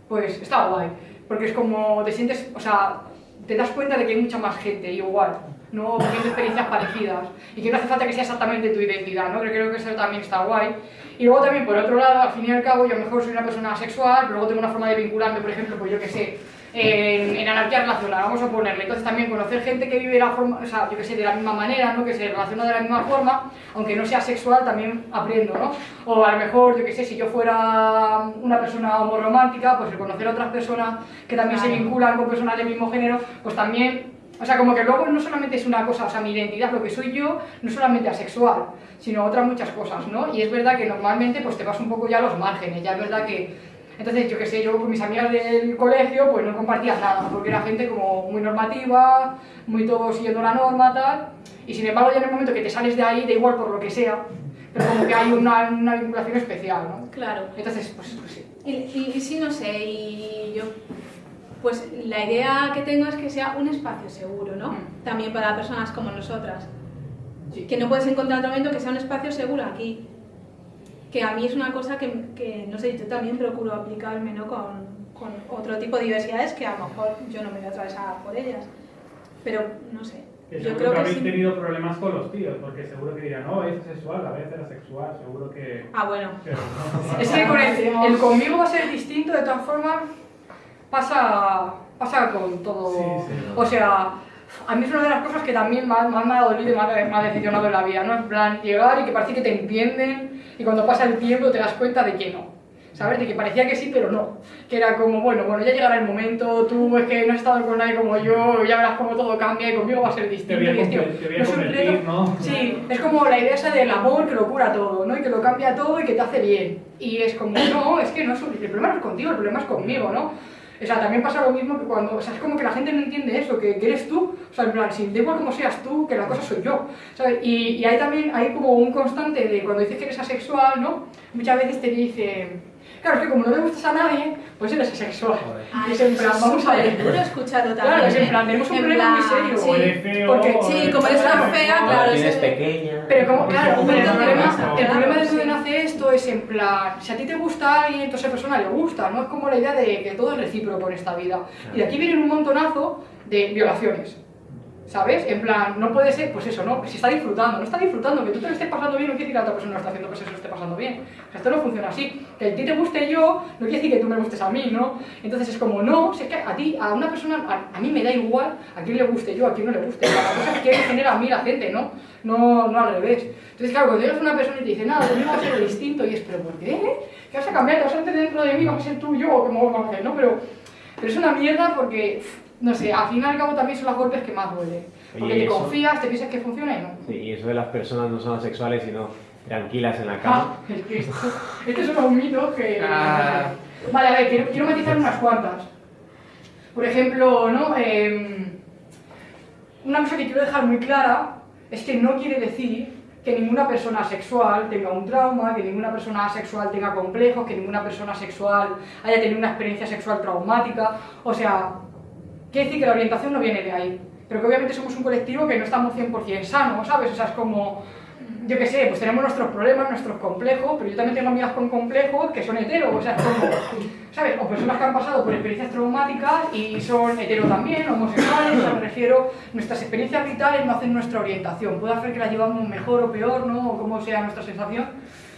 pues está guay. Porque es como te sientes, o sea, te das cuenta de que hay mucha más gente igual, ¿no? Experiencias parecidas. Y que no hace falta que sea exactamente tu identidad, ¿no? Creo que eso también está guay. Y luego también, por otro lado, al fin y al cabo, yo a lo mejor soy una persona asexual, pero luego tengo una forma de vincularme, por ejemplo, pues yo que sé, en, en anarquía relacional, vamos a ponerle. Entonces también conocer gente que vive la forma, o sea, yo que sé, de la misma manera, ¿no? Que se relaciona de la misma forma, aunque no sea sexual, también aprendo, ¿no? O a lo mejor, yo que sé, si yo fuera una persona homoromántica, pues el conocer a otras personas que también se vinculan con personas del mismo género, pues también o sea, como que luego no solamente es una cosa, o sea, mi identidad, lo que soy yo, no solamente asexual, sino otras muchas cosas, ¿no? Y es verdad que normalmente pues te vas un poco ya a los márgenes, ya es verdad que... Entonces, yo qué sé, yo con mis amigas del colegio pues no compartía nada, porque era gente como muy normativa, muy todo siguiendo la norma, tal, y sin embargo ya en el momento que te sales de ahí, da igual por lo que sea, pero como que hay una, una vinculación especial, ¿no? Claro. Entonces, pues, pues sí. Y, y, y sí, no sé, y yo, pues la idea que tengo es que sea un espacio seguro, ¿no? Mm. También para personas como nosotras. Sí. Que no puedes encontrar otro momento que sea un espacio seguro aquí. Que a mí es una cosa que, que no sé, yo también procuro aplicarme, ¿no? Con, con otro tipo de diversidades que a lo mejor yo no me voy a atravesar por ellas. Pero, no sé, Que yo creo que que habéis sí. tenido problemas con los tíos, porque seguro que dirán, no, es sexual, la vez era sexual, seguro que... Ah, bueno. Pero no, Es que con el, el conmigo va a ser distinto, de todas formas, pasa, pasa con todo. Sí, sí. O sea, a mí es una de las cosas que también más, más me ha dolido y más me ha decepcionado en la vida, ¿no? En plan, llegar y que parece que te entienden y cuando pasa el tiempo te das cuenta de que no. ¿Sabes? De que parecía que sí, pero no. Que era como, bueno, bueno, ya llegará el momento, tú es que no has estado con nadie como yo, ya verás cómo todo cambia y conmigo va a ser distinto. Te voy a te voy no convertir, reto- ¿no? Sí, es como la idea esa del amor que lo cura todo, ¿no? Y que lo cambia todo y que te hace bien. Y es como, no, es que no es un- el problema no es contigo, el problema es conmigo, ¿no? O sea, también pasa lo mismo que cuando, o sea, es como que la gente no entiende eso, que, que eres tú, o sea, en plan, si da igual como seas tú, que la cosa soy yo, ¿sabes? Y, y hay también, hay como un constante de cuando dices que eres asexual, ¿no? Muchas veces te dicen, claro, es que como no le gustas a nadie, pues eres asexual. Ah, Y es en plan, vamos a ver. súper duro escucharlo también. Claro, es en ¿eh? plan, tenemos un problema muy serio. eres Porque- sí, eres como eres tan fea, claro, ese- pequeña. Pero como, claro, el problema, el problema de sí. donde nace esto es en plan, si a ti te gusta alguien, entonces a esa persona le gusta, ¿no? Es como la idea de que todo es recíproco en esta vida. Y de aquí vienen un montonazo de violaciones. ¿Sabes? En plan, no puede ser, pues eso, ¿no? Si está disfrutando, no está disfrutando, que tú te lo estés pasando bien no quiere decir que la otra persona no está haciendo que se lo esté pasando bien. O sea, esto no funciona así. Que a ti te guste yo, no quiere decir que tú me gustes a mí, ¿no? Entonces es como, no, si es que a ti, a una persona, a, a mí me da igual a quién le guste yo, a quién no le guste. La cosa es que genera a mí la gente, ¿no? No, no al revés. Entonces, claro, cuando llegas a una persona y te dice, nada, conmigo va a ser distinto, y es, ¿pero por qué? ¿Qué vas a cambiar? ¿Te vas a meter dentro de mí? ¿Vas a ser tú yo? O como vamos a hacer, ¿no? Pero, pero es una mierda porque, no sé, al fin y al cabo también son los golpes que más duelen. Porque Oye, te eso- confías, te piensas que funciona y no. Sí, y eso de las personas no son asexuales, sino tranquilas en la Ah, cama. es que esto, esto es un mito que... Ah. Vale, a ver, quiero, quiero matizar unas cuantas. Por ejemplo, ¿no? Em, una cosa que quiero dejar muy clara es que no quiere decir que ninguna persona sexual tenga un trauma, que ninguna persona sexual tenga complejos, que ninguna persona sexual haya tenido una experiencia sexual traumática. O sea, quiere decir que la orientación no viene de ahí. Pero que obviamente somos un colectivo que no estamos 100% sanos, ¿sabes? O sea, es como... yo qué sé, pues tenemos nuestros problemas, nuestros complejos, pero yo también tengo amigas con complejos que son heteros, o sea, como, ¿sabes? O personas que han pasado por experiencias traumáticas y son hetero también, homosexuales, o sea, me refiero, nuestras experiencias vitales no hacen nuestra orientación, puede hacer que la llevamos mejor o peor, ¿no? O como sea nuestra sensación,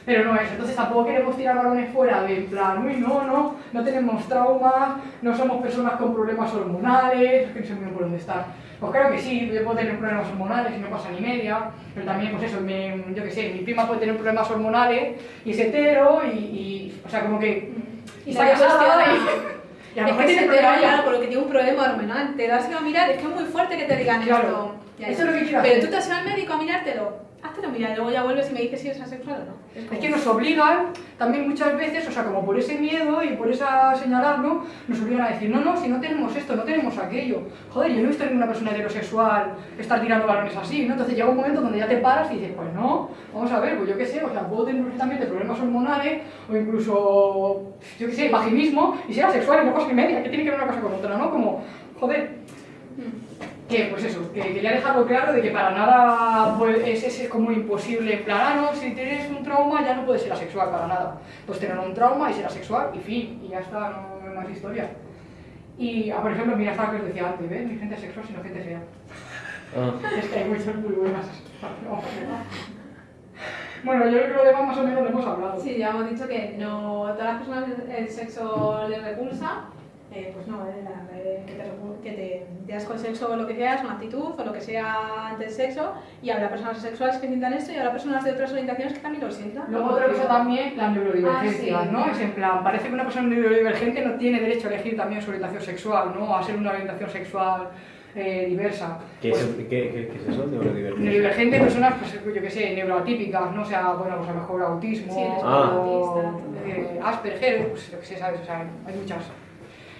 pero no es. Entonces tampoco queremos tirar balones fuera de en plan, uy, no, no, no tenemos traumas, no somos personas con problemas hormonales, es que no sé muy bien por dónde estar. Pues claro que sí, yo puedo tener problemas hormonales y no pasa ni media, pero también, pues eso, mi- yo qué sé, mi prima puede tener problemas hormonales y es hetero y, y, o sea, como que Y está casada *laughs* y a lo Es que se te problemas va ya. claro, porque tiene un problema hormonal. Te das a mirar, es que es muy fuerte que te digan Claro. esto. Ya, Eso ya. es lo que quiero Pero hacer. tú te has ido al médico a mirártelo. Háztelo mirar, luego ya vuelves y me dices si eres asexual o no. Es como- que nos obligan también muchas veces, o sea, como por ese miedo y por esa señalarlo, nos obligan a decir, no, no, si no tenemos esto, no tenemos aquello. Joder, yo no he visto a ninguna persona heterosexual estar tirando balones así, ¿no? Entonces llega un momento donde ya te paras y dices, pues no, vamos a ver, pues yo qué sé, o sea, puedo tener perfectamente problemas hormonales o incluso, yo qué sé, vaginismo y ser asexual y no cosa ni media, que tiene que ver una cosa con otra, ¿no? Como, joder, que pues eso, que quería dejarlo claro de que para nada pues, es, es como imposible, en plan, ah, no, si tienes un trauma ya no puedes ser asexual para nada. Pues tener un trauma y ser asexual y fin, y ya está, no hay más historia. Y, ah, por ejemplo, mira, estaba que os decía antes, ¿ves? Ni gente sexual, sino gente fea. Ah. Es que hay muchas muy buenas. Bueno, yo creo que lo demás más o menos lo hemos hablado. Sí, ya hemos dicho que no todas las personas el sexo les repulsa. Eh, pues no, eh, la- eh, que te, que te te das con sexo o lo que sea, es una actitud o lo que sea ante el sexo. Y habrá personas asexuales que sientan esto y habrá personas de otras orientaciones que también lo sientan. Luego otra cosa también, la neurodivergencia, Ah, sí. ¿no? Es en plan, parece que una persona neurodivergente no tiene derecho a elegir también su orientación sexual, ¿no? A ser una orientación sexual eh, diversa. ¿Qué, Pues, es, qué, qué, qué es eso? Neurodivergencia. Neurodivergente, personas, pues yo qué sé, neuroatípicas, ¿no? O sea, bueno, pues a lo mejor autismo, Sí, Ah. o autista. eh, Asperger, pues yo qué sé, ¿sabes? O sea, hay muchas.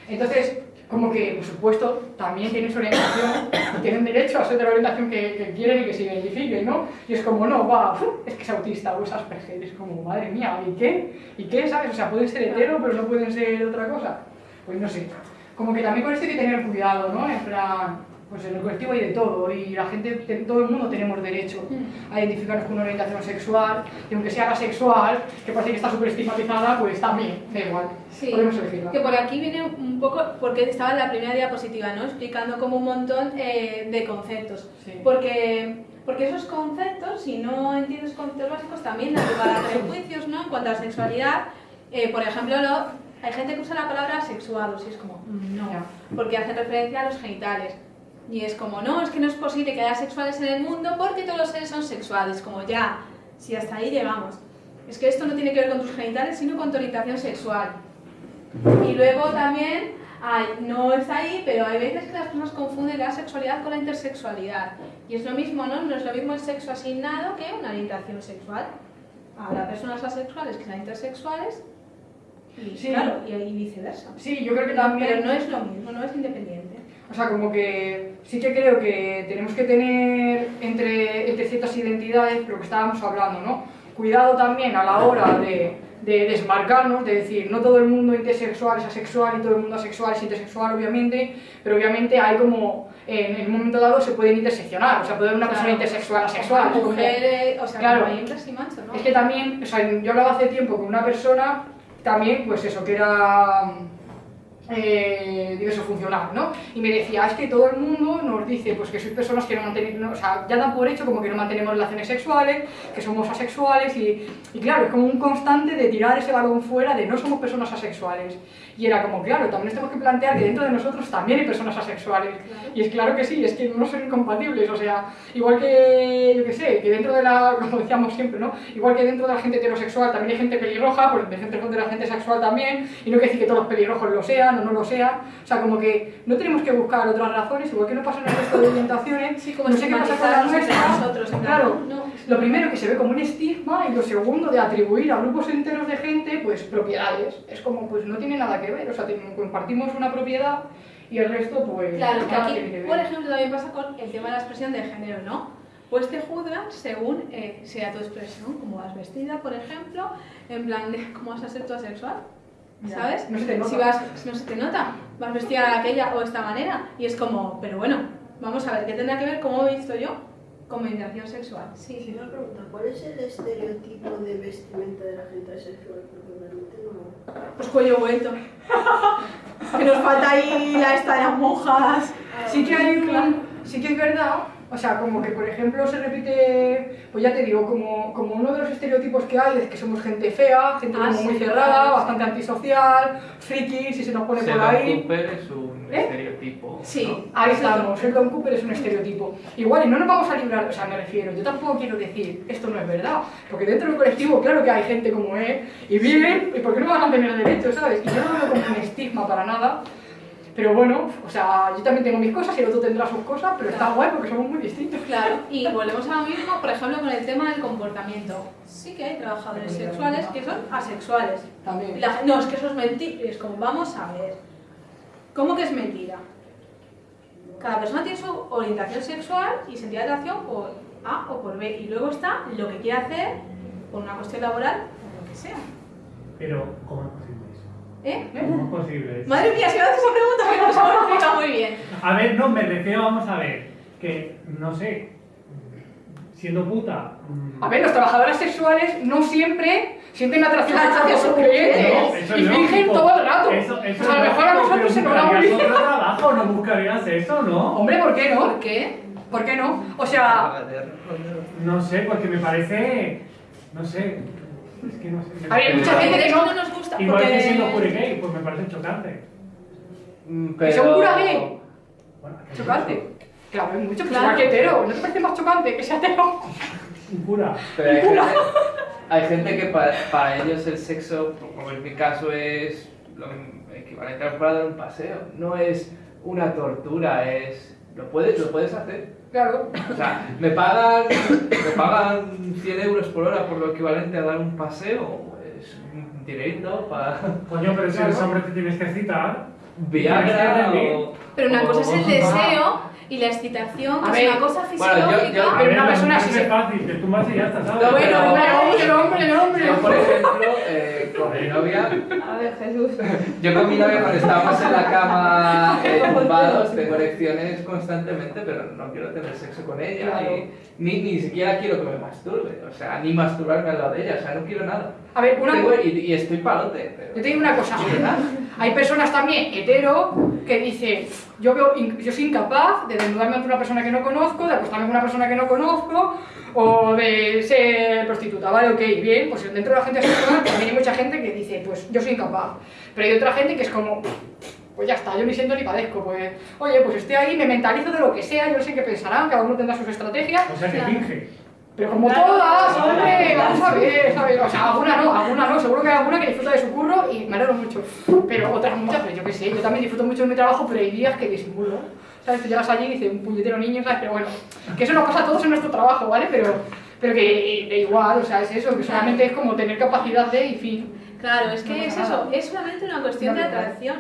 Entonces, como que, por supuesto, también tienen su orientación, *coughs* tienen derecho a ser de la orientación que, quieren y que se identifiquen, ¿no? Y es como, no, va, es que es autista o es Asperger, es como, madre mía, ¿y qué? ¿Y qué, sabes? O sea, pueden ser hetero, pero no pueden ser otra cosa. Pues no sé. Como que también con esto hay que tener cuidado, ¿no? En plan, pues en el colectivo hay de todo y la gente, te- todo el mundo tenemos derecho a identificarnos con una orientación sexual y aunque sea asexual, que parece que está súper estigmatizada, pues también, da igual, Sí, podemos elegirla. que por aquí viene un poco, porque estaba en la primera diapositiva, ¿no? Explicando como un montón eh, de conceptos. Sí. Porque, porque esos conceptos, si no entiendes conceptos básicos, también dan lugar a prejuicios, ¿no? En cuanto a la sexualidad, eh, por ejemplo, lo- hay gente que usa la palabra sexuados y es como, mm, no, porque hacen referencia a los genitales. Y es como, no, es que no es posible que haya sexuales en el mundo porque todos los seres son sexuales. Como ya, si hasta ahí llegamos. Es que esto no tiene que ver con tus genitales, sino con tu orientación sexual. Y luego también, no está ahí, pero hay veces que las personas confunden la sexualidad con la intersexualidad. Y es lo mismo, ¿no? No es lo mismo el sexo asignado que una orientación sexual. Habrá personas asexuales que sean intersexuales y, Sí. claro, y, y viceversa. Sí, yo creo que también... Pero no es lo mismo, no es independiente. O sea, como que sí que creo que tenemos que tener entre, entre ciertas identidades lo que estábamos hablando, ¿no? Cuidado también a la hora de, de desmarcarnos, de decir, no todo el mundo intersexual es asexual y todo el mundo asexual es intersexual, obviamente, pero obviamente hay como, en, en un momento dado se pueden interseccionar, o sea, puede haber una persona Claro. intersexual asexual. como- Mujeres, o sea, Claro. como hembras y machos, ¿no? es que también, o sea, yo hablaba hace tiempo con una persona, también, pues eso, que era eh, diverso funcional, ¿no? Y me decía, es que todo el mundo nos dice pues que sois personas que no mantenéis, no, o sea, ya dan por hecho como que no mantenemos relaciones sexuales, que somos asexuales y, y claro, es como un constante de tirar ese balón fuera de no somos personas asexuales. Y era como, claro, también nos tenemos que plantear que dentro de nosotros también hay personas asexuales. Y es claro que sí, es que no son incompatibles, o sea, igual que, yo qué sé, que dentro de la, *laughs* como decíamos siempre, ¿no? Igual que dentro de la gente heterosexual también hay gente pelirroja, pues dentro de la gente sexual también, y no quiere decir que todos los pelirrojos lo sean o no lo sean, o sea, como que no tenemos que buscar otras razones, igual que no pasa en el resto de orientaciones, Sí, como no sé qué pasa con la nuestra, nosotros, claro, no, lo primero que se ve como un estigma y lo segundo de atribuir a grupos enteros de gente pues propiedades. Es como pues no tiene nada que ver, o sea, compartimos una propiedad y el resto pues Claro, que que aquí, ver. por ejemplo, también pasa con el tema de la expresión de género, ¿no? Pues te juzgan según eh, sea tu expresión, como vas vestida, por ejemplo, en plan de cómo vas a ser tú asexual, ¿sabes? no se te nota. Si vas, no se te nota, vas vestida de aquella o esta manera, y es como, pero bueno, vamos a ver, ¿qué tendrá que ver cómo he visto yo? Con orientación sexual, Sí, sí. una pregunta. ¿Cuál es el estereotipo de vestimenta de la gente asexual? Porque realmente no... Pues cuello vuelto. *laughs* que nos falta ahí la esta de las monjas. Sí que hay un, sí que es verdad, o sea, como que por ejemplo se repite, pues ya te digo, como, como uno de los estereotipos que hay es que somos gente fea, gente Ah, como sí, muy claro, cerrada, sí. bastante antisocial, friki, si se nos pone por ahí. Cooper es un ¿Eh? estereotipo. Sí. Ahí estamos, Sheldon Cooper es un estereotipo. Igual, y no nos vamos a librar, o sea, me refiero, yo tampoco quiero decir, esto no es verdad, porque dentro del colectivo, claro que hay gente como él, y bien, ¿y por qué no van a tener derechos, sabes? Y yo no lo veo como un estigma para nada, pero bueno, o sea, yo también tengo mis cosas y el otro tendrá sus cosas, pero está guay porque somos muy distintos. Claro, y volvemos a lo mismo, por ejemplo, con el tema del comportamiento. Sí que hay trabajadores sexuales que son asexuales. También. la no, es que eso es mentira. Es como, vamos a ver. ¿Cómo que es mentira? Cada persona tiene su orientación sexual y sentido de atracción por A o por B. Y luego está lo que quiere hacer por una cuestión laboral o lo que sea. Pero, ¿cómo es posible ¿Eh? ¿Cómo es posible eso? Madre mía, si me haces esa pregunta, que no se me explica muy bien. A ver, no, me refiero, vamos a ver, que, no sé, siendo puta... mm, A ver, los trabajadores sexuales no siempre sienten atracción por sus clientes No, y fingen todo el rato. Eso, eso o sea, a lo mejor a nosotros se pero nos da bien. otro trabajo, no buscarías eso, ¿no? Hombre, ¿por qué no? ¿Por qué? ¿Por qué no? O sea, No sé, porque me parece, no sé, es que no sé. me A ver, hay mucha gente que no- no nos gusta Igual porque... que siendo pure gay, pues me parece chocante. Mm, Que sea un cura gay. Bueno, chocante. Claro, hay mucho, Claro. que hetero. ¿No te parece más chocante que sea hetero? Un cura. Pero hay gente, hay gente que para, para ellos el sexo, como en mi caso, es lo equivalente a dar un paseo. No es una tortura, es... Lo puedes, lo puedes hacer. Claro. O sea, me pagan, me pagan 100 euros por hora por lo equivalente a dar un paseo. Es un dinerito para Coño, pero si eres hombre te tienes que excitar. Viagra o... Pero una o- cosa es el deseo y la excitación, A es ver, una cosa bueno, yo- fisiológica. yo- Pero ver, una persona mujer sí es fácil, te tumbas y ya está, ¿sabes? No, Bueno, pero- hombre, hombre, hombre, hombre. Yo, por ejemplo, eh, con mi novia, A ver, Jesús. yo con mi novia cuando estábamos en la cama *laughs* eh, tumbados tengo erecciones constantemente, pero no quiero tener sexo con ella. Claro. y ni, ni siquiera quiero que me masturbe, o sea, ni masturbarme al lado de ella, o sea, no quiero nada. A ver, una Tengo- y, y estoy palote, pero... Yo te digo una cosa, hay personas también hetero que dicen, yo, veo, yo soy incapaz de desnudarme ante una persona que no conozco, de acostarme con una persona que no conozco, o de ser prostituta, ¿vale? Ok, bien, pues dentro de la gente asexual también hay mucha gente que dice, pues yo soy incapaz, pero hay otra gente que es como, pues ya está, yo ni siento ni padezco, pues, oye, pues estoy ahí, me mentalizo de lo que sea, yo no sé qué pensarán, cada uno tendrá sus estrategias, O sea, que finge. pero como Claro, todas, claro, hombre, claro. vamos a ver, ¿sabes? O sea, alguna no, alguna no, seguro que hay alguna que disfruta de su curro y me alegro mucho. Pero otras muchas, pues yo qué sé, yo también disfruto mucho de mi trabajo, pero hay días que disimulo. ¿Sabes? Tú llegas allí y dices un puñetero niño, ¿sabes? Pero bueno, que eso nos pasa a todos en nuestro trabajo, ¿vale? Pero, pero que da igual, o sea, es eso, que solamente es como tener capacidad de y fin. Claro, es que No es eso, es solamente una cuestión de No, atracción.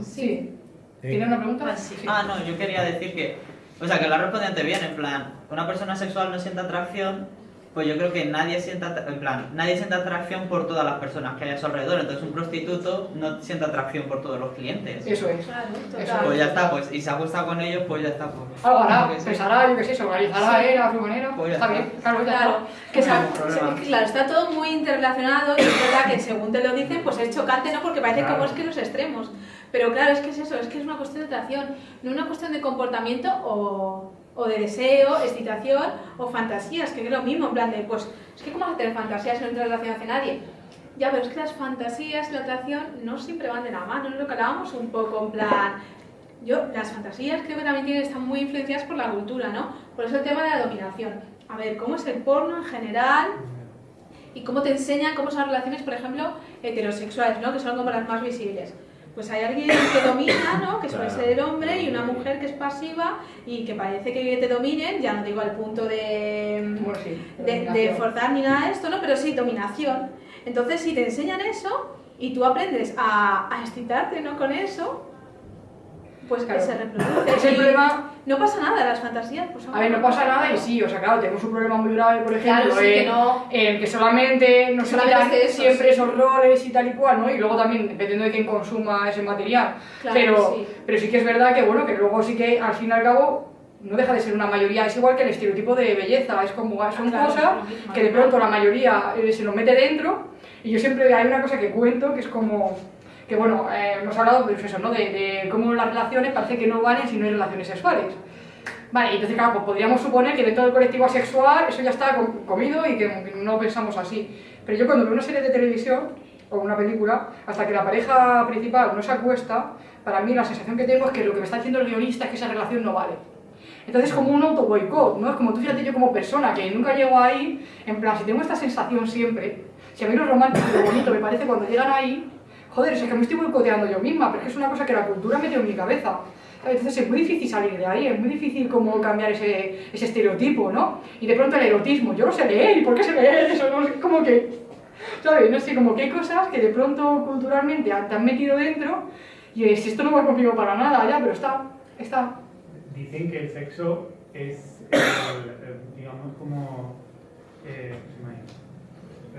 Sí. ¿Tienes una pregunta? Ah, sí. Ah, no, yo quería decir que, o sea, que la respondiente bien, en plan, una persona sexual no siente atracción, pues yo creo que nadie siente, atra- en plan, nadie siente atracción por todas las personas que hay a su alrededor, entonces un prostituto no siente atracción por todos los clientes. Eso es. Claro, total. Pues ya está, pues, y se acuesta con ellos, pues ya está, pues. Algo hará, Yo qué sé. pensará, yo qué sé, se organizará, Sí. ¿eh? La furgonera, Pues ya está está. bien, claro, ya Claro, está. que No hay problema. se- claro, está todo muy interrelacionado y es verdad que según te lo dicen, pues es chocante, ¿no? Porque parece Claro. como es que los extremos. Pero claro, es que es eso, es que es una cuestión de atracción, no una cuestión de comportamiento o, o de deseo, excitación o fantasías, que es lo mismo, en plan de, pues, es que ¿cómo vas a tener fantasías si no en relación hacia nadie? Ya, pero es que las fantasías y la atracción no siempre van de la mano, es lo que hablábamos un poco, en plan, yo, las fantasías creo que también tienen, están muy influenciadas por la cultura, ¿no? Por eso el tema de la dominación. A ver, ¿cómo es el porno en general? Y cómo te enseñan cómo son las relaciones, por ejemplo, heterosexuales, ¿no? Que son como las más visibles. Pues hay alguien que domina, ¿no? Que suele Claro. ser el hombre, y una mujer que es pasiva y que parece que te dominen, ya no digo al punto de, Bueno, sí. de, forzar ni nada de esto, ¿no? Pero sí, dominación. Entonces, si te enseñan eso y tú aprendes a, a excitarte, ¿no? Con eso, pues Claro. que se reproduce. Es el problema No pasa nada, las fantasías, pues A ver, no pasa nada y sí, o sea, claro, tenemos un problema muy grave, por ejemplo, Claro, sí, que en, no- en que solamente nos Solamente eso, siempre sí. esos roles y tal y cual, ¿no? Y luego también, dependiendo de quién consuma ese material. Claro, pero, sí. pero sí que es verdad que, bueno, que luego sí que al fin y al cabo no deja de ser una mayoría, es igual que el estereotipo de belleza, es como, son Claro, cosas que de pronto la mayoría eh, se lo mete dentro y yo siempre hay una cosa que cuento que es como que bueno, eh, hemos hablado pues eso, ¿no? de, de cómo las relaciones parece que no valen si no hay relaciones sexuales. Vale, entonces claro, pues podríamos suponer que dentro del colectivo asexual eso ya está com- comido y que no pensamos así. Pero yo cuando veo una serie de televisión o una película, hasta que la pareja principal no se acuesta, para mí la sensación que tengo es que lo que me está diciendo el guionista es que esa relación no vale. Entonces es como un auto boicot, ¿no? Es como tú fíjate yo como persona que nunca llego ahí, en plan, si tengo esta sensación siempre, si a mí lo romántico y lo bonito me parece cuando llegan ahí, joder, es que me estoy boicoteando yo misma, pero es una cosa que la cultura metió en mi cabeza. Entonces es muy difícil salir de ahí, es muy difícil como cambiar ese, ese estereotipo, ¿no? Y de pronto el erotismo, yo no sé leer, ¿y por qué sé leer eso? No sé, como que, ¿sabes? No sé, como que hay cosas que de pronto culturalmente te han metido dentro y es, esto no va conmigo para nada, ya, pero está, está. Dicen que el sexo es, digamos, como... Eh, se me ha ido.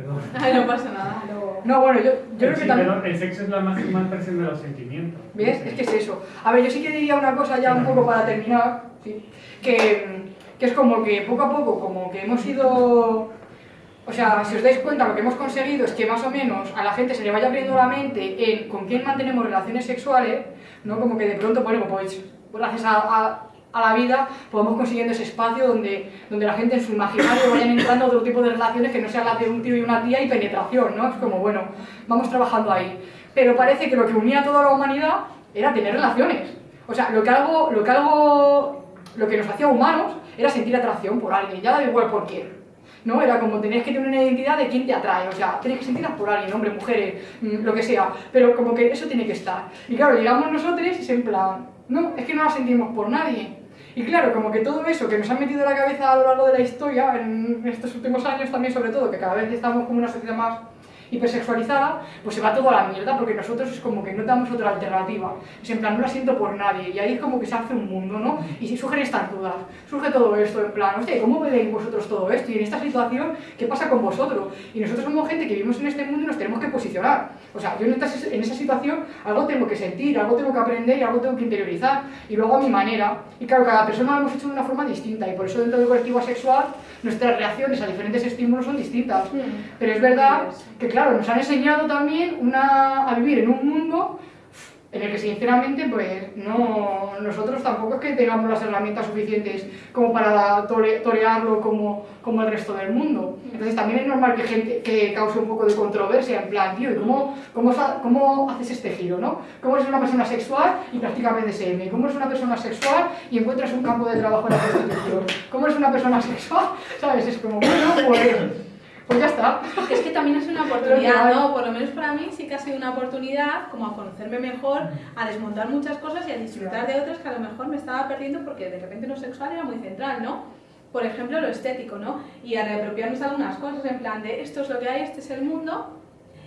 Perdón. *laughs* Ay, no pasa nada. No, bueno, yo, yo creo Sí, que también... pero el sexo es la máxima expresión de los sentimientos. ¿Ves? Es que es eso. A ver, yo sí que diría una cosa ya un poco para terminar, ¿sí? que, que es como que poco a poco, como que hemos ido... O sea, si os dais cuenta, lo que hemos conseguido es que más o menos a la gente se le vaya abriendo la mente en con quién mantenemos relaciones sexuales, ¿no? Como que de pronto, bueno, pues gracias a, a- a la vida podemos consiguiendo ese espacio donde, donde la gente en su imaginario vayan entrando otro tipo de relaciones que no sean las de un tío y una tía y penetración, ¿no? Es como, bueno, vamos trabajando ahí. Pero parece que lo que unía a toda la humanidad era tener relaciones. O sea, lo que algo, lo que algo, lo que nos hacía humanos era sentir atracción por alguien, ya da igual por quién. ¿no? Era como tenías que tener una identidad de quién te atrae, o sea, tienes que sentirlas por alguien, hombres, mujeres, mm, lo que sea, pero como que eso tiene que estar. Y claro, llegamos nosotros y es en plan, no, es que no la sentimos por nadie. Y claro, como que todo eso que nos han metido en la cabeza a lo largo de la historia, en estos últimos años también sobre todo, que cada vez estamos como una sociedad más hipersexualizada, pues se va todo a la mierda porque nosotros es como que no damos otra alternativa. Es en plan, no la siento por nadie. Y ahí es como que se hace un mundo, ¿no? Y si surgen estas dudas, surge todo esto en plan, hostia, ¿cómo veis vosotros todo esto? Y en esta situación, ¿qué pasa con vosotros? Y nosotros somos gente que vivimos en este mundo y nos tenemos que posicionar. O sea, yo en, esta- en esa situación algo tengo que sentir, algo tengo que aprender y algo tengo que interiorizar. Y luego a mi manera. Y claro, cada persona lo hemos hecho de una forma distinta. Y por eso dentro del colectivo asexual nuestras reacciones a diferentes estímulos son distintas. Pero es verdad que, claro, nos han enseñado también una, a vivir en un mundo en el que, sinceramente, pues no, nosotros tampoco es que tengamos las herramientas suficientes como para tore- torearlo como, como el resto del mundo. Entonces, también es normal que, gente, que cause un poco de controversia, en plan, tío, ¿y cómo, cómo, cómo haces este giro, no? ¿Cómo eres una persona sexual y practicas BDSM? ¿Cómo eres una persona sexual y encuentras un campo de trabajo en la prostitución? ¿Cómo eres una persona sexual? *laughs* ¿Sabes? Es como, bueno, pues, pues ya está. Es que también sido una oportunidad, ¿no? Por lo menos para mí sí que ha sido una oportunidad como a conocerme mejor, a desmontar muchas cosas y a disfrutar de otras que a lo mejor me estaba perdiendo porque de repente lo sexual era muy central, ¿no? Por ejemplo, lo estético, ¿no? Y a reapropiarnos de algunas cosas en plan de esto es lo que hay, este es el mundo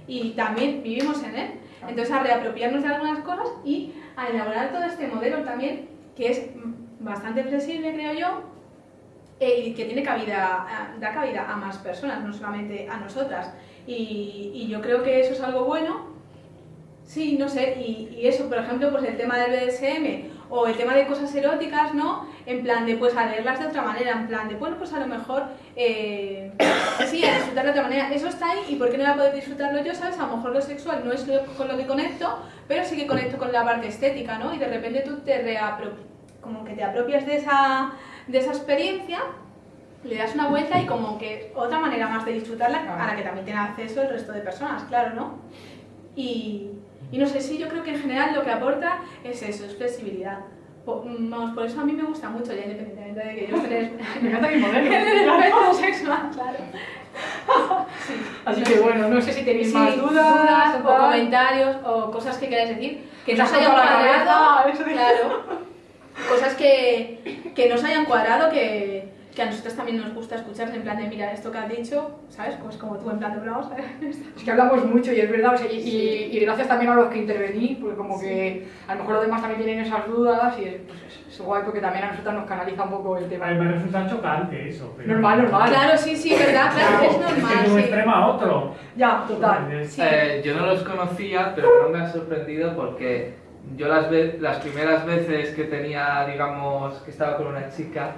y también vivimos en él. Entonces a reapropiarnos de algunas cosas y a elaborar todo este modelo también que es bastante flexible, creo yo, eh, y que tiene cabida, a- da cabida a más personas, no solamente a nosotras. Y, y yo creo que eso es algo bueno. Sí, no sé, y, y eso, por ejemplo, pues el tema del BDSM o el tema de cosas eróticas, ¿no? En plan de, pues, a leerlas de otra manera, en plan de, bueno, pues a lo mejor, eh, sí, a disfrutar de otra manera. Eso está ahí, ¿y por qué no voy a poder disfrutarlo yo, sabes? A lo mejor lo sexual no es lo- con lo que conecto, pero sí que conecto con la parte estética, ¿no? Y de repente tú te reapro- como que te apropias de esa, de esa experiencia le das una vuelta y como que otra manera más de disfrutarla a la que también tiene acceso el resto de personas, claro, ¿no? Y, y no sé, sí, yo creo que en general lo que aporta es eso, es flexibilidad. Po- mm, vamos, por eso a mí me gusta mucho, ya independientemente de que yo esté *laughs* Me encanta *laughs* aspecto sexual, claro. *laughs* Sí. Así No que sé. bueno, no sé si tenéis Sí, más dudas, o comentarios o cosas que queráis decir que no os la cuadrado. Claro. Cosas que, que no os hayan cuadrado, que, que a nosotros también nos gusta escuchar, en plan de, mira, esto que has dicho, ¿sabes? Pues como tú, en plan de, vamos a ver. Es que hablamos mucho y es verdad, o sea, y, y- y gracias también a los que intervení, porque como que a lo mejor los demás también tienen esas dudas y es, pues es, es guay porque también a nosotros nos canaliza un poco el A tema. mí me resulta chocante eso. Pero... Normal, normal. Claro, sí, sí, verdad, claro, es Es que de un normal, sí. extremo a otro. Ya, total. Es- Sí. Eh, yo no los conocía, pero no me ha sorprendido porque yo las, ve- las primeras veces que tenía, digamos, que estaba con una chica,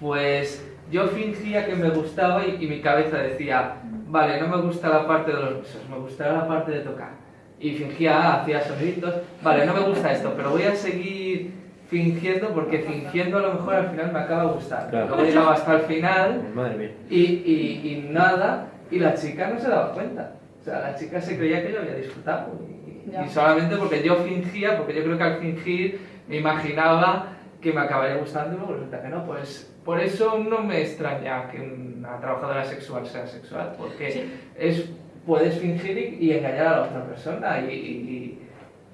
pues yo fingía que me gustaba y, y mi cabeza decía, vale, no me gusta la parte de los besos, me gustará la parte de tocar. Y fingía, ah, hacía soniditos, vale, no me gusta esto, pero voy a seguir fingiendo porque fingiendo a lo mejor al final me acaba gustando. Claro. Luego llegaba hasta el final Madre mía. y, y, y nada, y la chica no se daba cuenta. O sea, la chica se creía que yo había disfrutado. Y, Ya. y solamente porque yo fingía, porque yo creo que al fingir me imaginaba que me acabaría gustando y luego resulta que no. Pues por eso no me extraña que una trabajadora sexual sea sexual, porque es, puedes fingir y, y engañar a la otra persona y, y-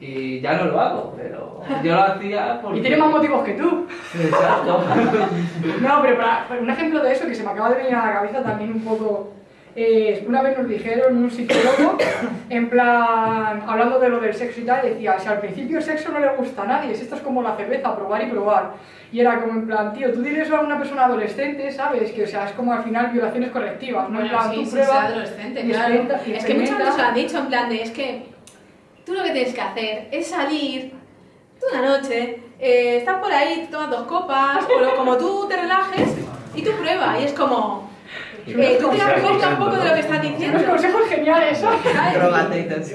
y ya no lo hago, pero yo lo hacía porque... *laughs* Y tiene más motivos que tú. Exacto. *laughs* No, pero para, para un ejemplo de eso que se me acaba de venir a la cabeza también un poco. Eh, una vez nos dijeron un psicólogo, en plan, hablando de lo del sexo y tal, decía, si al principio el sexo no le gusta a nadie, si esto es como la cerveza, probar y probar. Y era como en plan, tío, tú diles a una persona adolescente, ¿sabes? Que o sea, es como al final violaciones colectivas, ¿no? En Bueno, plan, sí, tú sí, pruebas adolescente, claro. Es que muchas veces lo han dicho en plan de, es que tú lo que tienes que hacer es salir una noche, eh, estás por ahí, tomas dos copas, o lo- como tú te relajes y tú pruebas, y es como... eh, tú te das cuenta un poco de lo que estás diciendo. Unos consejos geniales, ¿sabes? ¿sabes? Drogate y tal, sí.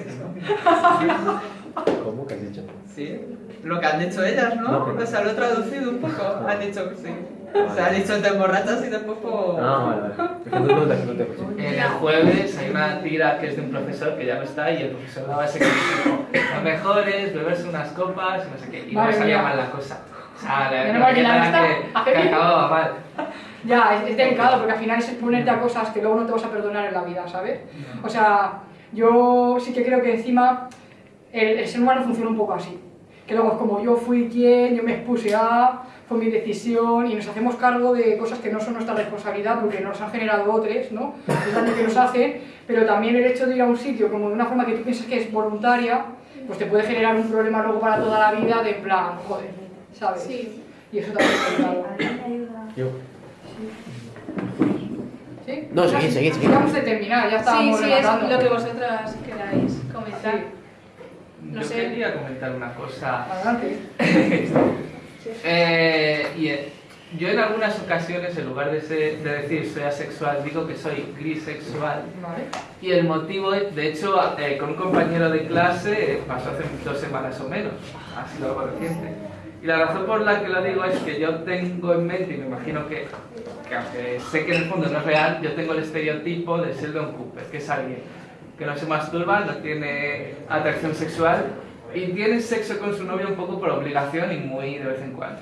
¿Cómo que has dicho? Sí, lo que han dicho ellas, ¿no? No, pero- O sea, lo he traducido un poco. Han dicho que sí. O sea, han dicho te emborrachas y después pues... Ah, vale, vale. El jueves hay una tira que es de un profesor que ya no está y el profesor daba ese consejo. Lo mejor es beberse unas copas y no sé qué. Y no salía mal la cosa. O sea, la, mal que acababa mal. Ya, es, es delicado porque al final es exponerte a cosas que luego no te vas a perdonar en la vida, ¿sabes? O sea, yo sí que creo que encima el, el ser humano funciona un poco así. Que luego es como yo fui quien, yo me expuse a, fue mi decisión y nos hacemos cargo de cosas que no son nuestra responsabilidad porque nos han generado otros, ¿no? El daño que nos hacen, pero también el hecho de ir a un sitio como de una forma que tú piensas que es voluntaria, pues te puede generar un problema luego para toda la vida de en plan, joder, ¿sabes? Sí. Y eso también es delicado. Yo. ¿Sí? No, seguid, seguid, seguid. Vamos a terminar, ya Sí, estábamos sí, es rematando. lo que vosotras queráis comentar. No Yo sé. quería comentar una cosa. Adelante. *laughs* Eh, y eh, yo en algunas ocasiones, en lugar de, ser- de decir soy asexual, digo que soy grisexual. Vale. Y el motivo es, de hecho, eh, con un compañero de clase eh, pasó hace dos semanas o menos, ha sido algo reciente. Y la razón por la que lo digo es que yo tengo en mente, y me imagino que, que aunque sé que en el fondo no es real, yo tengo el estereotipo de Sheldon Cooper, que es alguien que no se masturba, no tiene atracción sexual y tiene sexo con su novia un poco por obligación y muy de vez en cuando.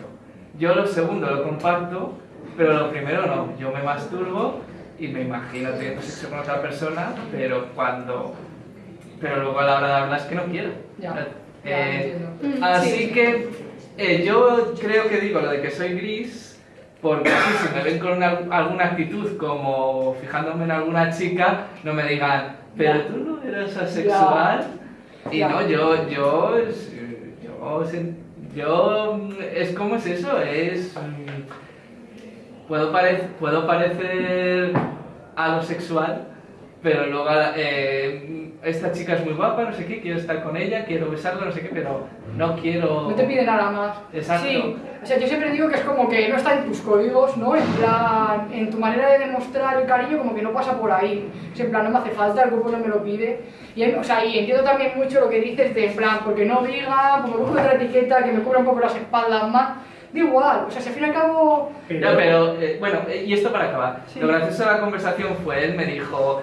Yo lo segundo lo comparto, pero lo primero no. Yo me masturbo y me imagino teniendo sexo con otra persona, pero cuando... Pero luego a la hora de hablar es que no quiero. Ya, Eh, ya, entiendo. Así sí. que eh, yo creo que digo lo de que soy gris, porque así si me ven con una- alguna actitud como fijándome en alguna chica, no me digan, pero tú no eres asexual. Y no, yo, yo, es- yo, yo, mm, es como es eso, es, mm, puedo, pare- puedo parecer algo sexual, pero luego eh, esta chica es muy guapa, no sé qué, quiero estar con ella, quiero besarla, no sé qué, pero no quiero... No te pide nada más. Exacto. Sí, o sea, yo siempre digo que es como que no está en tus códigos, ¿no? En plan, en tu manera de demostrar el cariño, como que no pasa por ahí. Es en plan, no me hace falta, el cuerpo no me lo pide. Y, o sea, y entiendo también mucho lo que dices de, en plan, porque no obliga, porque busco otra etiqueta que me cubra un poco las espaldas más. Da igual, o sea, si al fin y al cabo. No, pero eh, bueno, eh, y esto para acabar. Sí. Lo gracioso de la conversación fue, él me dijo, o-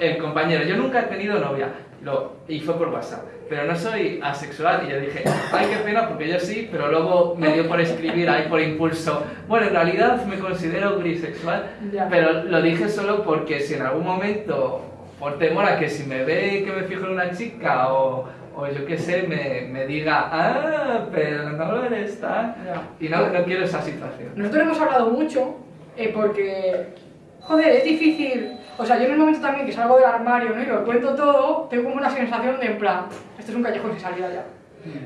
el compañero, yo nunca he tenido novia, lo, y fue por WhatsApp, pero no soy asexual. Y yo dije, ay, qué pena, porque yo sí, pero luego me dio por escribir ahí por impulso, bueno, en realidad me considero grisexual, Ya. pero lo dije solo porque si en algún momento, por temor a que si me ve que me fijo en una chica o, o yo qué sé, me, me diga, ah, pero no lo eres tal, y no, no quiero esa situación. Nosotros hemos hablado mucho eh, porque, joder, es difícil. O sea, yo en el momento también que salgo del armario ¿no? y lo cuento todo, tengo como una sensación de en plan, esto es un callejón sin salida ya.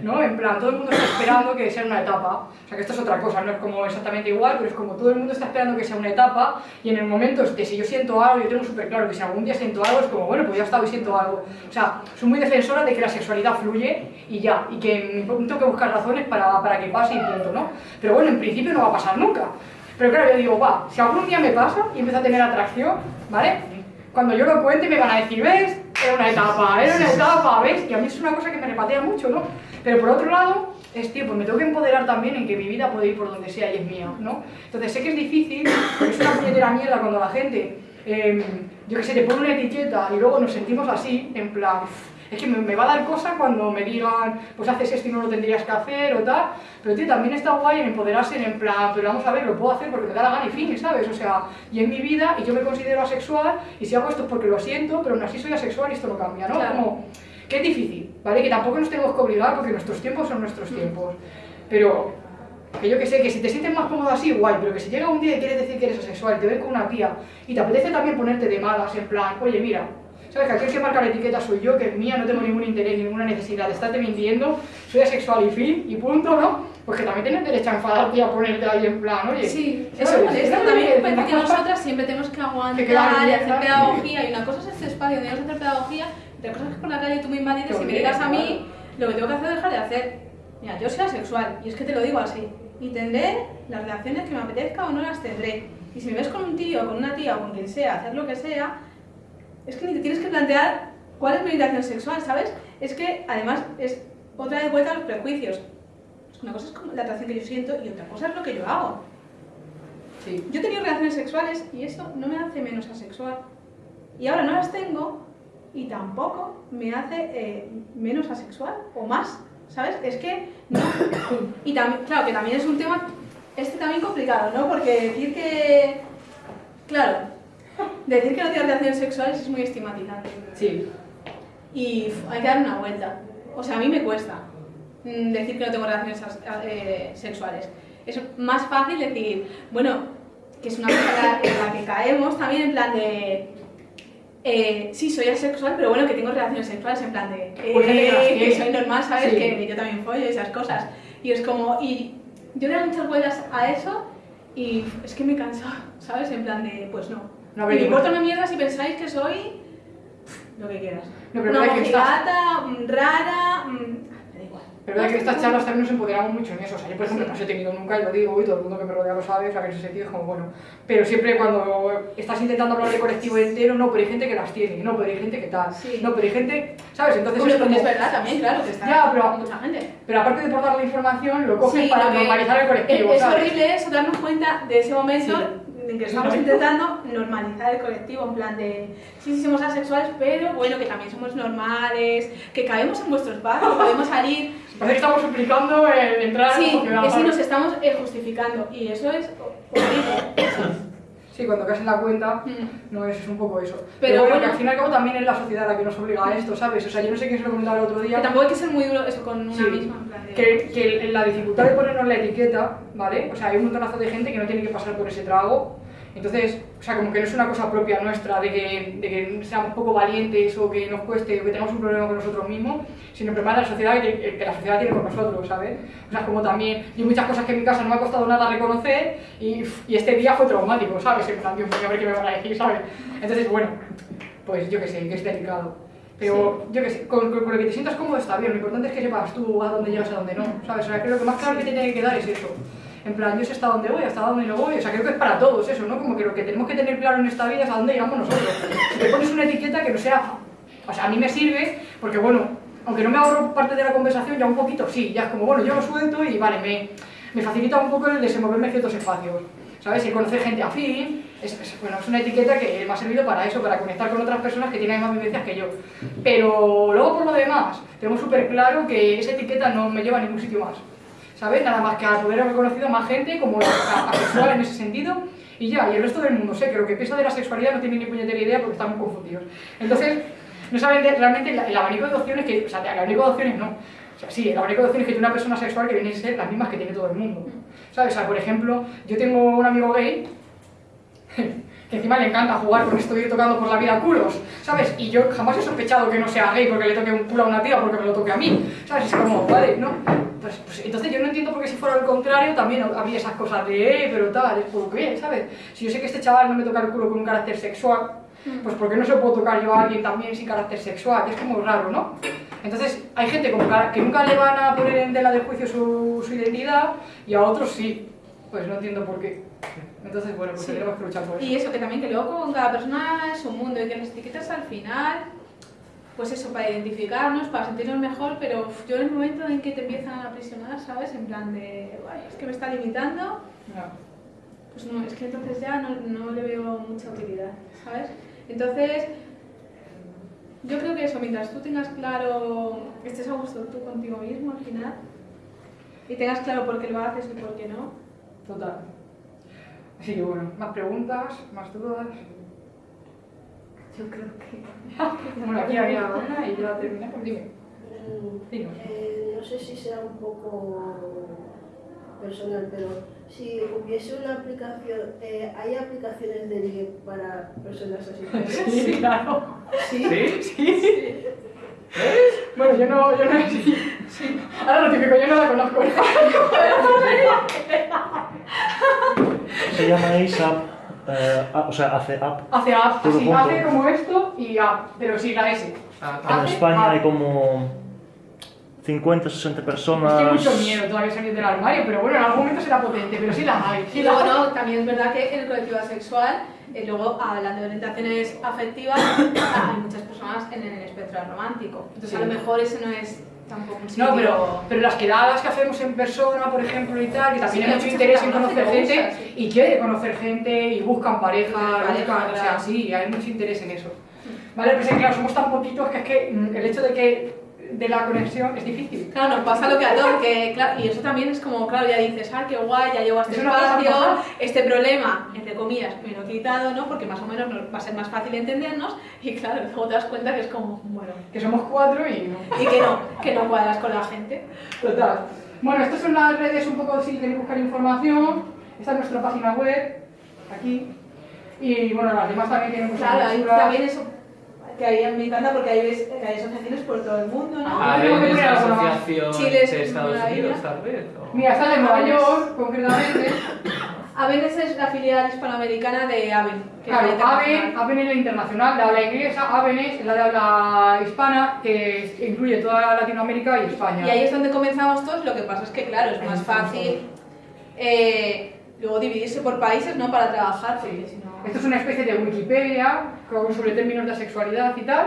¿no? En plan, todo el mundo está esperando que sea una etapa. O sea, que esto es otra cosa, no es como exactamente igual, pero es como todo el mundo está esperando que sea una etapa y en el momento de si yo siento algo, yo tengo súper claro que si algún día siento algo, es como, bueno, pues ya está, hoy siento algo. O sea, soy muy defensora de que la sexualidad fluye y ya, y que tengo que buscar razones para, para que pase y punto, ¿no? Pero bueno, en principio no va a pasar nunca. Pero claro, yo digo, va, si algún día me pasa y empiezo a tener atracción, ¿vale? Cuando yo lo cuente me van a decir, ¿ves? Era una etapa, era una etapa, ¿ves? Y a mí es una cosa que me repatea mucho, ¿no? Pero por otro lado, es tío, pues me tengo que empoderar también en que mi vida puede ir por donde sea y es mía, ¿no? Entonces sé que es difícil, es una puñetera mierda cuando la gente, eh, yo que sé, te pone una etiqueta y luego nos sentimos así, en plan, *laughs* es que me, me, va a dar cosa cuando me digan, pues haces esto y no lo tendrías que hacer o tal, pero tío, también está guay en empoderarse en plan, pero vamos a ver, lo puedo hacer porque me da la gana y fin, ¿sabes? O sea, y en mi vida, y yo me considero asexual, y si hago esto es porque lo siento, pero aún así soy asexual y esto no cambia, ¿no? Claro. Como, que es difícil, ¿vale? Que tampoco nos tenemos que obligar porque nuestros tiempos son nuestros tiempos, pero que yo que sé, que si te sientes más cómodo así, guay, pero que si llega un día y quieres decir que eres asexual te ves con una tía y te apetece también ponerte de malas, en plan, oye, mira, ¿sabes? Que aquel que marca la etiqueta soy yo, que es mía, no tengo ningún interés, ninguna necesidad de estarte mintiendo, soy asexual y fin, y punto, ¿no? Pues que también tienes derecho a enfadarte y a ponerte ahí en plan, oye. Sí, ¿sabes? eso molesta. También es- parece que nosotras siempre tenemos que aguantar Que y hacer pedagogía. Y una cosa es este espacio donde vamos a hacer pedagogía, otra cosa es que por la calle tú me invadites y me También, digas a mí lo que tengo que hacer o dejar de hacer. Mira, yo soy asexual y es que te lo digo así. Y tendré las relaciones que me apetezca o no las tendré. Y si me ves con un tío, con una tía o con quien sea, hacer lo que sea, es que ni te tienes que plantear cuál es mi orientación sexual, ¿sabes? Es que además es otra vez vuelta a los prejuicios. Una cosa es como la atracción que yo siento y otra cosa es lo que yo hago. Sí. Yo he tenido relaciones sexuales y eso no me hace menos asexual. Y ahora no las tengo y tampoco me hace eh, menos asexual o más, ¿sabes? Es que no. Y también, claro, que también es un tema, este también complicado, ¿no? Porque decir que, claro, decir que no tienes relaciones sexuales es muy estigmatizante. Sí. Y hay que dar una vuelta. O sea, a mí me cuesta mm, decir que no tengo relaciones eh, sexuales. Es más fácil decir, bueno, que es una cosa en la que caemos también en plan de... eh, sí, soy asexual, pero bueno, que tengo relaciones sexuales en plan de... eh, Pues que tiene. soy normal, ¿sabes? Sí. Que yo también follo y esas cosas. Y es como... Y yo le doy muchas vueltas a eso y es que me canso, *laughs* ¿sabes? En plan de, pues no. No, me importa una mierda si pensáis que soy... Lo que quieras. No, pero una verdad que estás- mm, rara, mm, me da igual. Pero verdad que estas charlas también nos empoderamos mucho en eso. O sea, yo, por ejemplo, no os he tenido nunca, y lo digo, y todo el mundo que me rodea lo sabe, o sea, que en ese sentido es como, bueno. Pero siempre cuando estás intentando hablar de colectivo entero, no, pero hay gente que las tiene, no, pero hay gente que tal, Sí. no, pero hay gente, ¿sabes? Entonces Hombre, es como... es verdad también, claro, que está Ya, pero- mucha gente. Pero aparte de por dar la información, lo coges Sí, para normalizar el colectivo, es, horrible eso, darnos cuenta de ese momento Sí. En que estamos intentando normalizar el colectivo, en plan de, sí, sí, somos asexuales, pero bueno, que también somos normales, que caemos en vuestro espacio, podemos salir. Parece que estamos suplicando el entrar en Sí, la sociedad, que sí nos estamos eh, justificando, y eso es horrible. Sí, cuando caes en la cuenta, Mm. no es, es un poco eso. Pero Pero, bueno, bueno. que al fin y al cabo también es la sociedad la que nos obliga a esto, ¿sabes? O sea, yo no sé quién se lo comentaba el otro día. Que tampoco hay que ser muy duro eso con una Sí. misma, de... que, que la dificultad de ponernos la etiqueta, ¿vale? O sea, hay un montonazo de gente que no tiene que pasar por ese trago. Entonces, o sea, como que no es una cosa propia nuestra de que, de que seamos poco valientes o que nos cueste o que tengamos un problema con nosotros mismos, sino prepara la sociedad que, que la sociedad tiene con nosotros, ¿sabes? O sea, como también, y muchas cosas que en mi casa no me ha costado nada reconocer y, y este día fue traumático, ¿sabes? En plan, Dios mío, a ver qué me van a decir, ¿sabes? Entonces, bueno, pues yo qué sé, que es delicado. Pero yo qué sé, con, con- con lo que te sientas cómodo está bien, lo importante es que sepas tú a dónde llegas a dónde no, ¿sabes? O sea, creo que lo más claro que te tiene que quedar es eso. En plan, yo sé hasta dónde voy, hasta dónde no voy, o sea, creo que es para todos eso, ¿no? Como que lo que tenemos que tener claro en esta vida es a dónde llegamos nosotros. Si te pones una etiqueta que no sea... O sea, a mí me sirve porque, bueno, aunque no me ahorro parte de la conversación, ya un poquito sí, ya es como, bueno, yo lo suelto y vale, me, me facilita un poco el desenvolverme en ciertos espacios. ¿Sabes? Y conocer gente afín, es, es- bueno, es una etiqueta que me ha servido para eso, para conectar con otras personas que tienen mismas vivencias que yo. Pero luego por lo demás, tengo súper claro que esa etiqueta no me lleva a ningún sitio más. ¿Sabes? Nada más que a poder haber conocido más gente como *coughs* asexual en ese sentido y ya, y el resto del mundo sé que lo que piensa de la sexualidad no tiene ni puñetera idea porque están muy confundidos. Entonces, no saben realmente el, el abanico de opciones que, o sea, el abanico de opciones no. O sea, sí, el abanico de opciones que tiene una persona sexual que vienen a ser las mismas que tiene todo el mundo. ¿Sabes? O sea, por ejemplo, yo tengo un amigo gay que encima le encanta jugar con esto de ir tocando por la vida culos, ¿sabes? Y yo jamás he sospechado que no sea gay porque le toque un culo a una tía porque me lo toque a mí, ¿sabes? Es como, vale, ¿no? Pues, pues entonces yo no entiendo por qué si fuera al contrario también había esas cosas de, eh, pero tal, es por qué, ¿sabes? Si yo sé que este chaval no me toca el culo con un carácter sexual, pues ¿por qué no se puedo tocar yo a alguien también sin carácter sexual? Es como raro, ¿no? Entonces hay gente como que nunca le van a poner en tela de juicio su, su identidad y a otros sí. Pues no entiendo por qué. Entonces, bueno, pues Sí. tenemos que luchar por eso. Y eso, que también que luego con cada persona es un mundo y que las etiquetas al final, pues eso, para identificarnos, para sentirnos mejor, pero yo en el momento en que te empiezan a aprisionar, ¿sabes? En plan de, "Ay, es que me está limitando, Ya. pues no, es que entonces ya no, no le veo mucha utilidad, ¿sabes? Entonces, yo creo que eso, mientras tú tengas claro, estés a gusto tú contigo mismo al final, y tengas claro por qué lo haces y por qué no, Total. Así que bueno, más preguntas, más dudas. yo creo que... *laughs* Bueno, aquí había una y ya terminamos. Dime. Mm, eh, no sé si sea un poco personal, pero si hubiese una aplicación, eh, ¿hay aplicaciones de ligue para personas así? *laughs* Sí, claro. ¿Sí? ¿Sí? Bueno, yo no, yo no sí. sí. Ahora lo típico, yo no la conozco. Se llama ASAP, eh, ah, o sea, hace app. Hace app, Todo sí, junto. hace como esto y app, pero sí, la S. Ah, En Hace España app. hay como 50, 60 Es personas. que hay mucho miedo todavía salir del armario, pero bueno, en algún momento será potente, pero sí las hay. Sí luego, no, también es verdad que en el colectivo asexual, eh, luego hablando de orientaciones afectivas, *coughs* hay muchas personas en el espectro romántico. Entonces, a Sí. lo mejor ese no es tampoco un sitio... No, pero, pero las quedadas que hacemos en persona, por ejemplo, y tal, que Sí, también hay hay mucho interés en conocer gente usa, sí. y quiere conocer gente y buscan pareja, Pareja, buscan, o sea, sí, hay mucho interés en eso. Vale, pues es que claro, somos tan poquitos que es que mm, el hecho de que de la conexión es difícil. Claro, nos pasa lo que a todos, que claro, y eso también es como, claro, ya dices, ah, qué guay, ya llego a este espacio, este problema, entre comillas, me lo he quitado, ¿no? Porque más o menos nos- va a ser más fácil entendernos, y claro, luego te das cuenta que es como, bueno, Que somos cuatro y no. y que no, que no cuadras con la gente. Total. Bueno, estas son las redes un poco si queréis buscar información. Esta es nuestra página web, aquí. Y bueno, las demás también tienen muchas Claro, ahí también eso, que ahí me encanta porque ahí ves que hay asociaciones por todo el mundo, ¿no? Ah, A tengo que ver, es poner la alguna más. asociación Chile de Estados. Unidos, tal vez. o- Mira, esta es de Nueva York, concretamente. Aven es la filial hispanoamericana de Aven. que es la Claro, AVEN, internacional. AVEN es la internacional, de habla inglesa, AVEN es la de habla hispana, que incluye toda Latinoamérica y España. Y ahí es donde comenzamos todos, lo que pasa es que, claro, es más fácil eh, luego dividirse por países, ¿no? Para trabajar, porque si no... Esto es una especie de Wikipedia con- sobre términos de sexualidad y tal.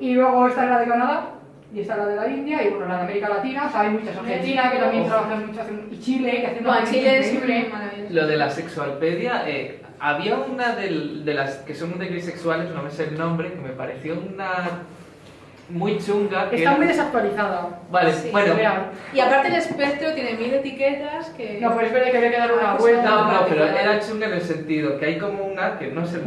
Y luego esta es la de Canadá y esta es la de la India y bueno, la de América Latina. O sea, hay muchas. Argentina, que también trabajan mucho, y Chile, que hacen una Bueno, Chile es increíble. maravilloso. Lo de la sexualpedia, eh, había una del- de las que son de gris sexuales, no me sé el nombre, que me pareció una muy chunga. Que Está muy desactualizada. Vale, Sí, bueno. real. Y aparte el espectro tiene mil etiquetas que... No, pero es verdad que había que dar una Ah, pues vuelta. No, no, pero era chunga en el sentido que hay como una, que no sé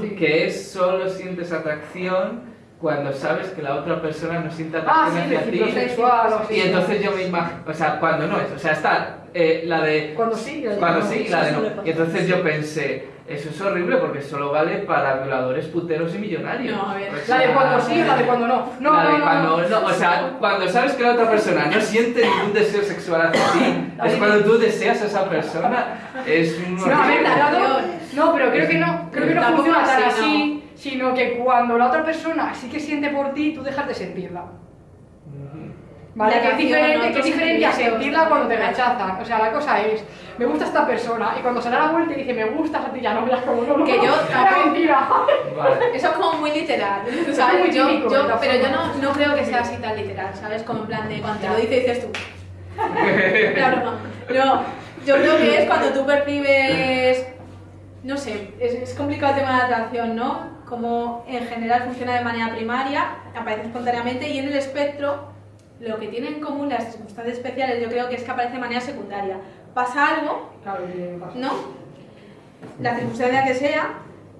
Sí. que es solo sientes atracción cuando sabes que la otra persona no siente Ah, atracción sí, hacia ti. o así. Y entonces yo me imagino, o sea, cuando no es, o sea, está eh, la de Cuando sí, y la de cuando sí y la de no. Y entonces yo pensé, eso es horrible porque solo vale para violadores puteros y millonarios. No, a ver. O La de cuando sí la de cuando no. No, la de no, no, cuando no. no, o sea, cuando sabes que la otra persona no siente ningún deseo sexual hacia ti, es cuando tú deseas a esa persona, es un no, a ver, horrible. dado- no, pero creo que no, creo que no funciona tan así, sino que cuando la otra persona sí que siente por ti, tú dejas de sentirla. ¿Vale? La Que es diferente, ¿no? que es diferente a sentirla cuando te rechazan. O sea, la cosa es, me gusta esta persona y cuando se da la vuelta y dice, me gustas a ti, ya no veas como no, no. Que yo *laughs* tampoco- mentira. Vale. Eso es como muy literal, *laughs* Es ¿sabes? muy Yo, típico, yo- pero yo no, no creo que sea así tan literal, ¿sabes? Como en plan de cuando te lo dice dices tú. *laughs* La broma. No, yo creo que es cuando tú percibes, no sé, es, es complicado el tema de la atracción, ¿no? Como en general funciona de manera primaria, aparece espontáneamente y en el espectro lo que tienen en común las circunstancias especiales yo creo que es que aparece de manera secundaria. Pasa algo Claro, que pasa. ¿no? La circunstancia que sea,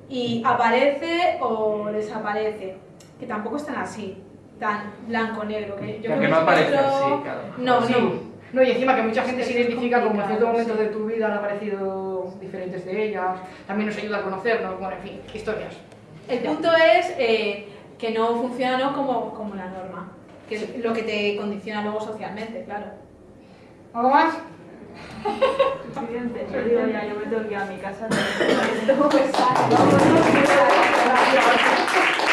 y aparece o desaparece. Que tampoco es tan así, tan blanco-negro. Que yo Que creo no aparece espectro- así, claro. No, Sí. no. No, y encima que mucha gente se identifica como en ciertos momentos sí. de tu vida vida han aparecido diferentes de ellas, también nos ayuda a conocernos, bueno, en fin, historias. El punto es eh, que no funciona ¿no? Como, como la norma, que es lo que te condiciona luego socialmente, claro. ¿Algo más? Yo digo ya, yo me tengo que ir a mi casa. *laughs*